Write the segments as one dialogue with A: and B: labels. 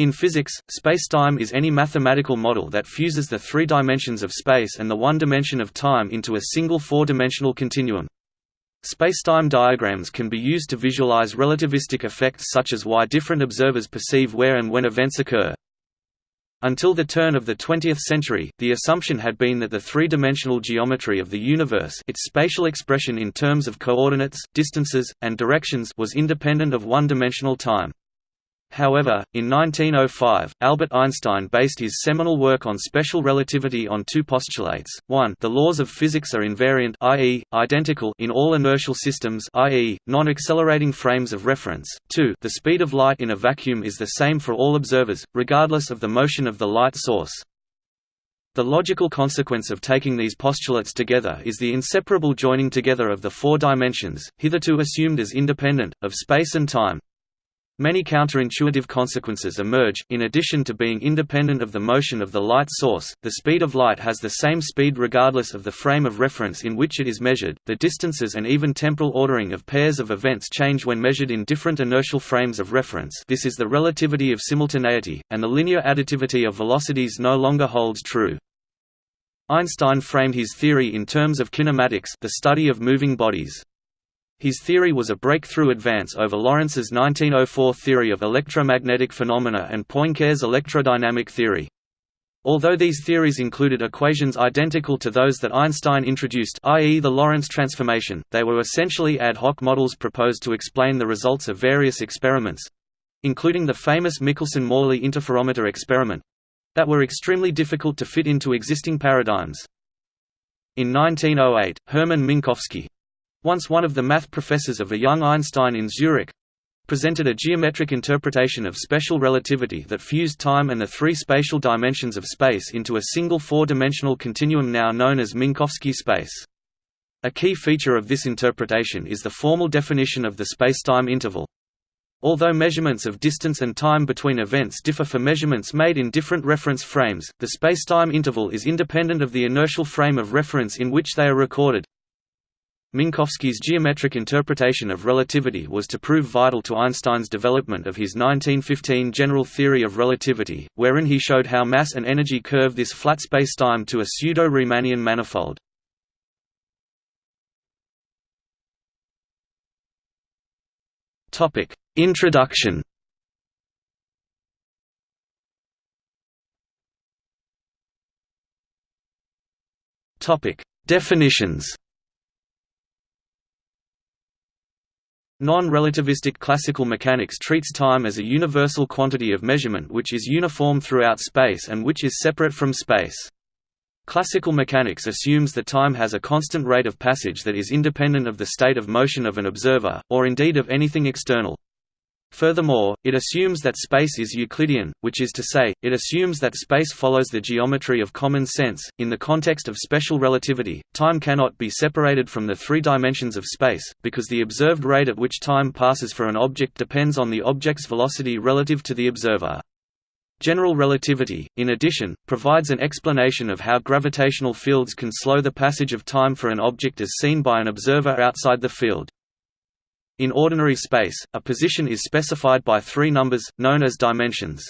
A: In physics, spacetime is any mathematical model that fuses the three dimensions of space and the one dimension of time into a single four-dimensional continuum. Spacetime diagrams can be used to visualize relativistic effects such as why different observers perceive where and when events occur. Until the turn of the 20th century, the assumption had been that the three-dimensional geometry of the universe its spatial expression in terms of coordinates, distances, and directions was independent of one-dimensional time. However, in 1905, Albert Einstein based his seminal work on special relativity on two postulates, 1 the laws of physics are invariant i.e., identical in all inertial systems i.e., non-accelerating frames of reference, 2 the speed of light in a vacuum is the same for all observers, regardless of the motion of the light source. The logical consequence of taking these postulates together is the inseparable joining together of the four dimensions, hitherto assumed as independent, of space and time. Many counterintuitive consequences emerge, in addition to being independent of the motion of the light source, the speed of light has the same speed regardless of the frame of reference in which it is measured, the distances and even temporal ordering of pairs of events change when measured in different inertial frames of reference this is the relativity of simultaneity, and the linear additivity of velocities no longer holds true. Einstein framed his theory in terms of kinematics the study of moving bodies. His theory was a breakthrough advance over Lorentz's 1904 theory of electromagnetic phenomena and Poincare's electrodynamic theory. Although these theories included equations identical to those that Einstein introduced i.e. the Lorentz transformation, they were essentially ad hoc models proposed to explain the results of various experiments—including the famous Michelson–Morley interferometer experiment—that were extremely difficult to fit into existing paradigms. In 1908, Hermann Minkowski, once one of the math professors of a young Einstein in Zurich, presented a geometric interpretation of special relativity that fused time and the three spatial dimensions of space into a single four-dimensional continuum now known as Minkowski space. A key feature of this interpretation is the formal definition of the spacetime interval. Although measurements of distance and time between events differ for measurements made in different reference frames, the spacetime interval is independent of the inertial frame of reference in which they are recorded. Minkowski's geometric interpretation of relativity was to prove vital to Einstein's development of his 1915 general theory of relativity, wherein he showed how mass and energy curve this flat spacetime to a pseudo-Riemannian manifold. Introduction Definitions Non-relativistic classical mechanics treats time as a universal quantity of measurement which is uniform throughout space and which is separate from space. Classical mechanics assumes that time has a constant rate of passage that is independent of the state of motion of an observer, or indeed of anything external. Furthermore, it assumes that space is Euclidean, which is to say, it assumes that space follows the geometry of common sense. In the context of special relativity, time cannot be separated from the three dimensions of space, because the observed rate at which time passes for an object depends on the object's velocity relative to the observer. General relativity, in addition, provides an explanation of how gravitational fields can slow the passage of time for an object as seen by an observer outside the field. In ordinary space, a position is specified by three numbers, known as dimensions.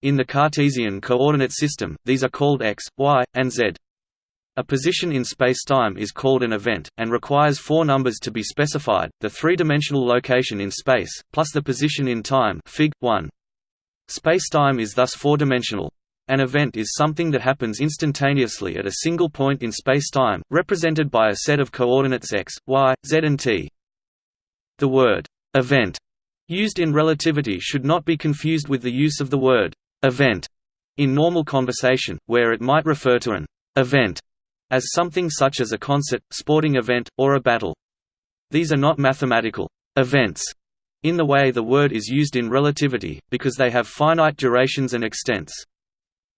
A: In the Cartesian coordinate system, these are called x, y, and z. A position in spacetime is called an event, and requires four numbers to be specified, the three-dimensional location in space, plus the position in time Fig. 1. Spacetime is thus four-dimensional. An event is something that happens instantaneously at a single point in spacetime, represented by a set of coordinates x, y, z and t. The word «event» used in relativity should not be confused with the use of the word «event» in normal conversation, where it might refer to an «event» as something such as a concert, sporting event, or a battle. These are not mathematical «events» in the way the word is used in relativity, because they have finite durations and extents.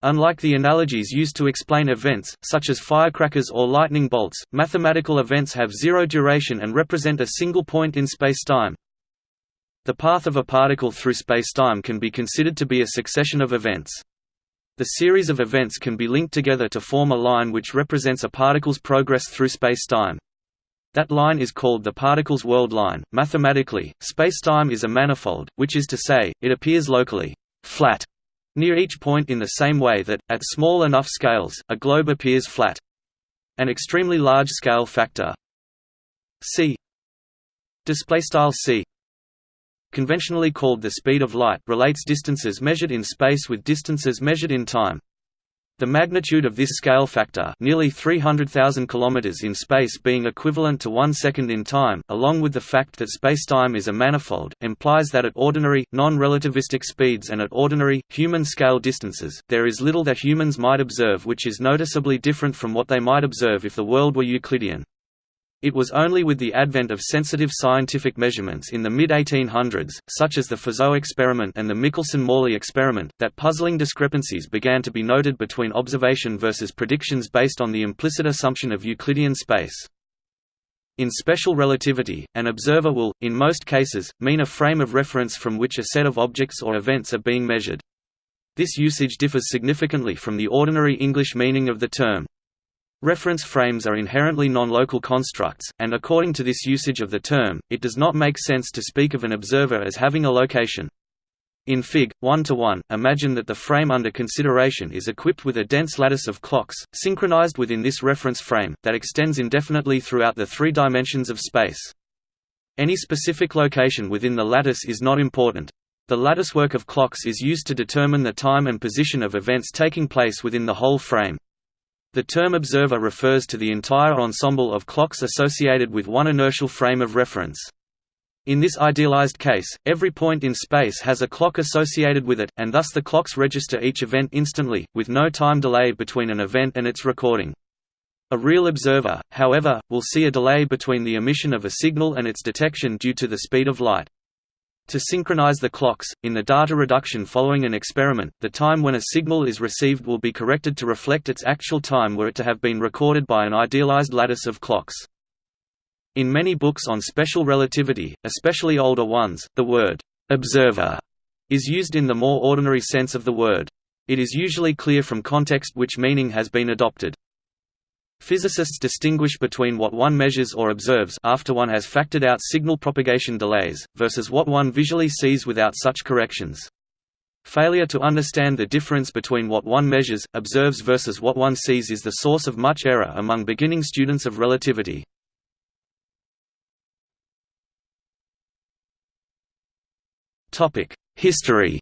A: Unlike the analogies used to explain events, such as firecrackers or lightning bolts, mathematical events have zero duration and represent a single point in spacetime. The path of a particle through spacetime can be considered to be a succession of events. The series of events can be linked together to form a line which represents a particle's progress through spacetime. That line is called the particle's world line. Mathematically, spacetime is a manifold, which is to say, it appears locally flat near each point in the same way that, at small enough scales, a globe appears flat. An extremely large scale factor c c conventionally called the speed of light relates distances measured in space with distances measured in time. The magnitude of this scale factor nearly 300,000 km in space being equivalent to one second in time, along with the fact that spacetime is a manifold, implies that at ordinary, non-relativistic speeds and at ordinary, human-scale distances, there is little that humans might observe which is noticeably different from what they might observe if the world were Euclidean. It was only with the advent of sensitive scientific measurements in the mid-1800s, such as the Fizeau experiment and the Michelson–Morley experiment, that puzzling discrepancies began to be noted between observation versus predictions based on the implicit assumption of Euclidean space. In special relativity, an observer will, in most cases, mean a frame of reference from which a set of objects or events are being measured. This usage differs significantly from the ordinary English meaning of the term. Reference frames are inherently non-local constructs, and according to this usage of the term, it does not make sense to speak of an observer as having a location. In Fig. 1 to 1, imagine that the frame under consideration is equipped with a dense lattice of clocks, synchronized within this reference frame, that extends indefinitely throughout the three dimensions of space. Any specific location within the lattice is not important. The latticework of clocks is used to determine the time and position of events taking place within the whole frame. The term observer refers to the entire ensemble of clocks associated with one inertial frame of reference. In this idealized case, every point in space has a clock associated with it, and thus the clocks register each event instantly, with no time delay between an event and its recording. A real observer, however, will see a delay between the emission of a signal and its detection due to the speed of light. To synchronize the clocks, in the data reduction following an experiment, the time when a signal is received will be corrected to reflect its actual time were it to have been recorded by an idealized lattice of clocks. In many books on special relativity, especially older ones, the word «observer» is used in the more ordinary sense of the word. It is usually clear from context which meaning has been adopted. Physicists distinguish between what one measures or observes after one has factored out signal propagation delays, versus what one visually sees without such corrections. Failure to understand the difference between what one measures, observes versus what one sees is the source of much error among beginning students of relativity. History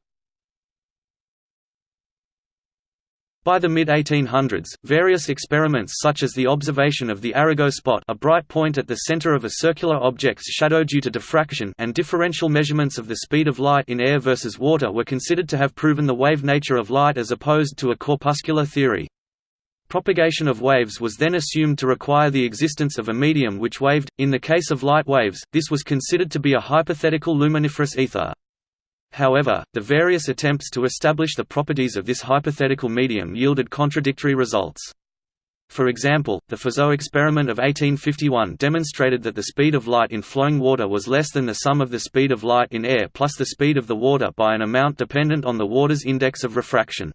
A: By the mid-1800s, various experiments such as the observation of the Arago spot a bright point at the center of a circular object's shadow due to diffraction and differential measurements of the speed of light in air versus water were considered to have proven the wave nature of light as opposed to a corpuscular theory. Propagation of waves was then assumed to require the existence of a medium which waved. In the case of light waves, this was considered to be a hypothetical luminiferous ether. However, the various attempts to establish the properties of this hypothetical medium yielded contradictory results. For example, the Fizeau experiment of 1851 demonstrated that the speed of light in flowing water was less than the sum of the speed of light in air plus the speed of the water by an amount dependent on the water's index of refraction.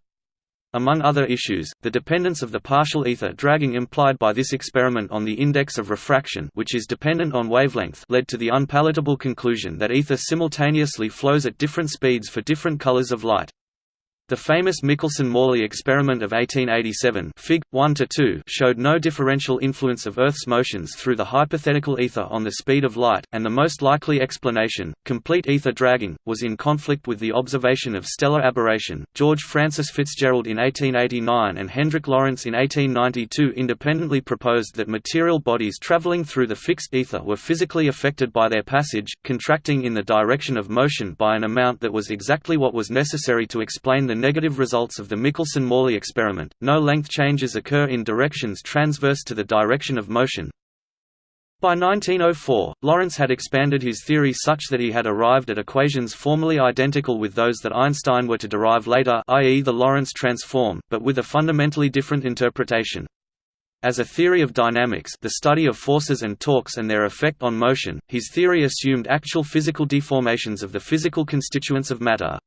A: Among other issues, the dependence of the partial ether dragging implied by this experiment on the index of refraction which is dependent on wavelength led to the unpalatable conclusion that ether simultaneously flows at different speeds for different colors of light. The famous Michelson–Morley experiment of 1887 Fig. 1 showed no differential influence of Earth's motions through the hypothetical ether on the speed of light, and the most likely explanation, complete ether dragging, was in conflict with the observation of stellar aberration. George Francis Fitzgerald in 1889 and Hendrik Lorentz in 1892 independently proposed that material bodies traveling through the fixed ether were physically affected by their passage, contracting in the direction of motion by an amount that was exactly what was necessary to explain the negative results of the Michelson–Morley experiment, no length changes occur in directions transverse to the direction of motion. By 1904, Lorentz had expanded his theory such that he had arrived at equations formally identical with those that Einstein were to derive later i.e. the Lorentz transform, but with a fundamentally different interpretation. As a theory of dynamics the study of forces and torques and their effect on motion, his theory assumed actual physical deformations of the physical constituents of matter.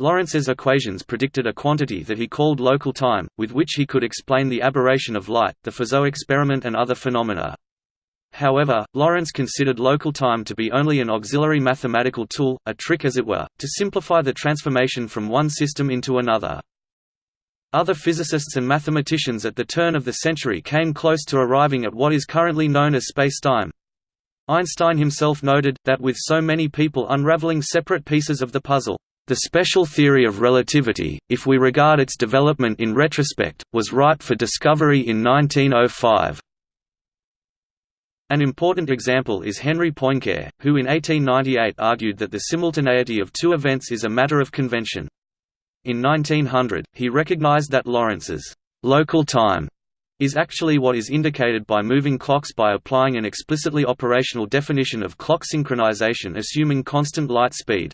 A: Lorentz's equations predicted a quantity that he called local time, with which he could explain the aberration of light, the Fizeau experiment and other phenomena. However, Lorentz considered local time to be only an auxiliary mathematical tool, a trick as it were, to simplify the transformation from one system into another. Other physicists and mathematicians at the turn of the century came close to arriving at what is currently known as spacetime. Einstein himself noted, that with so many people unraveling separate pieces of the puzzle, the special theory of relativity, if we regard its development in retrospect, was ripe for discovery in 1905. An important example is Henri Poincare, who in 1898 argued that the simultaneity of two events is a matter of convention. In 1900, he recognized that Lorentz's local time is actually what is indicated by moving clocks by applying an explicitly operational definition of clock synchronization assuming constant light speed.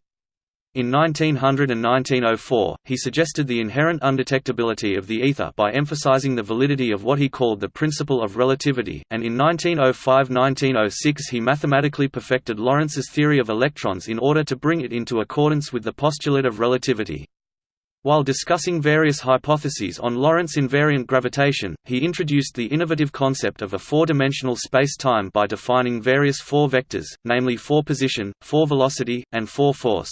A: In 1900 and 1904, he suggested the inherent undetectability of the ether by emphasizing the validity of what he called the principle of relativity, and in 1905–1906 he mathematically perfected Lorentz's theory of electrons in order to bring it into accordance with the postulate of relativity. While discussing various hypotheses on Lorentz invariant gravitation, he introduced the innovative concept of a four-dimensional space-time by defining various four vectors, namely four-position, four-velocity, and four-force.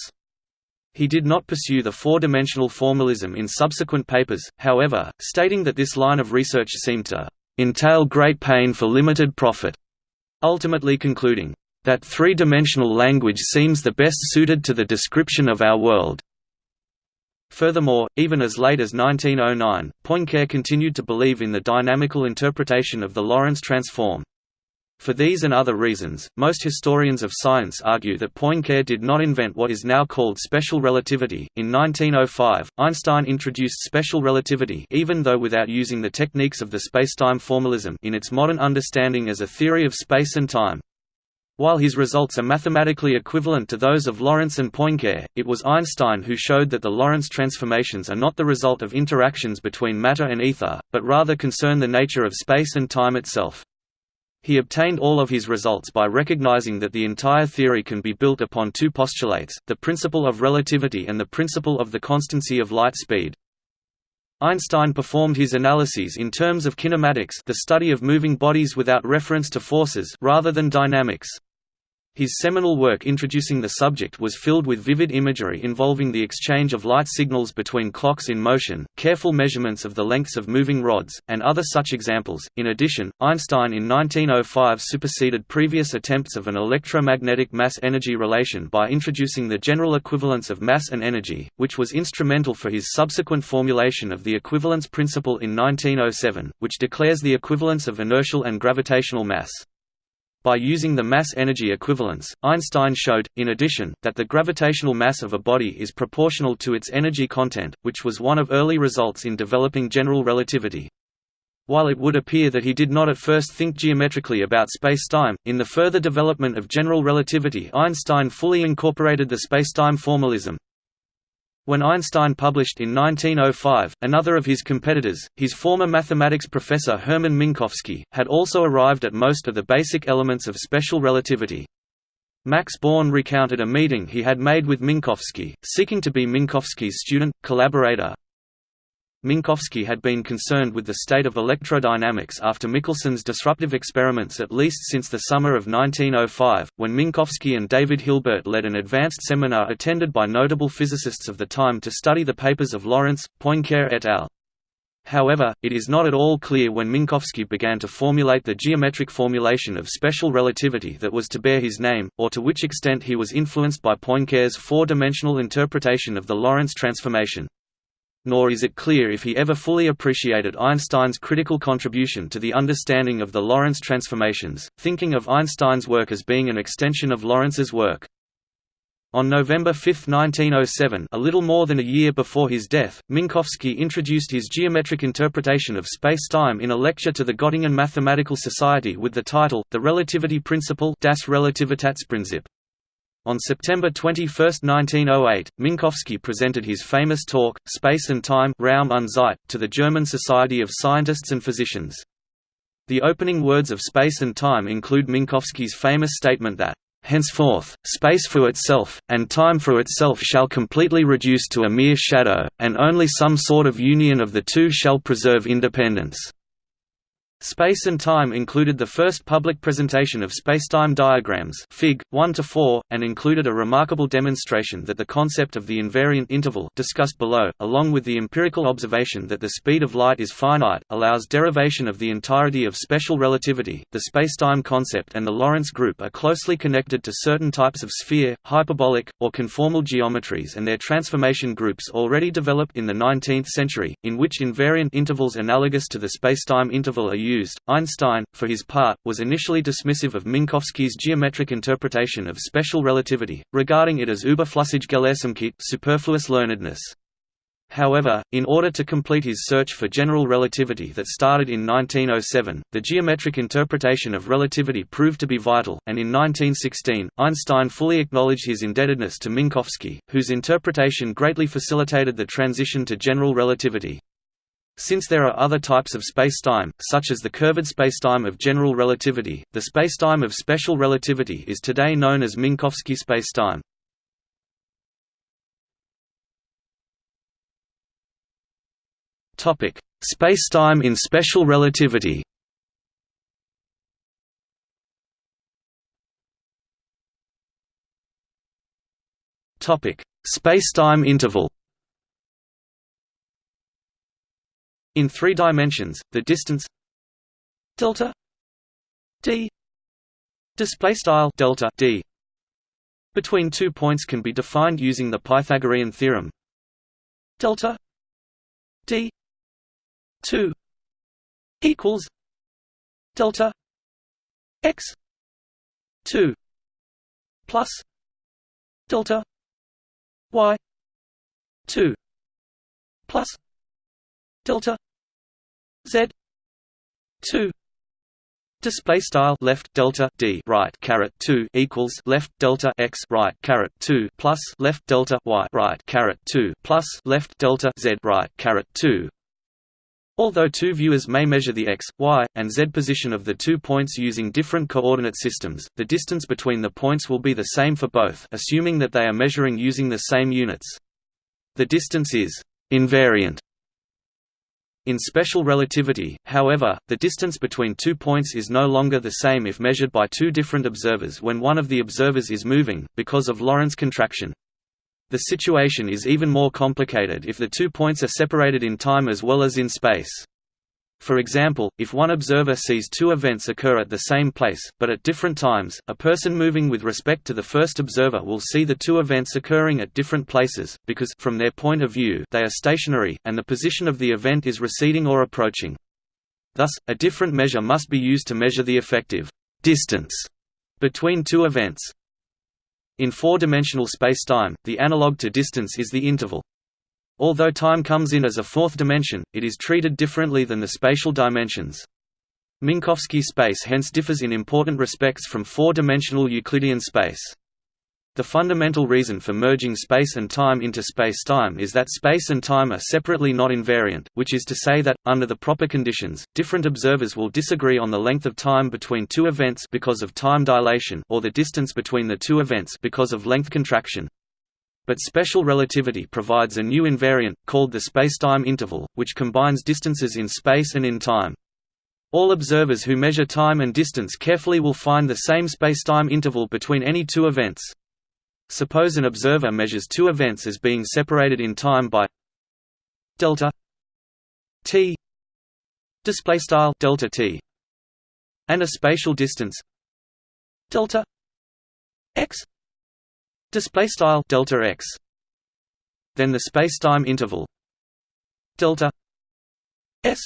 A: He did not pursue the four-dimensional formalism in subsequent papers, however, stating that this line of research seemed to entail great pain for limited profit, ultimately concluding, that three-dimensional language seems the best suited to the description of our world. Furthermore, even as late as 1909, Poincare continued to believe in the dynamical interpretation of the Lorentz transform. For these and other reasons, most historians of science argue that Poincare did not invent what is now called special relativity. In 1905, Einstein introduced special relativity even though without using the techniques of the spacetime formalism in its modern understanding as a theory of space and time. While his results are mathematically equivalent to those of Lorentz and Poincare, it was Einstein who showed that the Lorentz transformations are not the result of interactions between matter and ether, but rather concern the nature of space and time itself. He obtained all of his results by recognizing that the entire theory can be built upon two postulates, the principle of relativity and the principle of the constancy of light speed. Einstein performed his analyses in terms of kinematics the study of moving bodies without reference to forces rather than dynamics. His seminal work introducing the subject was filled with vivid imagery involving the exchange of light signals between clocks in motion, careful measurements of the lengths of moving rods, and other such examples. In addition, Einstein in 1905 superseded previous attempts of an electromagnetic mass-energy relation by introducing the general equivalence of mass and energy, which was instrumental for his subsequent formulation of the equivalence principle in 1907, which declares the equivalence of inertial and gravitational mass. By using the mass-energy equivalence, Einstein showed, in addition, that the gravitational mass of a body is proportional to its energy content, which was one of early results in developing general relativity. While it would appear that he did not at first think geometrically about spacetime, in the further development of general relativity Einstein fully incorporated the spacetime formalism, when Einstein published in 1905, another of his competitors, his former mathematics professor Hermann Minkowski, had also arrived at most of the basic elements of special relativity. Max Born recounted a meeting he had made with Minkowski, seeking to be Minkowski's student, collaborator, Minkowski had been concerned with the state of electrodynamics after Michelson's disruptive experiments at least since the summer of 1905, when Minkowski and David Hilbert led an advanced seminar attended by notable physicists of the time to study the papers of Lorentz, Poincare et al. However, it is not at all clear when Minkowski began to formulate the geometric formulation of special relativity that was to bear his name, or to which extent he was influenced by Poincare's four-dimensional interpretation of the Lorentz transformation nor is it clear if he ever fully appreciated Einstein's critical contribution to the understanding of the Lorentz transformations, thinking of Einstein's work as being an extension of Lorentz's work. On November 5, 1907 a little more than a year before his death, Minkowski introduced his geometric interpretation of space-time in a lecture to the Göttingen Mathematical Society with the title, The Relativity Principle Das Relativitätsprinzip. On September 21, 1908, Minkowski presented his famous talk, Space and Time Raum und Zeit, to the German Society of Scientists and Physicians. The opening words of Space and Time include Minkowski's famous statement that, "...henceforth, space for itself, and time for itself shall completely reduce to a mere shadow, and only some sort of union of the two shall preserve independence." Space and Time included the first public presentation of spacetime diagrams Fig. 1 to 4, and included a remarkable demonstration that the concept of the invariant interval discussed below, along with the empirical observation that the speed of light is finite, allows derivation of the entirety of special relativity. The spacetime concept and the Lorentz group are closely connected to certain types of sphere, hyperbolic, or conformal geometries and their transformation groups already developed in the 19th century, in which invariant intervals analogous to the spacetime interval are used used. Einstein, for his part, was initially dismissive of Minkowski's geometric interpretation of special relativity, regarding it as überflüssige Gelehrsamkeit superfluous learnedness. However, in order to complete his search for general relativity that started in 1907, the geometric interpretation of relativity proved to be vital, and in 1916, Einstein fully acknowledged his indebtedness to Minkowski, whose interpretation greatly facilitated the transition to general relativity. Since there are other types of spacetime, such as the curved spacetime of general relativity, the spacetime of special relativity is today known as Minkowski spacetime. Topic: Spacetime in special relativity. Topic: Spacetime interval. In three dimensions, the distance delta d display style delta d between two points can be defined using the Pythagorean theorem delta d 2 equals delta x 2 plus delta y 2 plus delta z 2 Display style left delta d right caret two equals left delta x right caret two plus left delta y right caret two plus left delta z right caret two. Although two viewers may measure the x, y, and z position of the two points using different coordinate systems, the distance between the points will be the same for both, assuming that they are measuring using the same units. The distance is invariant in special relativity, however, the distance between two points is no longer the same if measured by two different observers when one of the observers is moving, because of Lorentz contraction. The situation is even more complicated if the two points are separated in time as well as in space. For example, if one observer sees two events occur at the same place, but at different times, a person moving with respect to the first observer will see the two events occurring at different places, because from their point of view they are stationary, and the position of the event is receding or approaching. Thus, a different measure must be used to measure the effective distance between two events. In four-dimensional spacetime, the analog to distance is the interval. Although time comes in as a fourth dimension, it is treated differently than the spatial dimensions. Minkowski space hence differs in important respects from four-dimensional Euclidean space. The fundamental reason for merging space and time into space-time is that space and time are separately not invariant, which is to say that, under the proper conditions, different observers will disagree on the length of time between two events because of time dilation or the distance between the two events because of length contraction. But special relativity provides a new invariant, called the spacetime interval, which combines distances in space and in time. All observers who measure time and distance carefully will find the same spacetime interval between any two events. Suppose an observer measures two events as being separated in time by delta t display style delta t and a spatial distance delta x display style delta x. Then the spacetime interval. Delta s.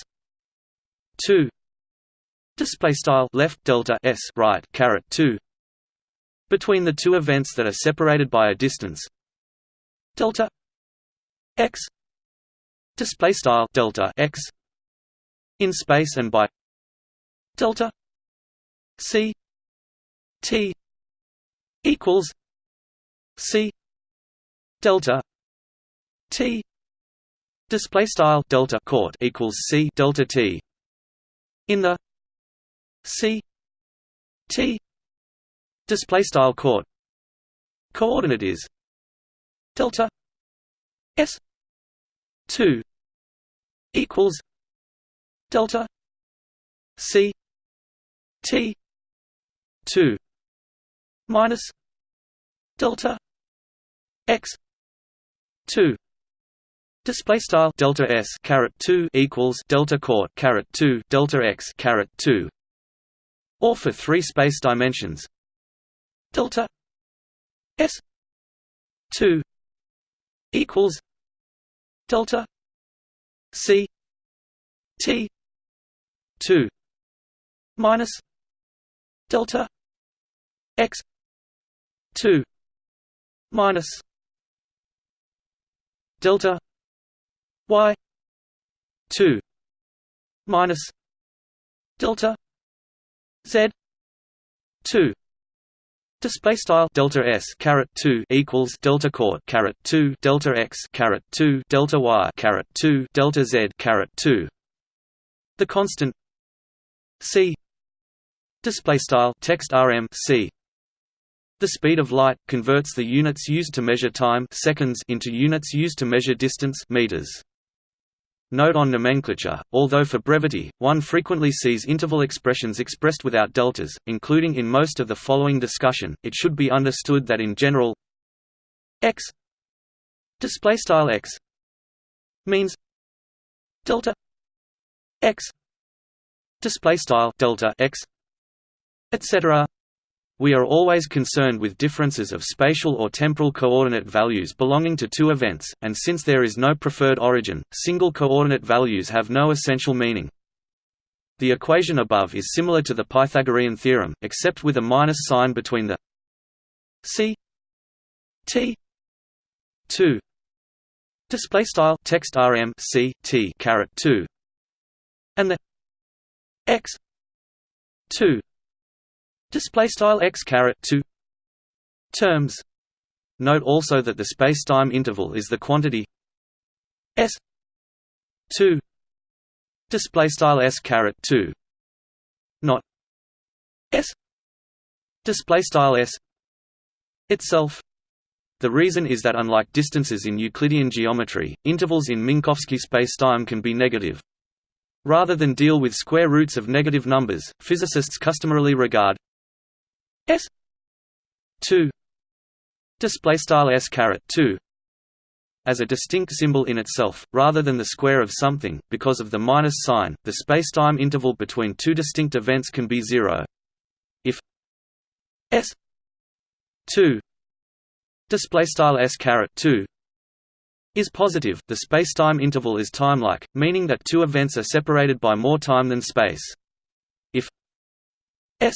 A: 2 display style left delta s right caret 2 between the two events that are separated by a distance. Delta x. Display style delta x. In space and by delta c t equals C delta T display style delta court equals C delta T in the C T display style court coordinate is delta S 2 equals delta c t 2 minus delta x 2 Display style delta s caret two equals delta court caret two delta x caret two, or for three space dimensions delta s two equals delta c t two minus delta x two minus delta y 2 minus delta z 2 Display style delta s caret two equals delta court caret two delta x caret two delta y caret two delta z caret two. The constant c display style text rm c. The speed of light converts the units used to measure time seconds into units used to measure distance meters. Note on nomenclature, although for brevity, one frequently sees interval expressions expressed without deltas, including in most of the following discussion, it should be understood that in general x x means delta x delta x etc we are always concerned with differences of spatial or temporal coordinate values belonging to two events, and since there is no preferred origin, single coordinate values have no essential meaning. The equation above is similar to the Pythagorean theorem, except with a minus sign between the c t 2 display style text rm c t caret 2 and the x 2 display style x caret 2 terms. Note also that the spacetime interval is the quantity s 2 display style s caret 2 not s. Display style s itself. The reason is that unlike distances in Euclidean geometry, intervals in Minkowski spacetime can be negative. Rather than deal with square roots of negative numbers, physicists customarily regard S two display style S caret two as a distinct symbol in itself, rather than the square of something, because of the minus sign, the spacetime interval between two distinct events can be zero. If S two display style S caret two is positive, the spacetime interval is timelike, meaning that two events are separated by more time than space. If S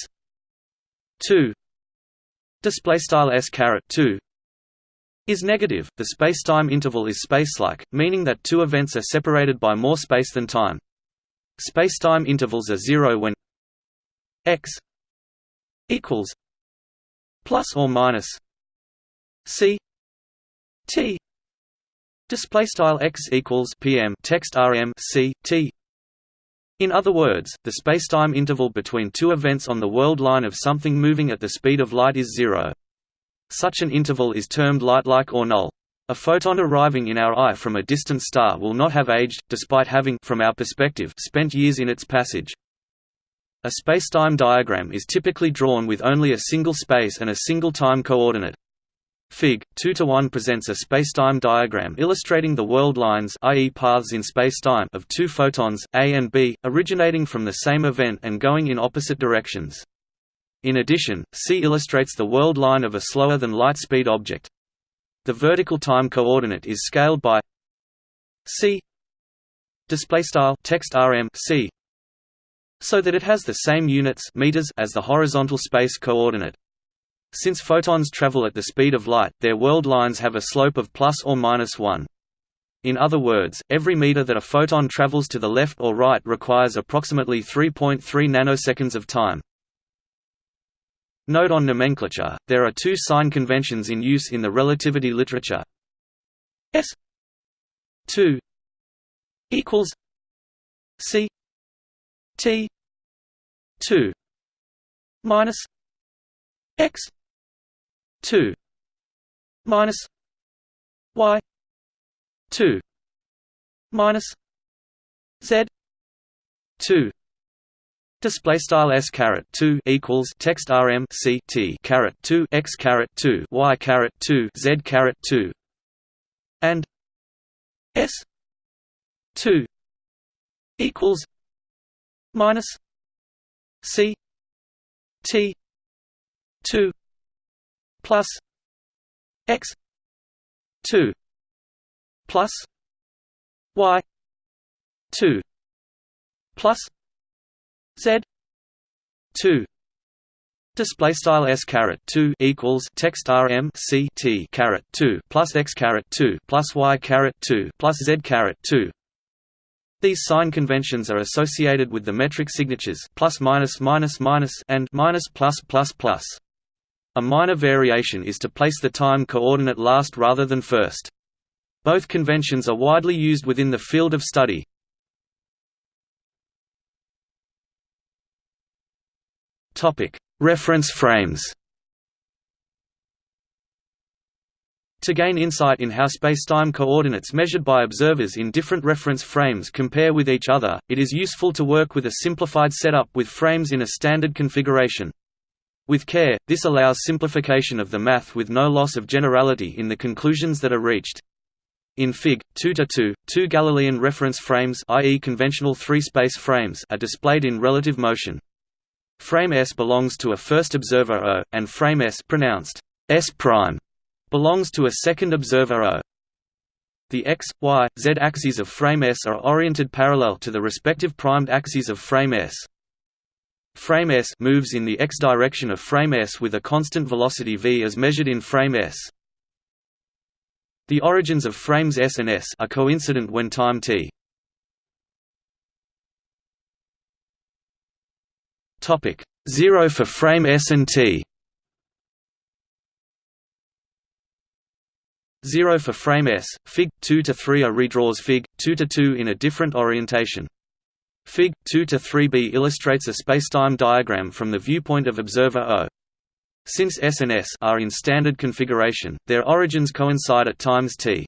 A: 2 display style s caret 2 is negative. The spacetime interval is spacelike meaning that two events are separated by more space than time. Spacetime intervals are 0 when x equals plus or minus c t. Display style x equals pm text rm c t in other words, the spacetime interval between two events on the world line of something moving at the speed of light is zero. Such an interval is termed light-like or null. A photon arriving in our eye from a distant star will not have aged, despite having from our perspective spent years in its passage. A spacetime diagram is typically drawn with only a single space and a single time coordinate. Fig. 2 to 1 presents a spacetime diagram illustrating the world lines i.e. paths in spacetime of two photons, A and B, originating from the same event and going in opposite directions. In addition, C illustrates the world line of a slower than light speed object. The vertical time coordinate is scaled by c display style text rm c so that it has the same units meters as the horizontal space coordinate. Since photons travel at the speed of light, their world lines have a slope of plus or minus 1. In other words, every meter that a photon travels to the left or right requires approximately 3.3 nanoseconds of time. Note on nomenclature, there are two sign conventions in use in the relativity literature. S 2 equals C T 2 minus X 2 minus y 2 minus z 2 Display style s caret two equals text rm c t caret two x caret two y caret two z caret two and s two equals minus c t two plus x two plus y two plus z two Display style s caret two equals text rm c t caret two plus x caret two plus y caret two plus z caret two. These sign conventions are associated with the metric signatures plus minus minus minus and minus plus plus plus. A minor variation is to place the time coordinate last rather than first. Both conventions are widely used within the field of study. Reference frames. To gain insight in how spacetime coordinates measured by observers in different reference frames compare with each other, it is useful to work with a simplified setup with frames in a standard configuration. With care, this allows simplification of the math with no loss of generality in the conclusions that are reached. In Fig. 2-2, two Galilean reference frames i.e. conventional three-space frames are displayed in relative motion. Frame S belongs to a first observer O, and frame S pronounced S prime belongs to a second observer O. The x, y, z axes of frame S are oriented parallel to the respective primed axes of frame S. Frame S moves in the x direction of frame S with a constant velocity v as measured in frame S. The origins of frames S and S are coincident when time t. Topic 0 for frame S and T. 0 for frame S, Fig. 2 to 3 a redraws Fig. 2 to 2 in a different orientation. Fig. 2 to 3b illustrates a spacetime diagram from the viewpoint of observer O. Since S and S are in standard configuration, their origins coincide at times t.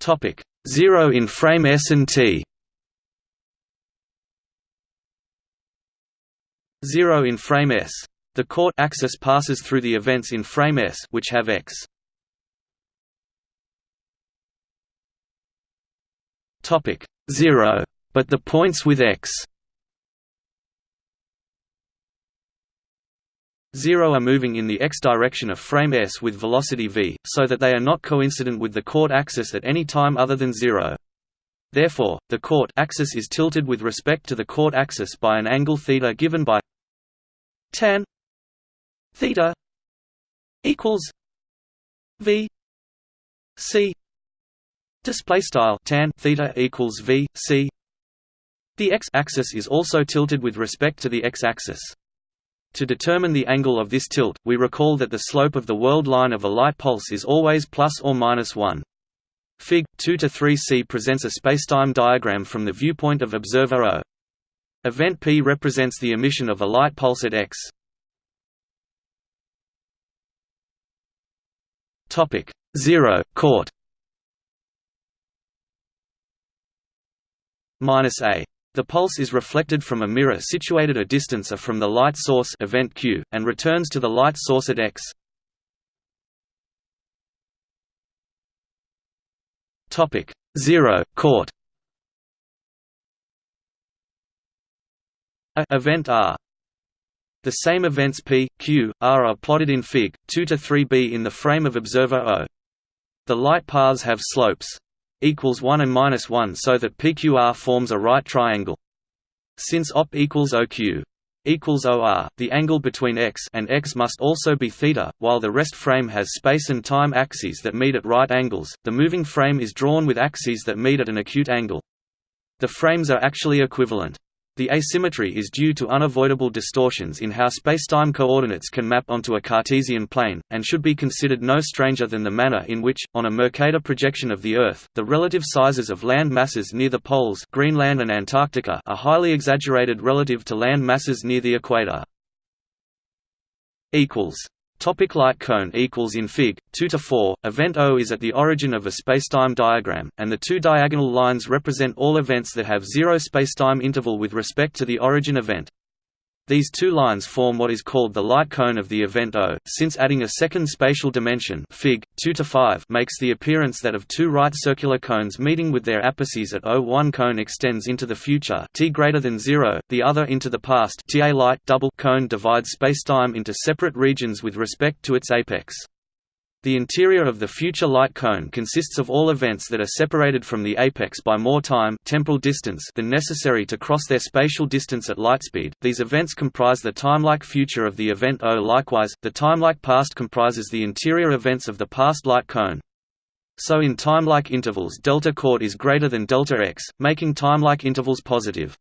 A: Topic 0 in frame S and T. 0 in frame S. The court axis passes through the events in frame S which have x. Topic 0, but the points with x. 0 are moving in the x direction of frame S with velocity v, so that they are not coincident with the court axis at any time other than 0. Therefore, the court axis is tilted with respect to the court axis by an angle theta given by tan theta equals v c display style tan theta equals v c the x-axis is also tilted with respect to the x-axis to determine the angle of this tilt, we recall that the slope of the world line of a light pulse is always plus or minus 1. Fig. 2 to 3c presents a spacetime diagram from the viewpoint of observer O. Event P represents the emission of a light pulse at x. Topic 0 court minus a. The pulse is reflected from a mirror situated a distance a from the light source event Q, and returns to the light source at x. Topic 0 court A event R. The same events P, Q, R are plotted in Fig. 2 to 3b in the frame of observer O. The light paths have slopes equals 1 and minus 1 so that PQR forms a right triangle. Since OP equals OQ equals OR, the angle between x and x must also be theta, while the rest frame has space and time axes that meet at right angles. The moving frame is drawn with axes that meet at an acute angle. The frames are actually equivalent. The asymmetry is due to unavoidable distortions in how spacetime coordinates can map onto a Cartesian plane, and should be considered no stranger than the manner in which, on a Mercator projection of the Earth, the relative sizes of land masses near the poles Greenland and Antarctica are highly exaggerated relative to land masses near the equator. Topic light cone equals in Fig. 2 to 4. Event O is at the origin of a spacetime diagram, and the two diagonal lines represent all events that have zero spacetime interval with respect to the origin event. These two lines form what is called the light cone of the event O, since adding a second spatial dimension Fig. 2 to 5 makes the appearance that of two right circular cones meeting with their apices at O. One cone extends into the future t greater than 0, the other into the past Ta light double cone divides spacetime into separate regions with respect to its apex. The interior of the future light cone consists of all events that are separated from the apex by more time temporal distance than necessary to cross their spatial distance at lightspeed. These events comprise the timelike future of the event O. Likewise, the timelike past comprises the interior events of the past light cone. So in timelike intervals delta court is greater than delta x, making timelike intervals positive.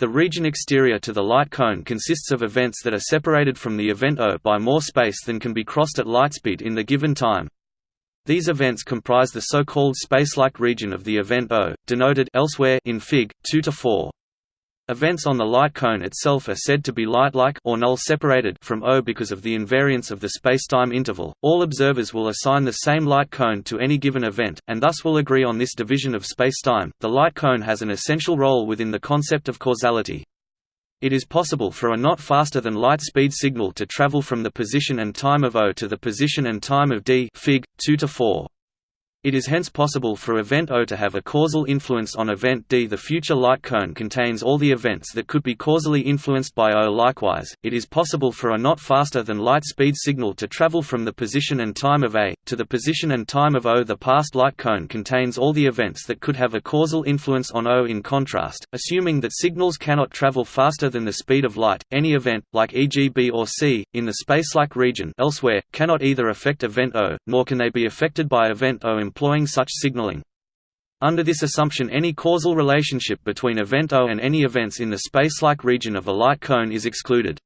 A: The region exterior to the light cone consists of events that are separated from the event O by more space than can be crossed at lightspeed in the given time. These events comprise the so-called spacelike region of the event O, denoted elsewhere in Fig. 2 to 4. Events on the light cone itself are said to be light-like or null-separated from O because of the invariance of the spacetime interval. All observers will assign the same light cone to any given event, and thus will agree on this division of spacetime. The light cone has an essential role within the concept of causality. It is possible for a not faster than light speed signal to travel from the position and time of O to the position and time of D Fig. 2 to 4. It is hence possible for event O to have a causal influence on event D. The future light cone contains all the events that could be causally influenced by O. Likewise, it is possible for a not faster than light speed signal to travel from the position and time of A, to the position and time of O. The past light cone contains all the events that could have a causal influence on O. In contrast, assuming that signals cannot travel faster than the speed of light, any event, like e.g. B or C, in the spacelike region elsewhere, cannot either affect event O, nor can they be affected by event O employing such signaling. Under this assumption any causal relationship between event O and any events in the spacelike region of a light cone is excluded.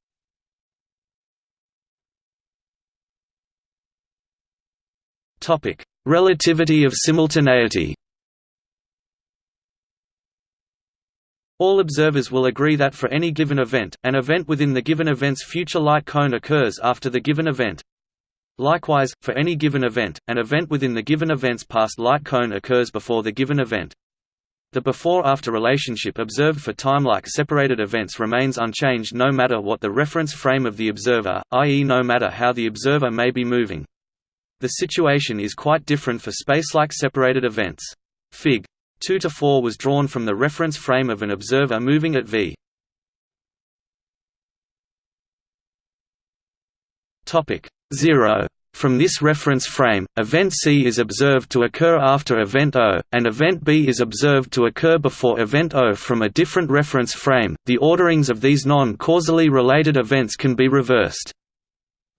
A: Relativity of simultaneity All observers will agree that for any given event, an event within the given event's future light cone occurs after the given event. Likewise, for any given event, an event within the given event's past light cone occurs before the given event. The before-after relationship observed for timelike separated events remains unchanged no matter what the reference frame of the observer, i.e. no matter how the observer may be moving. The situation is quite different for spacelike separated events. Fig. 2 to 4 was drawn from the reference frame of an observer moving at v. Topic 0. From this reference frame, event C is observed to occur after event O, and event B is observed to occur before event O from a different reference frame. The orderings of these non-causally related events can be reversed.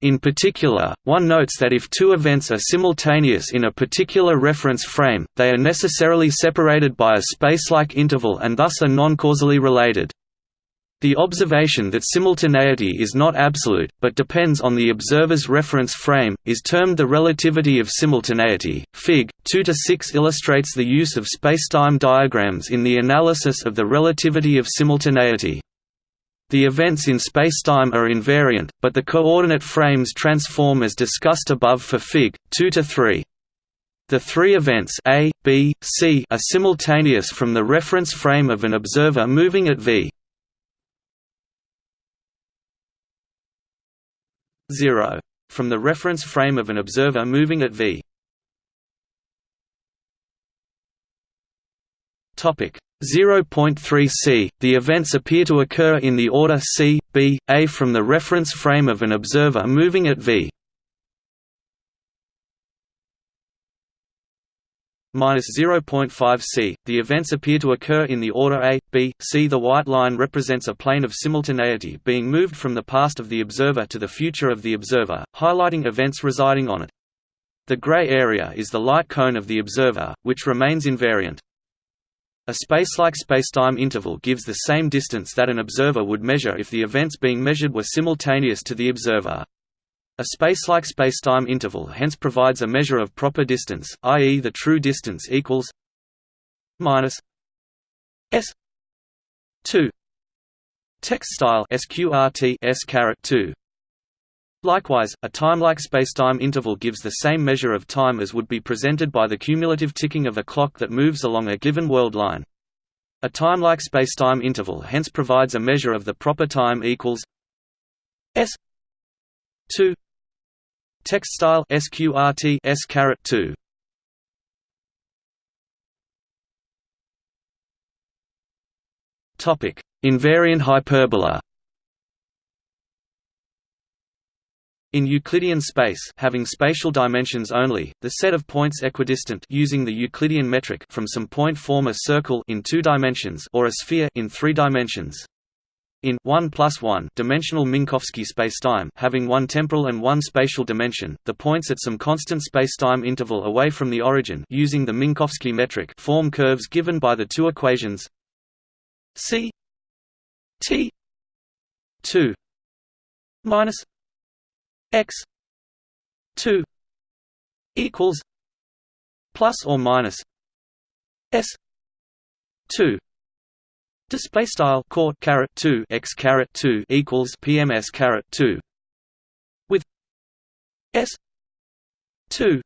A: In particular, one notes that if two events are simultaneous in a particular reference frame, they are necessarily separated by a spacelike interval and thus are non-causally related. The observation that simultaneity is not absolute, but depends on the observer's reference frame, is termed the relativity of simultaneity. Fig. 2–6 illustrates the use of spacetime diagrams in the analysis of the relativity of simultaneity. The events in spacetime are invariant, but the coordinate frames transform as discussed above for Fig. 2–3. The three events A, B, C are simultaneous from the reference frame of an observer moving at v. 0. From the reference frame of an observer moving at v. Topic 0.3 c. The events appear to occur in the order c, b, a from the reference frame of an observer moving at v. 0.5 c. The events appear to occur in the order a, b, c. The white line represents a plane of simultaneity being moved from the past of the observer to the future of the observer, highlighting events residing on it. The gray area is the light cone of the observer, which remains invariant. A spacelike spacetime interval gives the same distance that an observer would measure if the events being measured were simultaneous to the observer. A spacelike spacetime interval hence provides a measure of proper distance, i.e. the true distance equals minus s 2 text style sqrt s caret 2 Likewise, a timelike spacetime interval gives the same measure of time as would be presented by the cumulative ticking of a clock that moves along a given world line. A timelike spacetime interval hence provides a measure of the proper time equals s 2 text style sqrt s caret 2 topic. Invariant hyperbola. In Euclidean space having spatial dimensions only, the set of points equidistant using the Euclidean metric from some point form a circle in two dimensions or a sphere in three dimensions. In 1 plus 1 dimensional Minkowski spacetime having one temporal and one spatial dimension, the points at some constant spacetime interval away from the origin using the Minkowski metric form curves given by the two equations c t 2 minus x 2 equals plus or minus s 2 display style court 2 x 2 equals pms 2 with s 2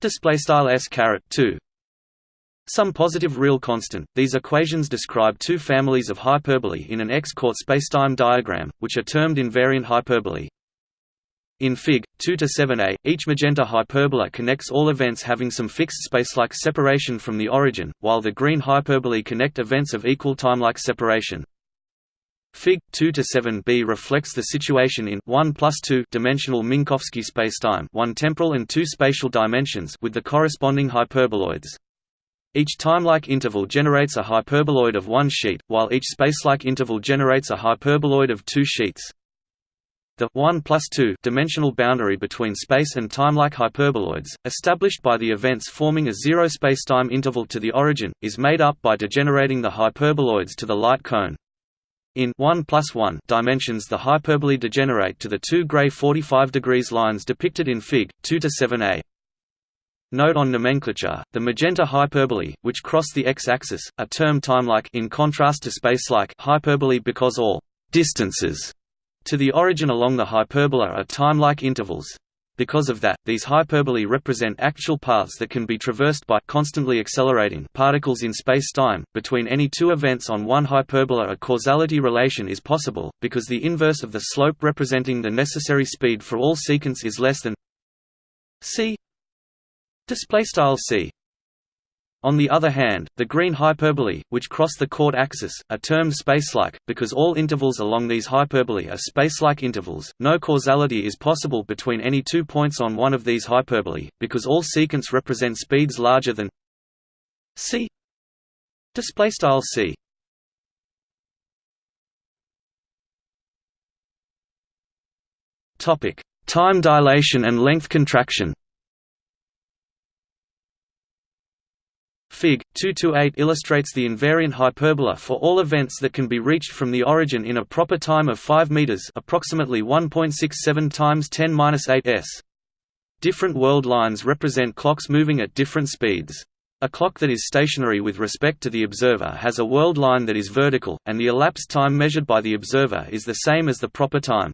A: display style s 2 some positive real constant. These equations describe two families of hyperbolae in an X-court spacetime diagram, which are termed invariant hyperbolae. In Fig. 2 to 7a, each magenta hyperbola connects all events having some fixed spacelike separation from the origin, while the green hyperbolae connect events of equal timelike separation. Fig. 2 to 7b reflects the situation in 1 plus 2 dimensional Minkowski spacetime, one temporal and two spatial dimensions, with the corresponding hyperboloids. Each timelike interval generates a hyperboloid of one sheet, while each spacelike interval generates a hyperboloid of two sheets. The 1 plus 2 dimensional boundary between space and timelike hyperboloids, established by the events forming a zero spacetime interval to the origin, is made up by degenerating the hyperboloids to the light cone. In 1 plus 1 dimensions the hyperbolae degenerate to the two gray 45 degrees lines depicted in Fig. 2 to 7a. Note on nomenclature, the magenta hyperbolae, which cross the x-axis, are termed timelike in contrast to spacelike hyperbolae because all distances to the origin along the hyperbola are timelike intervals. Because of that, these hyperbolae represent actual paths that can be traversed by constantly accelerating particles in space-time. Between any two events on one hyperbola a causality relation is possible, because the inverse of the slope representing the necessary speed for all secants is less than c Display style c. On the other hand, the green hyperbolae, which cross the chord axis, are termed spacelike, because all intervals along these hyperbolae are spacelike intervals. No causality is possible between any two points on one of these hyperbolae, because all secants represent speeds larger than c. c. Topic: Time dilation and length contraction. Fig. 228 illustrates the invariant hyperbola for all events that can be reached from the origin in a proper time of 5 meters, approximately 1.67 times 10^-8 s. Different world lines represent clocks moving at different speeds. A clock that is stationary with respect to the observer has a world line that is vertical, and the elapsed time measured by the observer is the same as the proper time.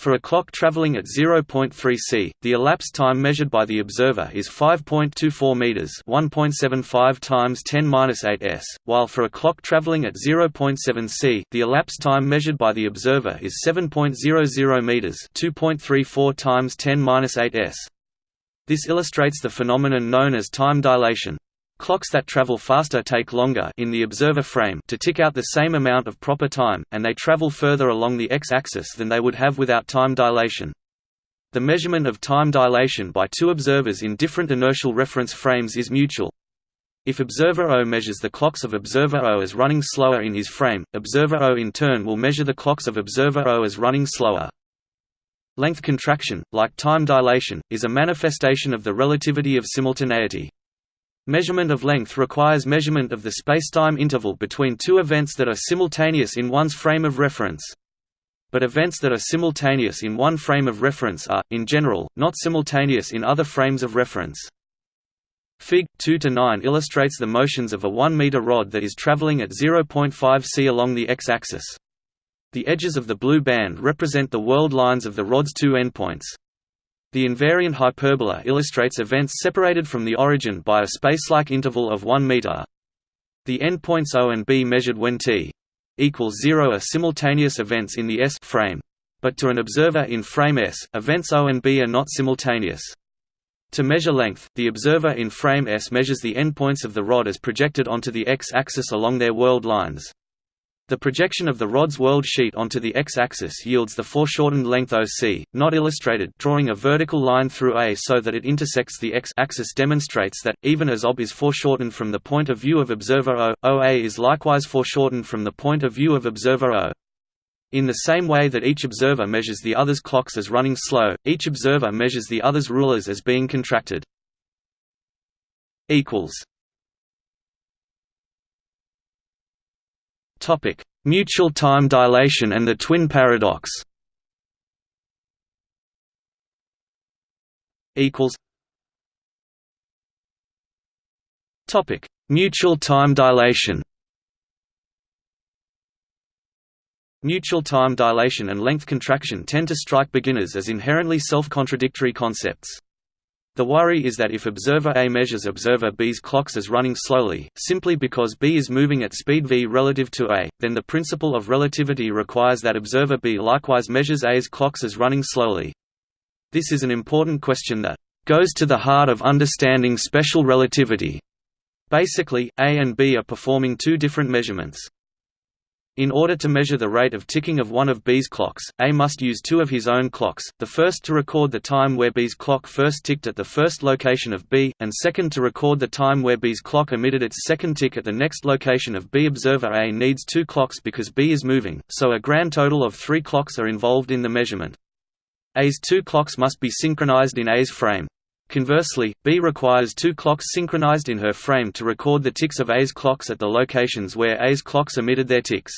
A: For a clock traveling at 0.3 c, the elapsed time measured by the observer is 5.24 meters, 1.75 times 10^-8 s, while for a clock traveling at 0.7 c, the elapsed time measured by the observer is 7.00 meters, 2.34 times 10^-8 s. This illustrates the phenomenon known as time dilation. Clocks that travel faster take longer in the observer frame to tick out the same amount of proper time, and they travel further along the x-axis than they would have without time dilation. The measurement of time dilation by two observers in different inertial reference frames is mutual. If observer O measures the clocks of observer O as running slower in his frame, observer O in turn will measure the clocks of observer O as running slower. Length contraction, like time dilation, is a manifestation of the relativity of simultaneity. Measurement of length requires measurement of the spacetime interval between two events that are simultaneous in one's frame of reference. But events that are simultaneous in one frame of reference are, in general, not simultaneous in other frames of reference. Fig. 2–9 illustrates the motions of a 1 meter rod that is traveling at 0.5 c along the x-axis. The edges of the blue band represent the world lines of the rod's two endpoints. The invariant hyperbola illustrates events separated from the origin by a spacelike interval of 1 meter. The endpoints O and B measured when t equals 0 are simultaneous events in the S frame. But to an observer in frame S, events O and B are not simultaneous. To measure length, the observer in frame S measures the endpoints of the rod as projected onto the x-axis along their world lines. The projection of the rod's world sheet onto the x-axis yields the foreshortened length OC, not illustrated drawing a vertical line through A so that it intersects the x-axis demonstrates that, even as OB is foreshortened from the point of view of observer O, OA is likewise foreshortened from the point of view of observer O. In the same way that each observer measures the other's clocks as running slow, each observer measures the other's rulers as being contracted. Topic: Mutual time dilation and the twin paradox. Equals. Topic: Mutual time dilation. Mutual time dilation and length contraction tend to strike beginners as inherently self-contradictory concepts. The worry is that if observer A measures observer B's clocks as running slowly, simply because B is moving at speed v relative to A, then the principle of relativity requires that observer B likewise measures A's clocks as running slowly. This is an important question that goes to the heart of understanding special relativity. Basically, A and B are performing two different measurements. In order to measure the rate of ticking of one of B's clocks, A must use two of his own clocks, the first to record the time where B's clock first ticked at the first location of B, and second to record the time where B's clock emitted its second tick at the next location of B. Observer A needs two clocks because B is moving, so a grand total of three clocks are involved in the measurement. A's two clocks must be synchronized in A's frame. Conversely, B requires two clocks synchronized in her frame to record the ticks of A's clocks at the locations where A's clocks emitted their ticks.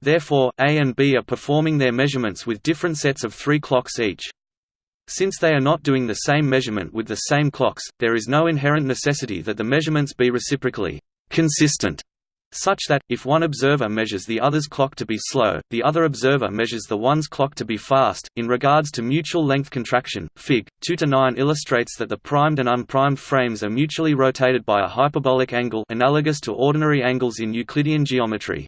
A: Therefore, A and B are performing their measurements with different sets of three clocks each. Since they are not doing the same measurement with the same clocks, there is no inherent necessity that the measurements be reciprocally consistent, such that, if one observer measures the other's clock to be slow, the other observer measures the one's clock to be fast. In regards to mutual length contraction, Fig. 2-9 illustrates that the primed and unprimed frames are mutually rotated by a hyperbolic angle analogous to ordinary angles in Euclidean geometry.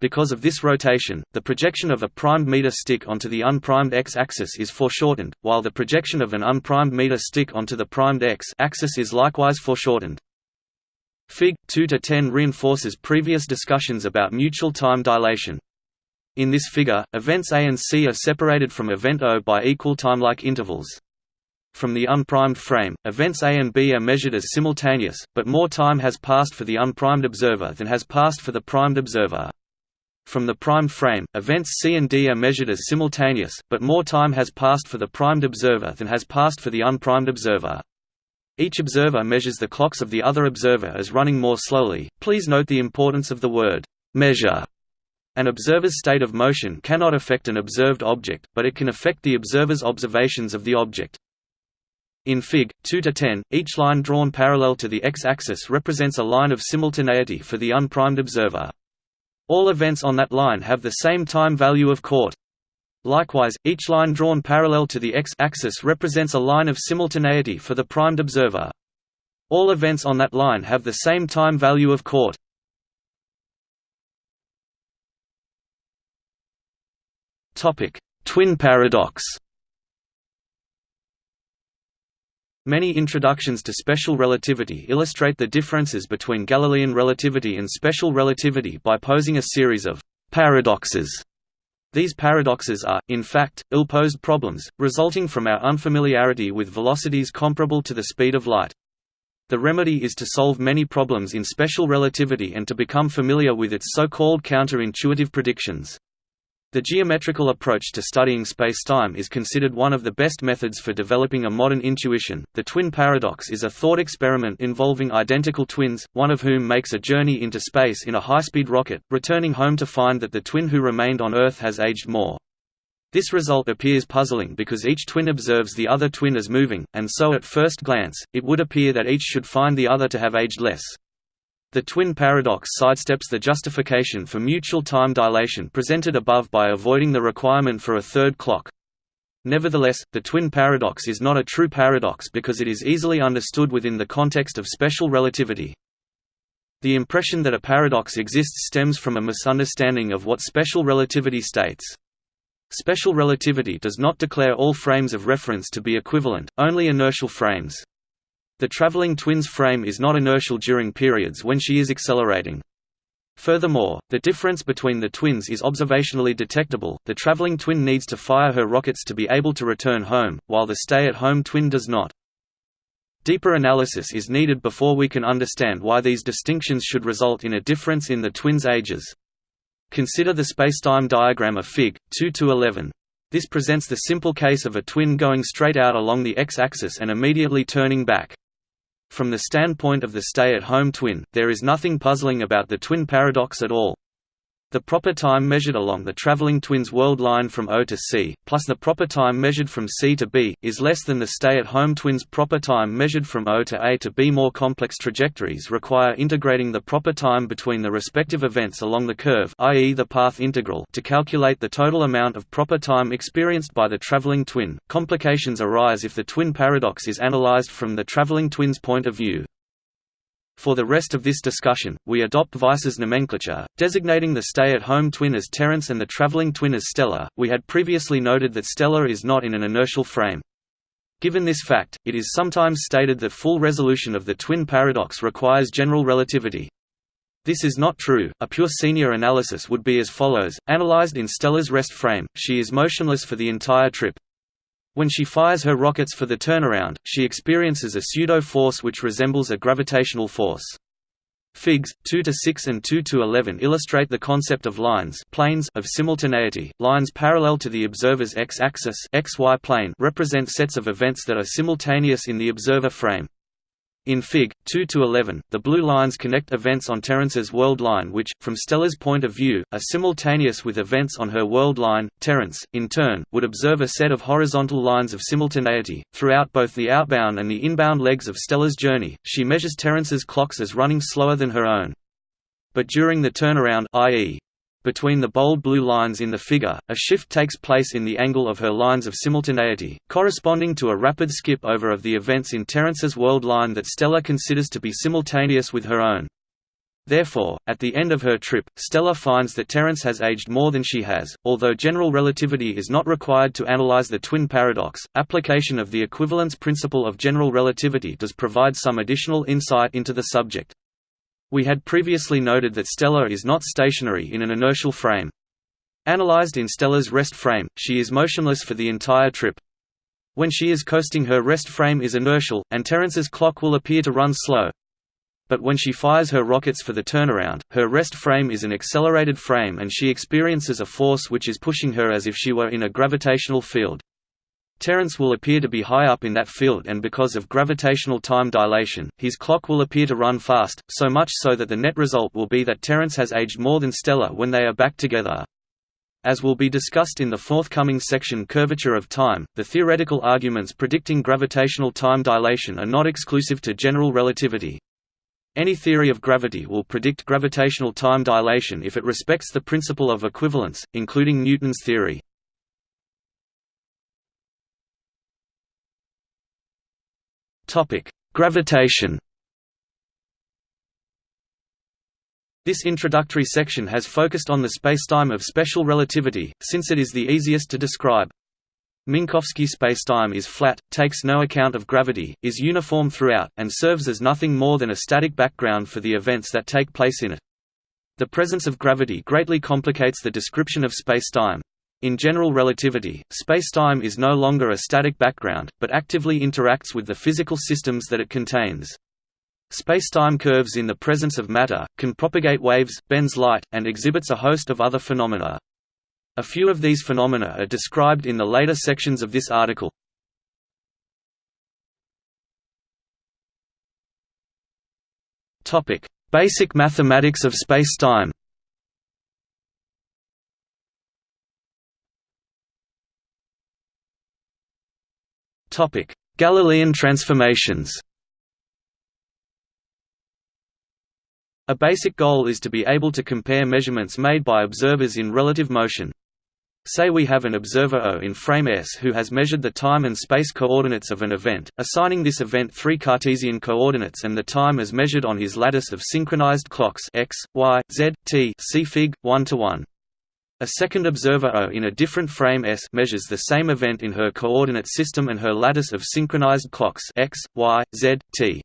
A: Because of this rotation, the projection of a primed meter stick onto the unprimed x-axis is foreshortened, while the projection of an unprimed meter stick onto the primed x-axis is likewise foreshortened. Fig. 2–10 reinforces previous discussions about mutual time dilation. In this figure, events A and C are separated from event O by equal timelike intervals. From the unprimed frame, events A and B are measured as simultaneous, but more time has passed for the unprimed observer than has passed for the primed observer. From the primed frame, events C and D are measured as simultaneous, but more time has passed for the primed observer than has passed for the unprimed observer. Each observer measures the clocks of the other observer as running more slowly. Please note the importance of the word measure. An observer's state of motion cannot affect an observed object, but it can affect the observer's observations of the object. In Fig. 2 to 10, each line drawn parallel to the x-axis represents a line of simultaneity for the unprimed observer. All events on that line have the same time value of court. Likewise, each line drawn parallel to the x-axis represents a line of simultaneity for the primed observer. All events on that line have the same time value of court. Twin paradox Many introductions to special relativity illustrate the differences between Galilean relativity and special relativity by posing a series of paradoxes. These paradoxes are, in fact, ill-posed problems, resulting from our unfamiliarity with velocities comparable to the speed of light. The remedy is to solve many problems in special relativity and to become familiar with its so-called counter-intuitive predictions. The geometrical approach to studying spacetime is considered one of the best methods for developing a modern intuition. The twin paradox is a thought experiment involving identical twins, one of whom makes a journey into space in a high-speed rocket, returning home to find that the twin who remained on Earth has aged more. This result appears puzzling because each twin observes the other twin as moving, and so at first glance, it would appear that each should find the other to have aged less. The twin paradox sidesteps the justification for mutual time dilation presented above by avoiding the requirement for a third clock. Nevertheless, the twin paradox is not a true paradox because it is easily understood within the context of special relativity. The impression that a paradox exists stems from a misunderstanding of what special relativity states. Special relativity does not declare all frames of reference to be equivalent, only inertial frames. The traveling twin's frame is not inertial during periods when she is accelerating. Furthermore, the difference between the twins is observationally detectable. The traveling twin needs to fire her rockets to be able to return home, while the stay-at-home twin does not. Deeper analysis is needed before we can understand why these distinctions should result in a difference in the twins' ages. Consider the spacetime diagram of Fig. 2–11. This presents the simple case of a twin going straight out along the x-axis and immediately turning back. From the standpoint of the stay-at-home twin, there is nothing puzzling about the twin paradox at all. The proper time measured along the traveling twin's world line from O to C, plus the proper time measured from C to B, is less than the stay-at-home twin's proper time measured from O to A to B. More complex trajectories require integrating the proper time between the respective events along the curve i.e. the path integral to calculate the total amount of proper time experienced by the traveling twin. Complications arise if the twin paradox is analyzed from the traveling twin's point of view. For the rest of this discussion, we adopt Weiss's nomenclature, designating the stay-at-home twin as Terence and the traveling twin as Stella. We had previously noted that Stella is not in an inertial frame. Given this fact, it is sometimes stated that full resolution of the twin paradox requires general relativity. This is not true. A pure senior analysis would be as follows: analyzed in Stella's rest frame, she is motionless for the entire trip. When she fires her rockets for the turnaround, she experiences a pseudo-force which resembles a gravitational force. Figs. 2 to 6 and 2 to 11 illustrate the concept of lines planes of simultaneity. Lines parallel to the observer's x-axis xy plane represent sets of events that are simultaneous in the observer frame. In Fig. 2 to 11, the blue lines connect events on Terence's world line which, from Stella's point of view, are simultaneous with events on her world line. Terence, in turn, would observe a set of horizontal lines of simultaneity. Throughout both the outbound and the inbound legs of Stella's journey, she measures Terence's clocks as running slower than her own. But during the turnaround i.e., between the bold blue lines in the figure, a shift takes place in the angle of her lines of simultaneity, corresponding to a rapid skip over of the events in Terence's world line that Stella considers to be simultaneous with her own. Therefore, at the end of her trip, Stella finds that Terence has aged more than she has. Although general relativity is not required to analyze the twin paradox, application of the equivalence principle of general relativity does provide some additional insight into the subject. We had previously noted that Stella is not stationary in an inertial frame. Analyzed in Stella's rest frame, she is motionless for the entire trip. When she is coasting her rest frame is inertial, and Terence's clock will appear to run slow. But when she fires her rockets for the turnaround, her rest frame is an accelerated frame and she experiences a force which is pushing her as if she were in a gravitational field. Terence will appear to be high up in that field and because of gravitational time dilation, his clock will appear to run fast, so much so that the net result will be that Terence has aged more than Stella when they are back together. As will be discussed in the forthcoming section Curvature of Time, the theoretical arguments predicting gravitational time dilation are not exclusive to general relativity. Any theory of gravity will predict gravitational time dilation if it respects the principle of equivalence, including Newton's theory. Topic: Gravitation. This introductory section has focused on the spacetime of special relativity, since it is the easiest to describe. Minkowski spacetime is flat, takes no account of gravity, is uniform throughout, and serves as nothing more than a static background for the events that take place in it. The presence of gravity greatly complicates the description of spacetime. In general relativity, spacetime is no longer a static background, but actively interacts with the physical systems that it contains. Spacetime curves in the presence of matter, can propagate waves, bends light, and exhibits a host of other phenomena. A few of these phenomena are described in the later sections of this article. Basic mathematics of spacetime Galilean transformations A basic goal is to be able to compare measurements made by observers in relative motion. Say we have an observer O in frame S who has measured the time and space coordinates of an event, assigning this event three Cartesian coordinates and the time as measured on his lattice of synchronized clocks x, y, z, t see Fig. 1 to 1. A second observer O in a different frame S measures the same event in her coordinate system and her lattice of synchronized clocks x, y, z, t.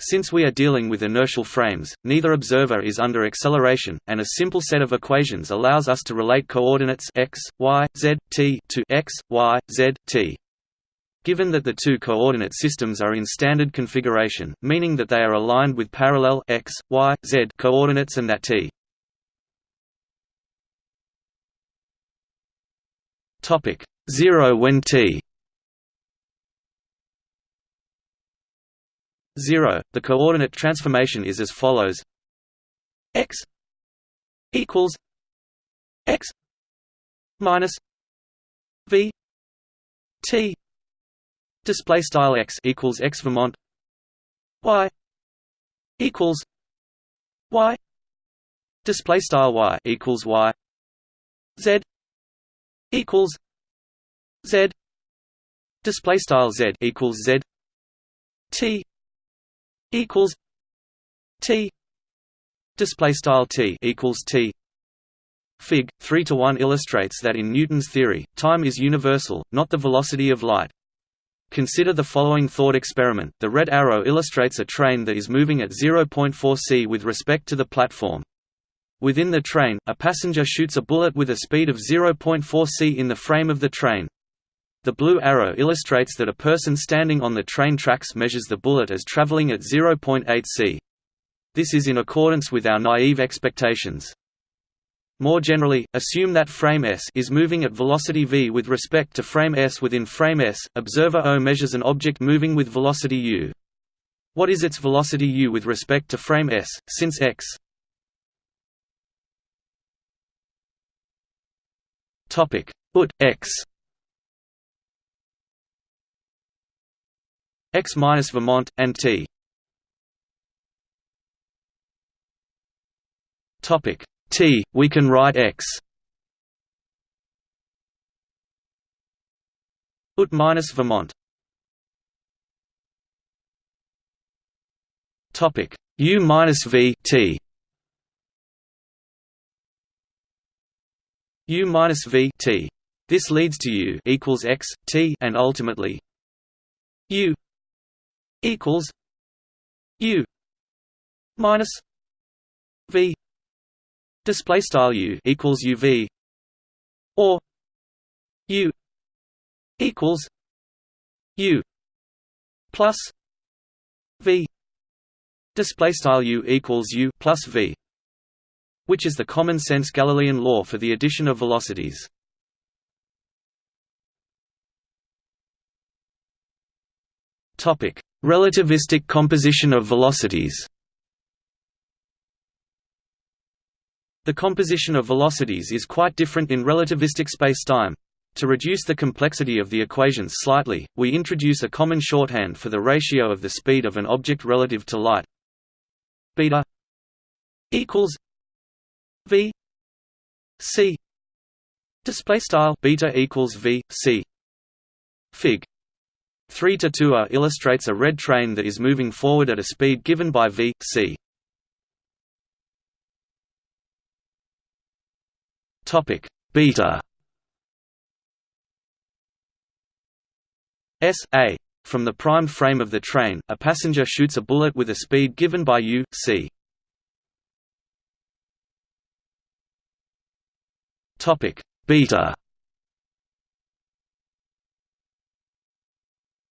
A: Since we are dealing with inertial frames, neither observer is under acceleration, and a simple set of equations allows us to relate coordinates x, y, z, t to x, y, z, t. Given that the two coordinate systems are in standard configuration, meaning that they are aligned with parallel x, y, z coordinates and that t topic. 0 when t. 0. The coordinate transformation is as follows. X equals x minus v t. Display style x equals x Vermont. Y equals y. Display style y equals y. Z equals z. Display style z equals z. T equals T. Display style T equals T. Fig. 3 to 1 illustrates that in Newton's theory time is universal not the velocity of light. Consider the following thought experiment. The red arrow illustrates a train that is moving at 0.4 c with respect to the platform Within the train, a passenger shoots a bullet with a speed of 0.4 c in the frame of the train. The blue arrow illustrates that a person standing on the train tracks measures the bullet as traveling at 0.8 c. This is in accordance with our naive expectations. More generally, assume that frame S is moving at velocity v with respect to frame S within frame S. Observer O measures an object moving with velocity u. What is its velocity u with respect to frame S, since x topic ut x x minus Vermont, and t. Topic t. We can write x. Ut minus Vermont. Topic u minus v t. u minus v t. This leads to u equals x t and ultimately u equals U minus V. Display style U equals UV or U equals U plus V. Display style U equals U plus V which is the common sense Galilean law for the addition of velocities Relativistic composition of velocities The composition of velocities is quite different in relativistic spacetime. To reduce the complexity of the equations slightly, we introduce a common shorthand for the ratio of the speed of an object relative to light. Beta equals v c display style beta equals v c fig 3 to 2 a illustrates a red train that is moving forward at a speed given by v, c. Topic beta S a from the prime frame of the train, a passenger shoots a bullet with a speed given by u, c. Topic beta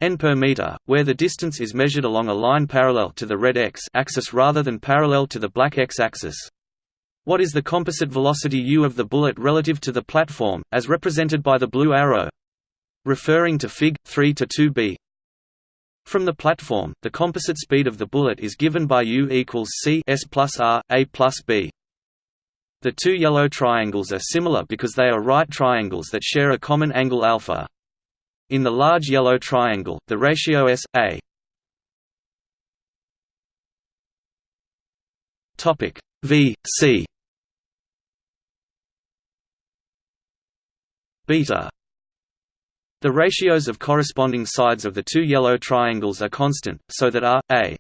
A: n per meter, where the distance is measured along a line parallel to the red x axis rather than parallel to the black x axis. What is the composite velocity u of the bullet relative to the platform, as represented by the blue arrow? Referring to Fig. 3 to 2b. From the platform, the composite speed of the bullet is given by u equals c s plus r, a plus b. The two yellow triangles are similar because they are right triangles that share a common angle alpha. In the large yellow triangle, the ratio S, A. Topic v c. Beta. The ratios of corresponding sides of the two yellow triangles are constant, so that r, a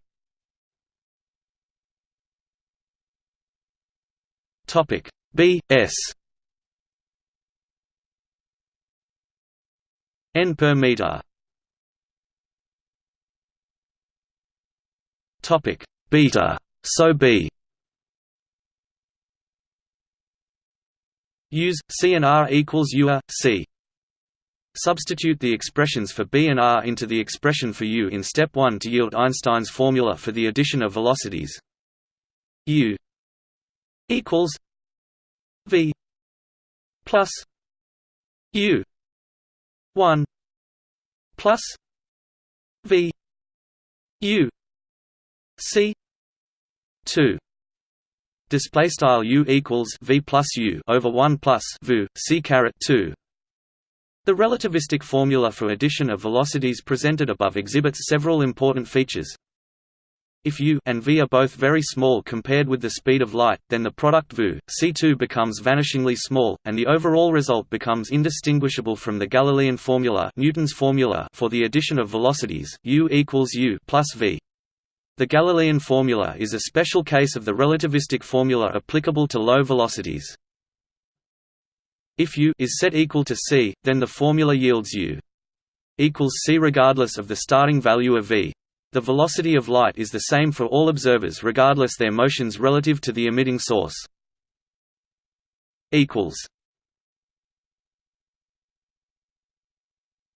A: topic b s. N per meter. Topic beta so b. Use c and r equals u a c. Substitute the expressions for b and r into the expression for u in step 1 to yield Einstein's formula for the addition of velocities. u equals v plus u 1 plus v u c 2 display style u equals v plus u over 1 plus v c caret 2 the relativistic formula for addition of velocities presented above exhibits several important features. If u and v are both very small compared with the speed of light, then the product v, c2 becomes vanishingly small, and the overall result becomes indistinguishable from the Galilean formula, Newton's formula for the addition of velocities, u equals u plus v. The Galilean formula is a special case of the relativistic formula applicable to low velocities. If u is set equal to c, then the formula yields u equals c regardless of the starting value of v. The velocity of light is the same for all observers regardless their motions relative to the emitting source.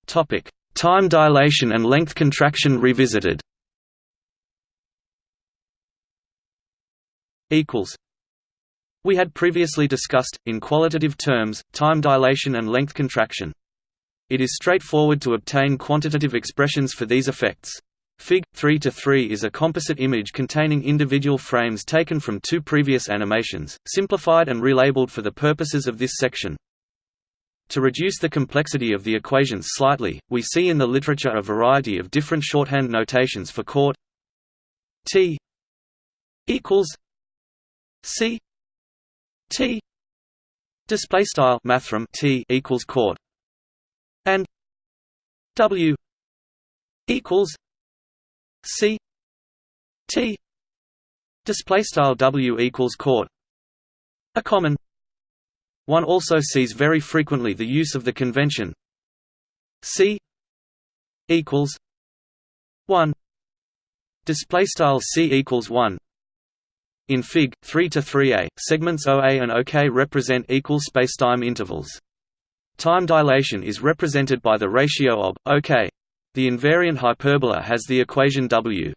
A: Topic: Time dilation and length contraction revisited. Equals we had previously discussed, in qualitative terms, time dilation and length contraction. It is straightforward to obtain quantitative expressions for these effects. Fig. 3 to 3 is a composite image containing individual frames taken from two previous animations, simplified and relabeled for the purposes of this section. To reduce the complexity of the equations slightly, we see in the literature a variety of different shorthand notations for chord t equals c T display style mathrm T equals chord and W equals C T display style W equals chord a common one also sees very frequently the use of the convention C equals 1 display style C equals 1 in Fig. 3 to 3a, segments OA and OK represent equal spacetime intervals. Time dilation is represented by the ratio of OK. The invariant hyperbola has the equation W.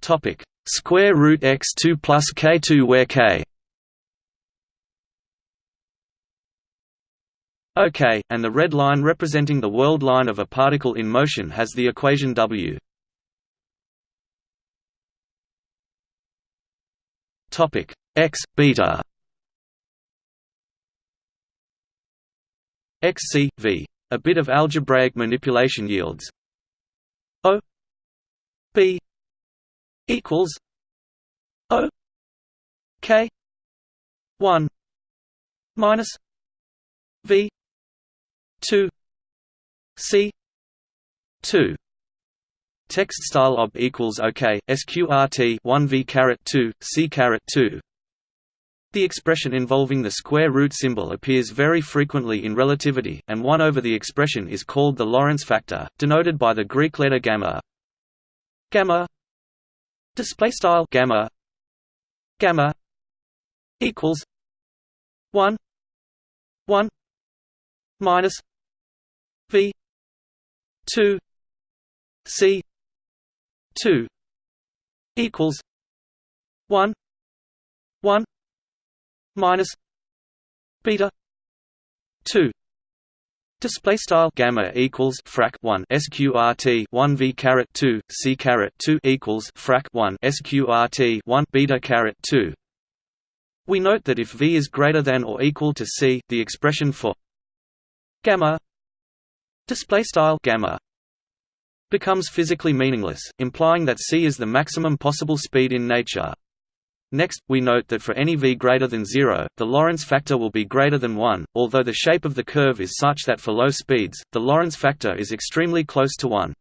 A: Topic: Square root x2 plus k2 where k OK, and the red line representing the world line of a particle in motion has the equation W. Topic x beta xc v. A bit of algebraic manipulation yields O b equals O k one minus v two c two Text style ob equals OK, sqrt 1 v caret 2, c caret 2. The expression involving the square root symbol appears very frequently in relativity, and 1 over the expression is called the Lorentz factor, denoted by the Greek letter gamma. Gamma. Display style gamma. Gamma. Equals 1 1 minus v. 2 c. 2 equals 1 1 minus beta 2 Display style gamma equals frac 1 sqrt 1 v caret 2 c caret 2 equals frac 1 sqrt 1 beta caret 2. We note that if v is greater than or equal to c, the expression for gamma display style gamma becomes physically meaningless, implying that c is the maximum possible speed in nature. Next, we note that for any v greater than 0, the Lorentz factor will be greater than 1, although the shape of the curve is such that for low speeds, the Lorentz factor is extremely close to 1.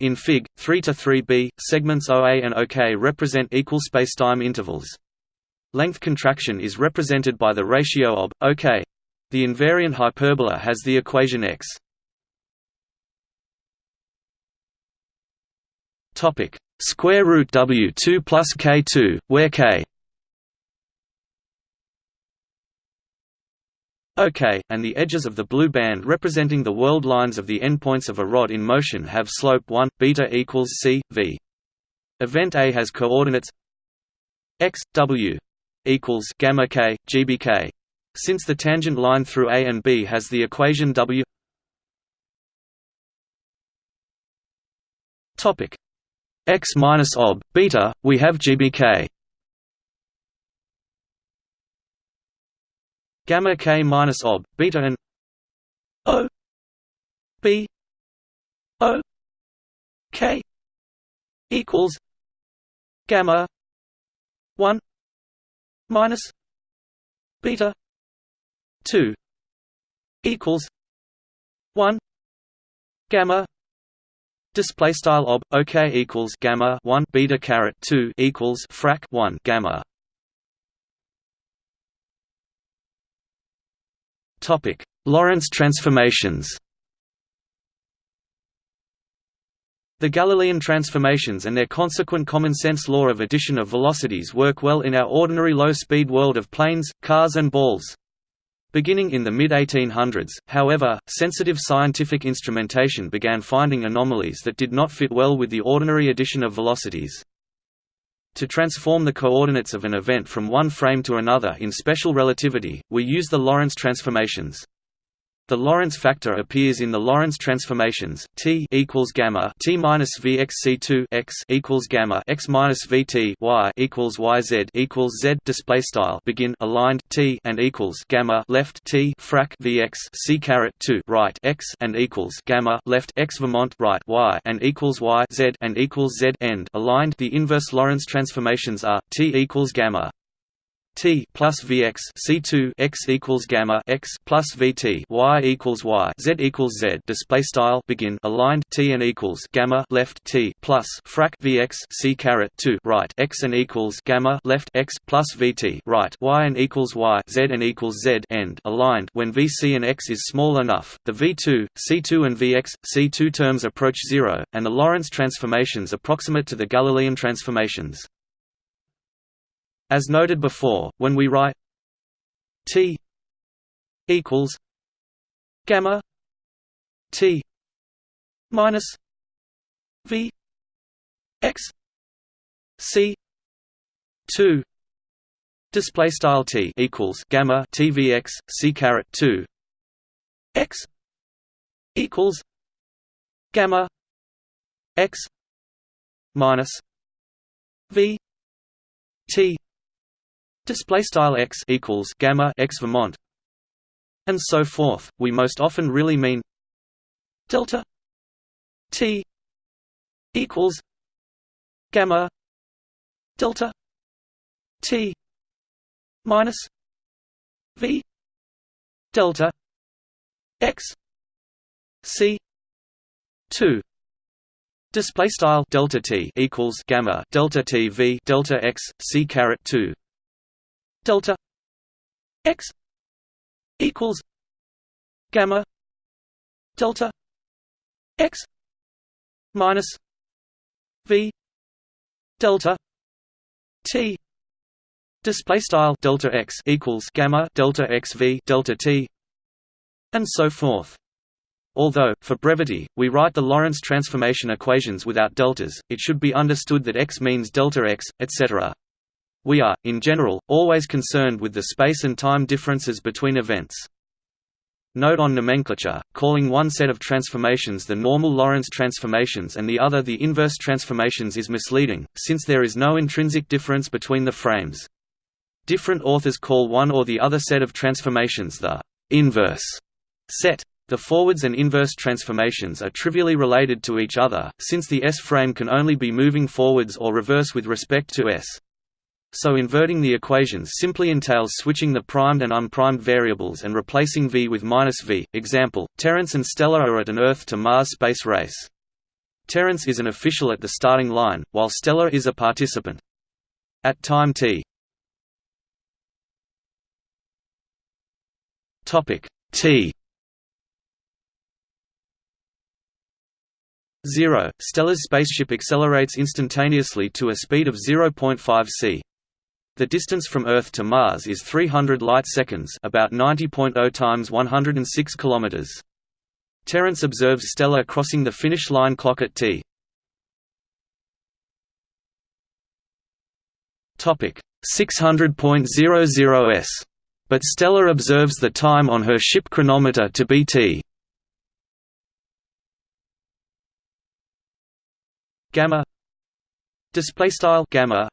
A: In Fig. 3 to 3b, segments OA and OK represent equal spacetime intervals. Length contraction is represented by the ratio of OK. The invariant hyperbola has the equation x. Topic: square root W2 plus K2, where K OK, and the edges of the blue band representing the world lines of the endpoints of a rod in motion have slope 1, beta equals c, v. Event A has coordinates x, w equals gamma k, gbk. Since the tangent line through A and B has the equation w topic x minus ob beta, we have gbk. Gamma k minus ob beta and o b o k equals gamma one minus beta two equals one gamma Display style ob OK equals gamma one beta caret two equals frac one gamma. Topic Lorentz transformations. The Galilean transformations and their consequent common-sense law of addition of velocities work well in our ordinary low-speed world of planes, cars and balls. Beginning in the mid-1800s, however, sensitive scientific instrumentation began finding anomalies that did not fit well with the ordinary addition of velocities. To transform the coordinates of an event from one frame to another in special relativity, we use the Lorentz transformations. The Lorentz factor appears in the Lorentz transformations T equals gamma T minus VXC2 x equals gamma x minus VT y equals YZ equals Z display style begin aligned T and equals gamma left T frac VX C caret 2 right x and equals gamma left x Vermont right y and equals Y Z and equals Z end. Aligned the inverse Lorentz transformations are T equals gamma T plus Vx C2 x equals gamma x plus Vt y equals y z equals z. Display style begin aligned T and equals gamma left T plus frac Vx C caret 2 right x and equals gamma left x plus Vt right y and equals y z and equals z end aligned. When Vc and x is small enough the V2 C2 and Vx C2 terms approach zero and the Lorentz transformations approximate to the Galilean transformations as noted before, when we write T equals gamma T minus V x C two display style T equals gamma TVX C caret two x equals gamma x minus V T display style x equals gamma x Vermont and so forth. We most often really mean delta t equals gamma delta t minus v delta x c 2 display style delta t equals gamma delta t v delta x c caret 2 delta x equals gamma delta x minus v delta t display style delta x equals gamma delta x v delta t and so forth Although, for brevity, we write the Lorentz transformation equations without deltas, it should be understood that x means delta x, etc. We are, in general, always concerned with the space and time differences between events. Note on nomenclature, calling one set of transformations the normal Lorentz transformations and the other the inverse transformations is misleading, since there is no intrinsic difference between the frames. Different authors call one or the other set of transformations the inverse set, The forwards and inverse transformations are trivially related to each other, since the S frame can only be moving forwards or reverse with respect to S. So inverting the equations simply entails switching the primed and unprimed variables and replacing v with minus v. Example, Terence and Stella are at an Earth to Mars space race. Terence is an official at the starting line, while Stella is a participant. At time t t 0. Stella's spaceship accelerates instantaneously to a speed of 0.5 c. The distance from Earth to Mars is 300 light-seconds about 90.0 times 106 kilometers. Terence observes Stella crossing the finish line clock at t. Topic 600.00 s. But Stella observes the time on her ship chronometer to be t. gamma display style gamma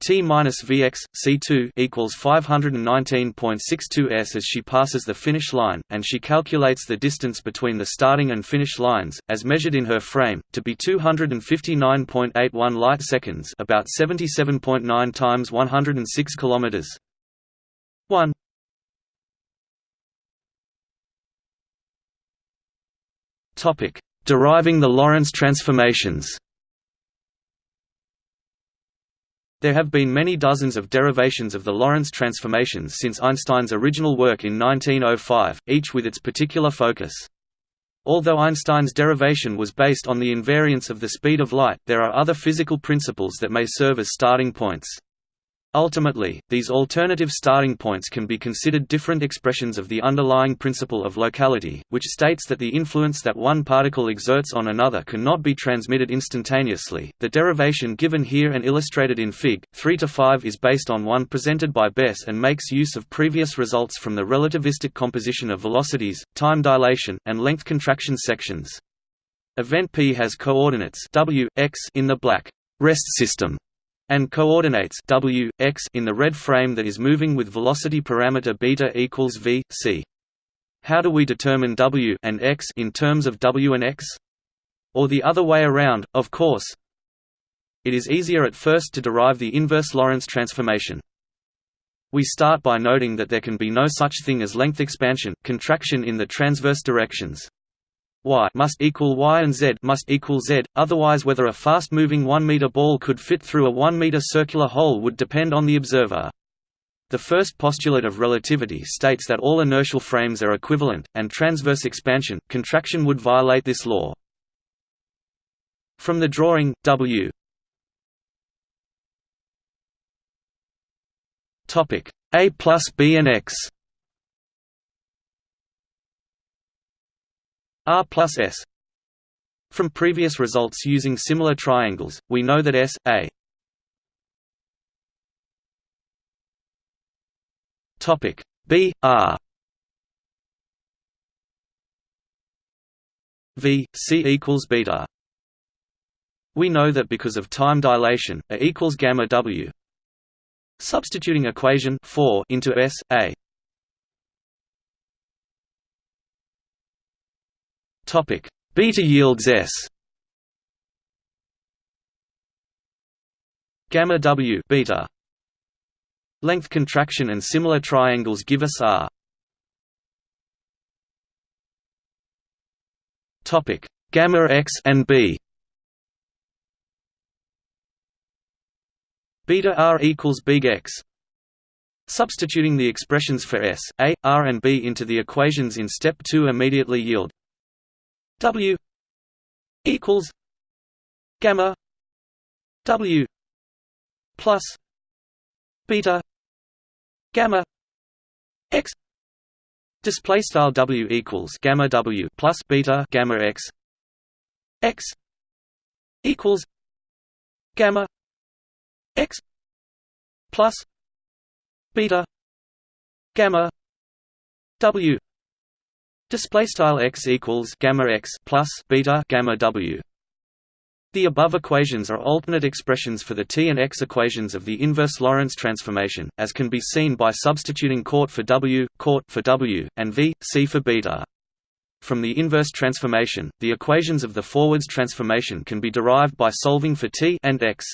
A: T minus Vx C2 equals 519.62 s as she passes the finish line, and she calculates the distance between the starting and finish lines, as measured in her frame, to be 259.81 light seconds, about 77.9 times 106 kilometers. 1 Topic Deriving the Lorentz transformations There have been many dozens of derivations of the Lorentz transformations since Einstein's original work in 1905, each with its particular focus. Although Einstein's derivation was based on the invariance of the speed of light, there are other physical principles that may serve as starting points. Ultimately, these alternative starting points can be considered different expressions of the underlying principle of locality, which states that the influence that one particle exerts on another cannot be transmitted instantaneously. The derivation given here and illustrated in Fig. 3 to 5 is based on one presented by Bais and makes use of previous results from the relativistic composition of velocities, time dilation, and length contraction sections. Event P has coordinates w, x in the black rest system and coordinates w, x in the red frame that is moving with velocity parameter beta equals v, c. How do we determine w and x in terms of w and x? Or the other way around, of course. It is easier at first to derive the inverse Lorentz transformation. We start by noting that there can be no such thing as length expansion, contraction in the transverse directions y must equal y and z must equal z, otherwise whether a fast-moving 1-meter ball could fit through a 1-meter circular hole would depend on the observer. The first postulate of relativity states that all inertial frames are equivalent, and transverse expansion, contraction would violate this law. From the drawing, W A plus B and X R plus S. From previous results using similar triangles, we know that S, A. Topic. B R. V C equals beta. We know that because of time dilation, A equals gamma W. Substituting equation 4 into S A Topic: Beta yields S. Gamma W beta. Length contraction and similar triangles give us R. Topic: Gamma X and B. Beta R equals big X. Substituting the expressions for S, A, R and B into the equations in step 2 immediately yield W equals gamma W plus beta gamma X. Display style W equals gamma W plus beta gamma X. X equals gamma X plus beta gamma W Display style x equals gamma x plus beta gamma w. The above equations are alternate expressions for the t and x equations of the inverse Lorentz transformation, as can be seen by substituting court for w, court for w, and v, c for beta. From the inverse transformation, the equations of the forwards transformation can be derived by solving for t and x.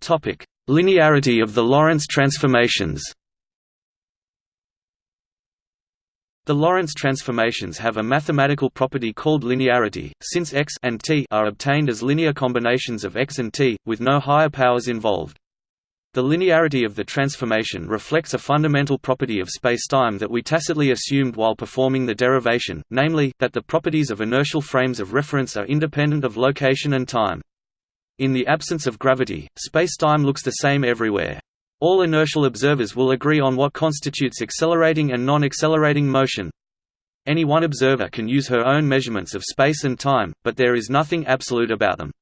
A: Topic: Linearity of the Lorentz transformations. The Lorentz transformations have a mathematical property called linearity, since x and t are obtained as linear combinations of x and t, with no higher powers involved. The linearity of the transformation reflects a fundamental property of spacetime that we tacitly assumed while performing the derivation, namely, that the properties of inertial frames of reference are independent of location and time. In the absence of gravity, spacetime looks the same everywhere. All inertial observers will agree on what constitutes accelerating and non-accelerating motion. Any one observer can use her own measurements of space and time, but there is nothing absolute about them.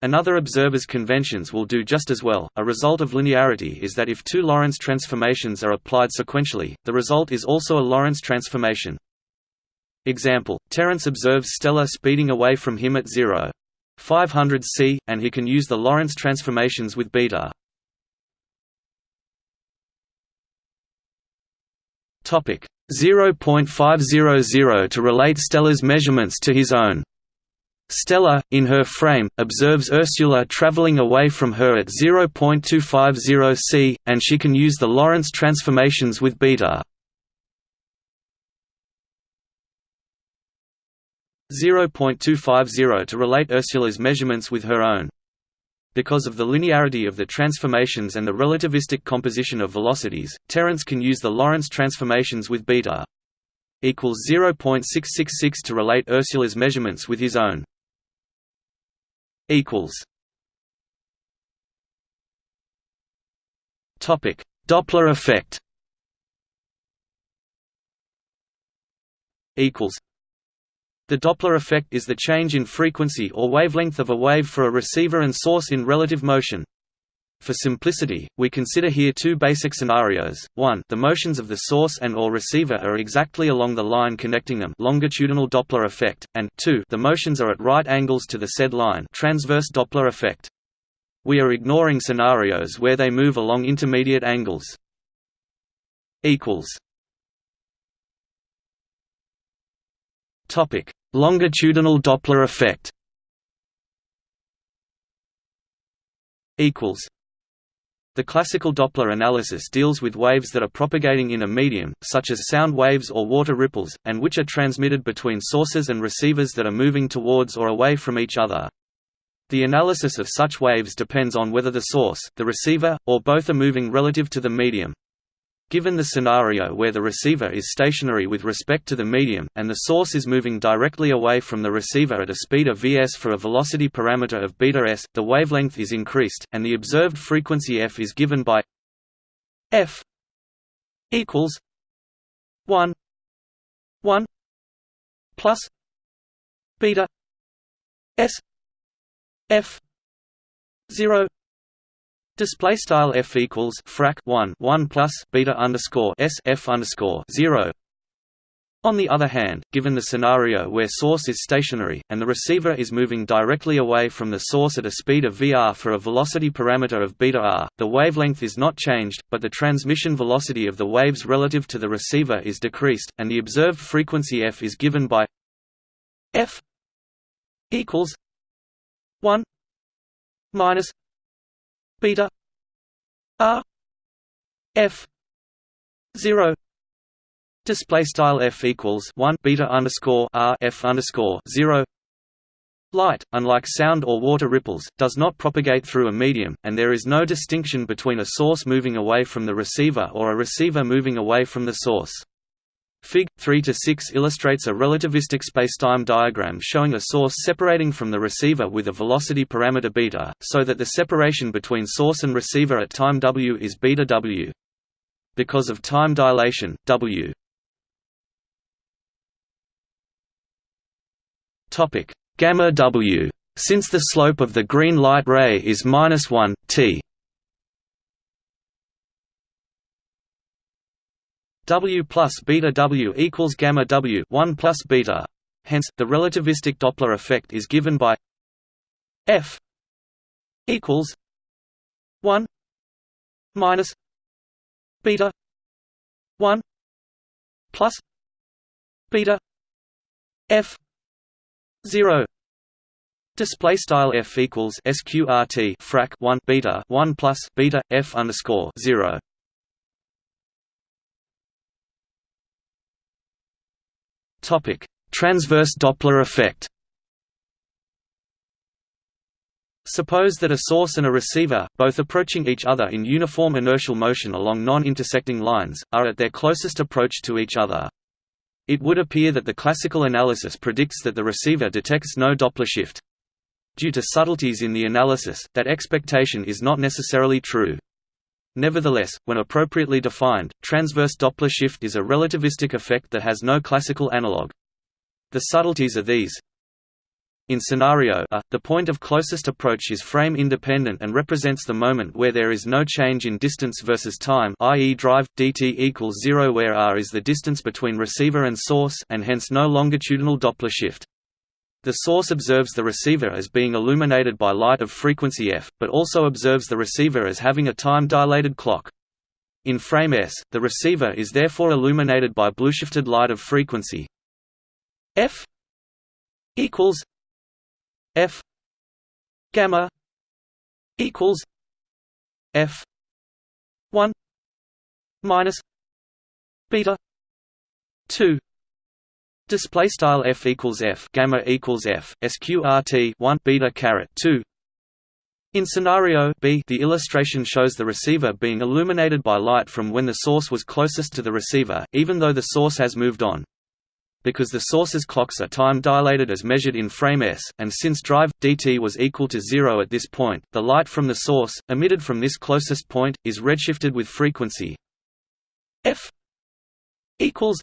A: Another observer's conventions will do just as well. A result of linearity is that if two Lorentz transformations are applied sequentially, the result is also a Lorentz transformation. Example: Terence observes Stella speeding away from him at 0. 500 c, and he can use the Lorentz transformations with beta. Topic 0.500 to relate Stella's measurements to his own. Stella, in her frame, observes Ursula traveling away from her at 0.250 c, and she can use the Lorentz transformations with beta. 0.250 to relate Ursula's measurements with her own. Because of the linearity of the transformations and the relativistic composition of velocities, Terence can use the Lorentz transformations with beta equals 0.666 to relate Ursula's measurements with his own equals topic Doppler effect equals the Doppler effect is the change in frequency or wavelength of a wave for a receiver and source in relative motion. For simplicity, we consider here two basic scenarios. 1. The motions of the source and or receiver are exactly along the line connecting them longitudinal Doppler effect, and 2. The motions are at right angles to the said line transverse Doppler effect. We are ignoring scenarios where they move along intermediate angles. equals Topic: Longitudinal Doppler effect equals the classical Doppler analysis deals with waves that are propagating in a medium, such as sound waves or water ripples, and which are transmitted between sources and receivers that are moving towards or away from each other. The analysis of such waves depends on whether the source, the receiver, or both are moving relative to the medium. Given the scenario where the receiver is stationary with respect to the medium, and the source is moving directly away from the receiver at a speed of vs for a velocity parameter of beta s, the wavelength is increased, and the observed frequency f is given by f equals 1 1 plus beta s f 0 Display style f equals frac 1 1 plus beta underscore s f underscore 0. On the other hand, given the scenario where source is stationary, and the receiver is moving directly away from the source at a speed of vr for a velocity parameter of beta r, the wavelength is not changed, but the transmission velocity of the waves relative to the receiver is decreased, and the observed frequency f is given by f equals 1 minus beta r. F. 0 display style f equals 1 beta underscore r f underscore 0 Light, unlike sound or water ripples, does not propagate through a medium, and there is no distinction between a source moving away from the receiver or a receiver moving away from the source. Fig. 3–6 illustrates a relativistic spacetime diagram showing a source separating from the receiver with a velocity parameter beta, so that the separation between source and receiver at time w is beta w. Because of time dilation, w gamma w. Since the slope of the green light ray is minus 1, t W plus beta W equals gamma W 1 plus beta. Hence, the relativistic Doppler effect is given by F equals 1 minus beta 1 plus beta f 0 display style f equals sqrt frac 1 beta 1 plus beta f underscore 0 topic transverse doppler effect Suppose that a source and a receiver, both approaching each other in uniform inertial motion along non-intersecting lines, are at their closest approach to each other. It would appear that the classical analysis predicts that the receiver detects no Doppler shift. Due to subtleties in the analysis, that expectation is not necessarily true. Nevertheless, when appropriately defined, transverse Doppler shift is a relativistic effect that has no classical analog. The subtleties are these in scenario A, the point of closest approach is frame independent and represents the moment where there is no change in distance versus time i.e. drive, dt equals 0 where r is the distance between receiver and source and hence no longitudinal Doppler shift. The source observes the receiver as being illuminated by light of frequency f, but also observes the receiver as having a time-dilated clock. In frame S, the receiver is therefore illuminated by blueshifted light of frequency f equals f gamma equals f 1 minus beta 2 display style f equals f gamma equals f sqrt 1 beta caret 2 in scenario B, the illustration shows the receiver being illuminated by light from when the source was closest to the receiver, even though the source has moved on. Because the source's clocks are time-dilated as measured in frame S, and since drive, dt was equal to zero at this point, the light from the source, emitted from this closest point, is redshifted with frequency f equals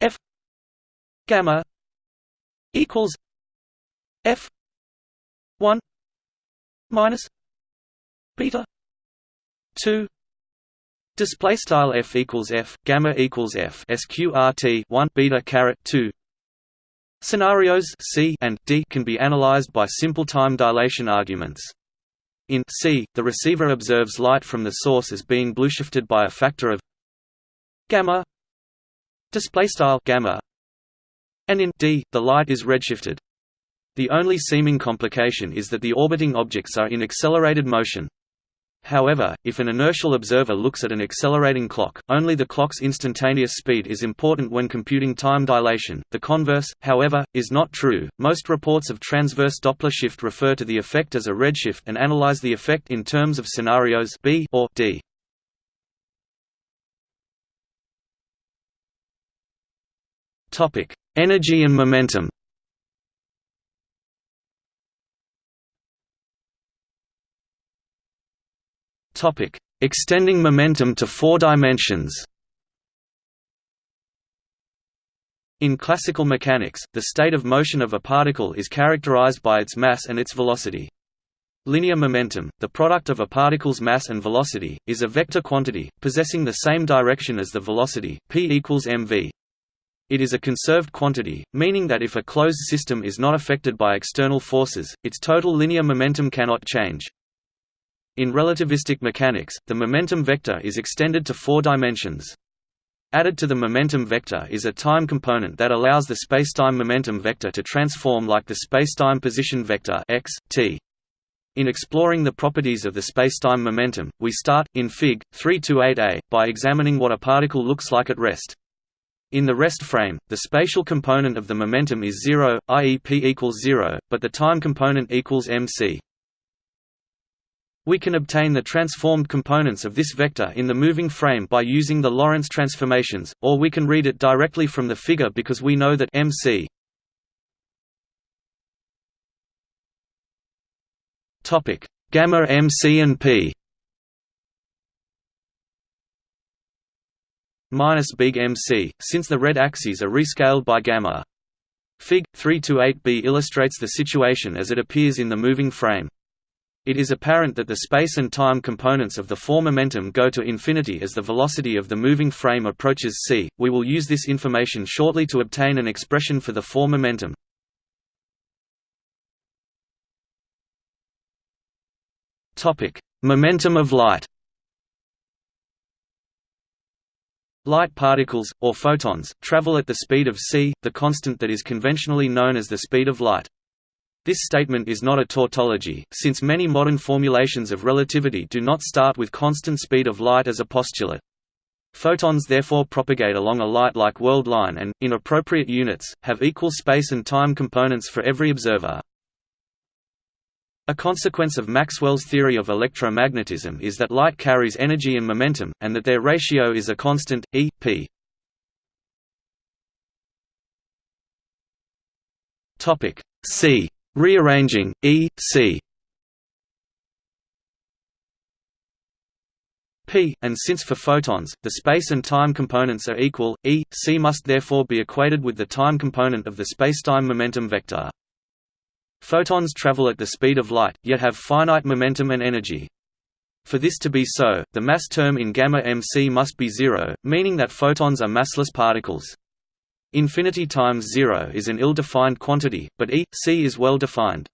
A: f gamma equals f 1 minus beta 2 Display style f equals f gamma equals f sqrt 1 beta caret 2. Scenarios C and D can be analyzed by simple time dilation arguments. In C, the receiver observes light from the source as being blueshifted by a factor of gamma display style gamma and in D, the light is redshifted. The only seeming complication is that the orbiting objects are in accelerated motion. However, if an inertial observer looks at an accelerating clock, only the clock's instantaneous speed is important when computing time dilation. The converse, however, is not true. Most reports of transverse Doppler shift refer to the effect as a redshift and analyze the effect in terms of scenarios B or D. Topic: Energy and momentum. Topic: Extending momentum to four dimensions. In classical mechanics, the state of motion of a particle is characterized by its mass and its velocity. Linear momentum, the product of a particle's mass and velocity, is a vector quantity, possessing the same direction as the velocity, p equals mv. It is a conserved quantity, meaning that if a closed system is not affected by external forces, its total linear momentum cannot change. In relativistic mechanics, the momentum vector is extended to four dimensions. Added to the momentum vector is a time component that allows the spacetime momentum vector to transform like the spacetime position vector x, t. In exploring the properties of the spacetime momentum, we start, in Fig. 328a, by examining what a particle looks like at rest. In the rest frame, the spatial component of the momentum is zero, i.e. p equals zero, but the time component equals mc. We can obtain the transformed components of this vector in the moving frame by using the Lorentz transformations, or we can read it directly from the figure because we know that mc gamma mc and p minus big MC, since the red axes are rescaled by gamma. Fig. 328b illustrates the situation as it appears in the moving frame. It is apparent that the space and time components of the four momentum go to infinity as the velocity of the moving frame approaches c. We will use this information shortly to obtain an expression for the four momentum. Topic: Momentum of light. Light particles, or photons, travel at the speed of c, the constant that is conventionally known as the speed of light. This statement is not a tautology, since many modern formulations of relativity do not start with constant speed of light as a postulate. Photons therefore propagate along a light-like world line and, in appropriate units, have equal space and time components for every observer. A consequence of Maxwell's theory of electromagnetism is that light carries energy and momentum, and that their ratio is a constant, E, p. C. Rearranging, E, c p, and since for photons, the space and time components are equal, E, c must therefore be equated with the time component of the spacetime momentum vector. Photons travel at the speed of light, yet have finite momentum and energy. For this to be so, the mass term in gamma mc must be zero, meaning that photons are massless particles. Infinity times zero is an ill-defined quantity, but E, c is well defined.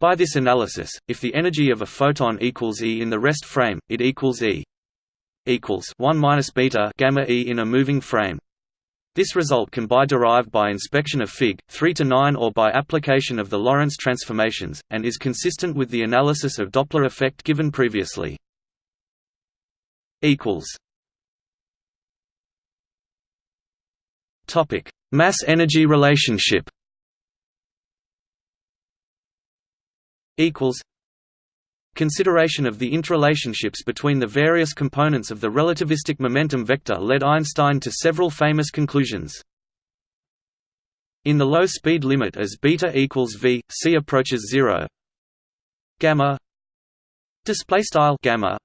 A: By this analysis, if the energy of a photon equals E in the rest frame, it equals E equals 1 minus beta gamma E in a moving frame. This result can be derived by inspection of Fig. 3 to 9 or by application of the Lorentz transformations, and is consistent with the analysis of Doppler effect given previously. Equals. Topic: Mass-energy relationship. Equals Consideration of the interrelationships between the various components of the relativistic momentum vector led Einstein to several famous conclusions. In the low speed limit as beta equals v, c approaches zero, gamma display style gamma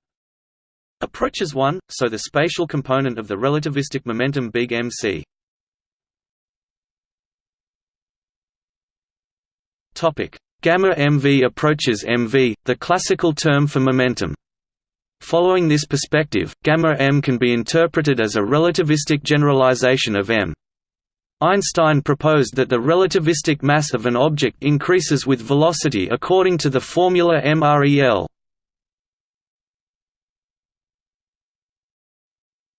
A: approaches 1, so the spatial component of the relativistic momentum big MC topic Gamma mv approaches mv, the classical term for momentum. Following this perspective, gamma m can be interpreted as a relativistic generalization of m. Einstein proposed that the relativistic mass of an object increases with velocity according to the formula MREL.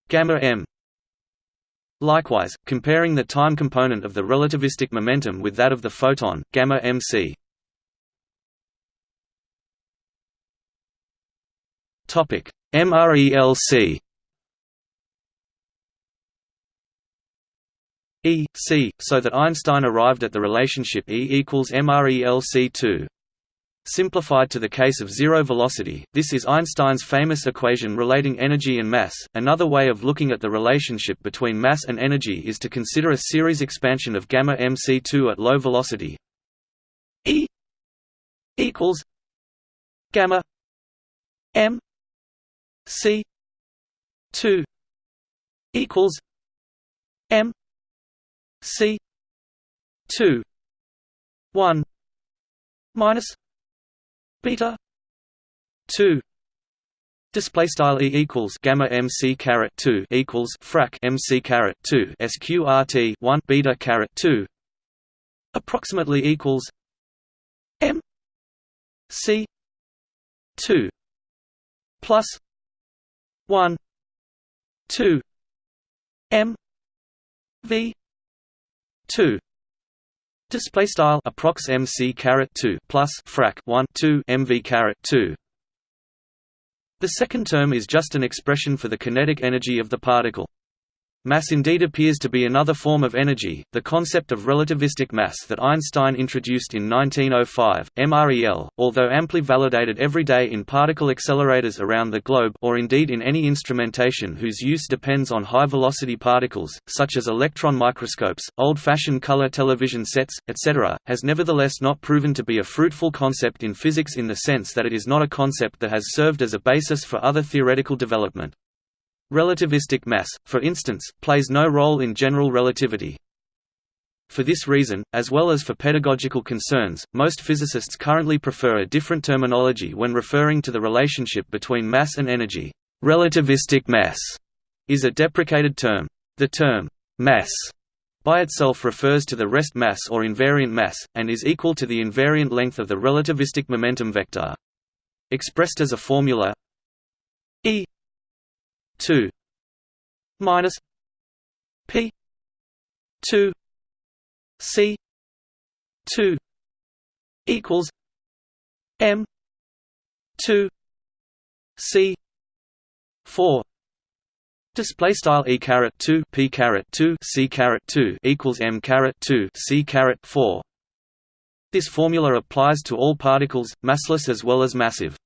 A: Gamma m Likewise, comparing the time component of the relativistic momentum with that of the photon, gamma mc Topic: MRELC E, C, so that Einstein arrived at the relationship E equals MRELC2. Simplified to the case of zero velocity, this is Einstein's famous equation relating energy and mass. Another way of looking at the relationship between mass and energy is to consider a series expansion of gamma mc2 at low velocity. E equals gamma m C two equals M C two one minus beta two Display style e equals gamma mc caret two equals frac mc caret two sqrt one beta caret two approximately equals m c two plus 1 2 m v 2 display style approx mc caret 2 plus frac 1 2 mv caret 2 the second term is just an expression for the kinetic energy of the particle Mass indeed appears to be another form of energy, the concept of relativistic mass that Einstein introduced in 1905, MREL, although amply validated every day in particle accelerators around the globe or indeed in any instrumentation whose use depends on high-velocity particles, such as electron microscopes, old-fashioned color television sets, etc., has nevertheless not proven to be a fruitful concept in physics in the sense that it is not a concept that has served as a basis for other theoretical development. Relativistic mass, for instance, plays no role in general relativity. For this reason, as well as for pedagogical concerns, most physicists currently prefer a different terminology when referring to the relationship between mass and energy. Relativistic mass is a deprecated term. The term mass by itself refers to the rest mass or invariant mass, and is equal to the invariant length of the relativistic momentum vector. Expressed as a formula E 2 minus p 2 c 2 equals m 2 c 4 Display style e caret two p caret two c caret two equals m caret two c caret four. This formula applies to all particles, massless as well as massive.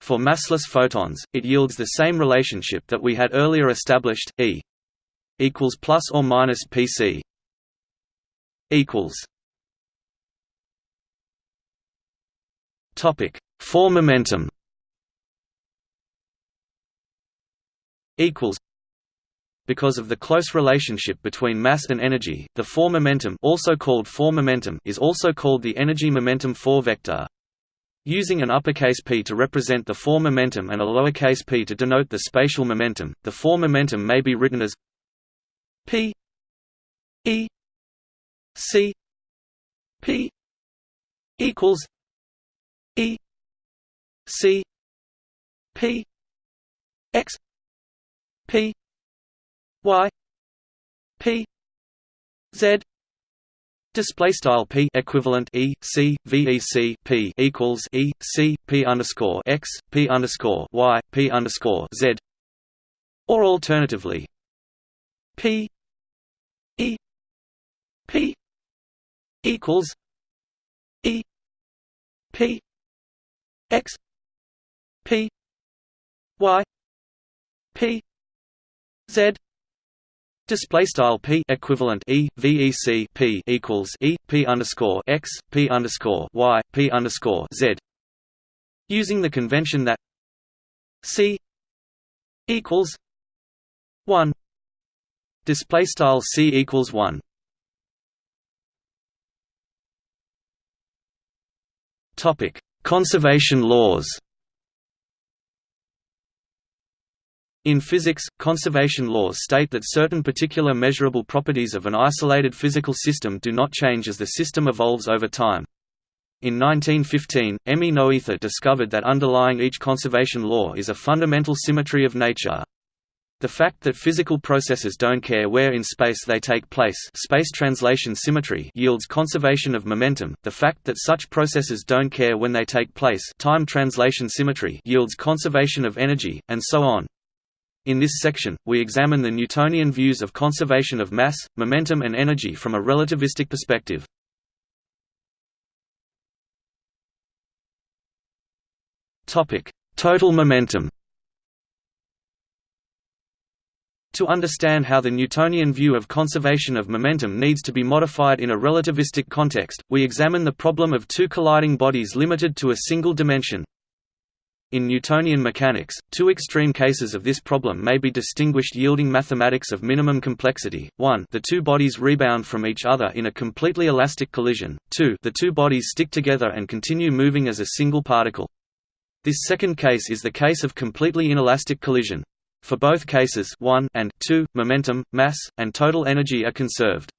A: For massless photons, it yields the same relationship that we had earlier established, E equals plus or minus pc equals. Topic: For momentum equals because of the close relationship between mass and energy, the 4 momentum also called 4 momentum is also called the energy momentum 4 vector. Using an uppercase p to represent the 4 momentum and a lowercase p to denote the spatial momentum, the 4 momentum may be written as p e c p equals e c p x p y p z display style p equivalent e c vec p equals e c p underscore x p underscore y p underscore z. Or alternatively p e p equals e p x p y p z Display style p equivalent e vec p equals e p underscore x p underscore y p underscore z. Using the convention that c equals one. Display style c equals one. Topic: Conservation laws. In physics, conservation laws state that certain particular measurable properties of an isolated physical system do not change as the system evolves over time. In 1915, Emmy Noether discovered that underlying each conservation law is a fundamental symmetry of nature. The fact that physical processes don't care where in space they take place space translation symmetry yields conservation of momentum, the fact that such processes don't care when they take place time translation symmetry yields conservation of energy, and so on. In this section, we examine the Newtonian views of conservation of mass, momentum and energy from a relativistic perspective. Total momentum To understand how the Newtonian view of conservation of momentum needs to be modified in a relativistic context, we examine the problem of two colliding bodies limited to a single dimension. In Newtonian mechanics, two extreme cases of this problem may be distinguished yielding mathematics of minimum complexity, 1 the two bodies rebound from each other in a completely elastic collision, 2 the two bodies stick together and continue moving as a single particle. This second case is the case of completely inelastic collision. For both cases 1 and 2, momentum, mass, and total energy are conserved.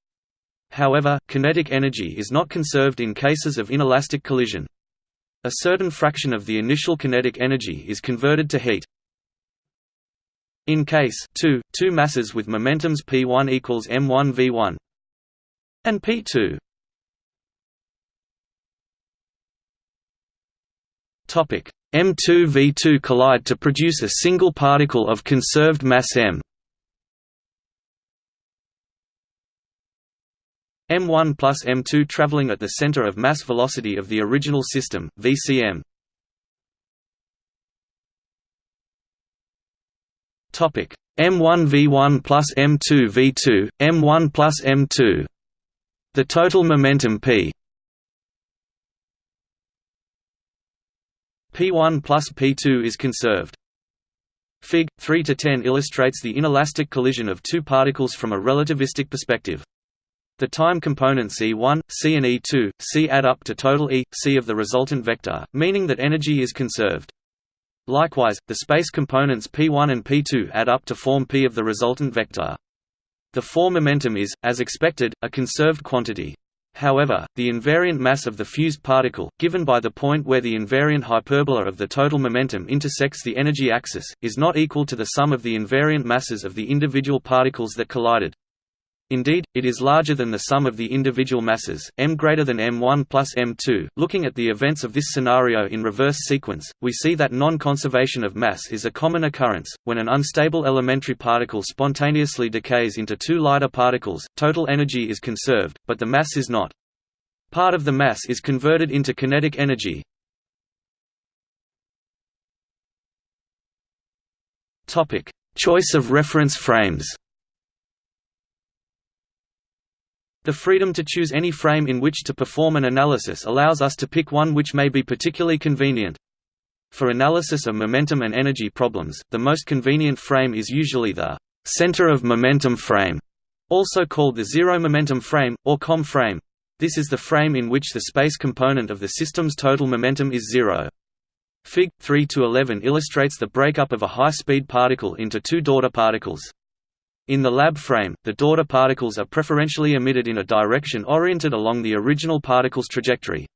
A: However, kinetic energy is not conserved in cases of inelastic collision. A certain fraction of the initial kinetic energy is converted to heat. In case 2, two masses with momentums p1 equals m1 v1 and p2. Topic M2 V2 collide to produce a single particle of conserved mass m. m1 plus m2 traveling at the center of mass velocity of the original system, vcm. Topic m1 v1 plus m2 v2, m1 plus m2. The total momentum p p1 plus p2 is conserved. Fig. 3 to 10 illustrates the inelastic collision of two particles from a relativistic perspective. The time component C1, C and E2, C add up to total E, C of the resultant vector, meaning that energy is conserved. Likewise, the space components P1 and P2 add up to form P of the resultant vector. The 4 momentum is, as expected, a conserved quantity. However, the invariant mass of the fused particle, given by the point where the invariant hyperbola of the total momentum intersects the energy axis, is not equal to the sum of the invariant masses of the individual particles that collided. Indeed, it is larger than the sum of the individual masses, m greater than m1 plus m2. Looking at the events of this scenario in reverse sequence, we see that non-conservation of mass is a common occurrence. When an unstable elementary particle spontaneously decays into two lighter particles, total energy is conserved, but the mass is not. Part of the mass is converted into kinetic energy. Choice of reference frames. The freedom to choose any frame in which to perform an analysis allows us to pick one which may be particularly convenient. For analysis of momentum and energy problems, the most convenient frame is usually the center of momentum frame, also called the zero momentum frame, or COM frame. This is the frame in which the space component of the system's total momentum is zero. Fig. 3–11 illustrates the breakup of a high-speed particle into two daughter particles. In the lab frame, the daughter particles are preferentially emitted in a direction oriented along the original particle's trajectory.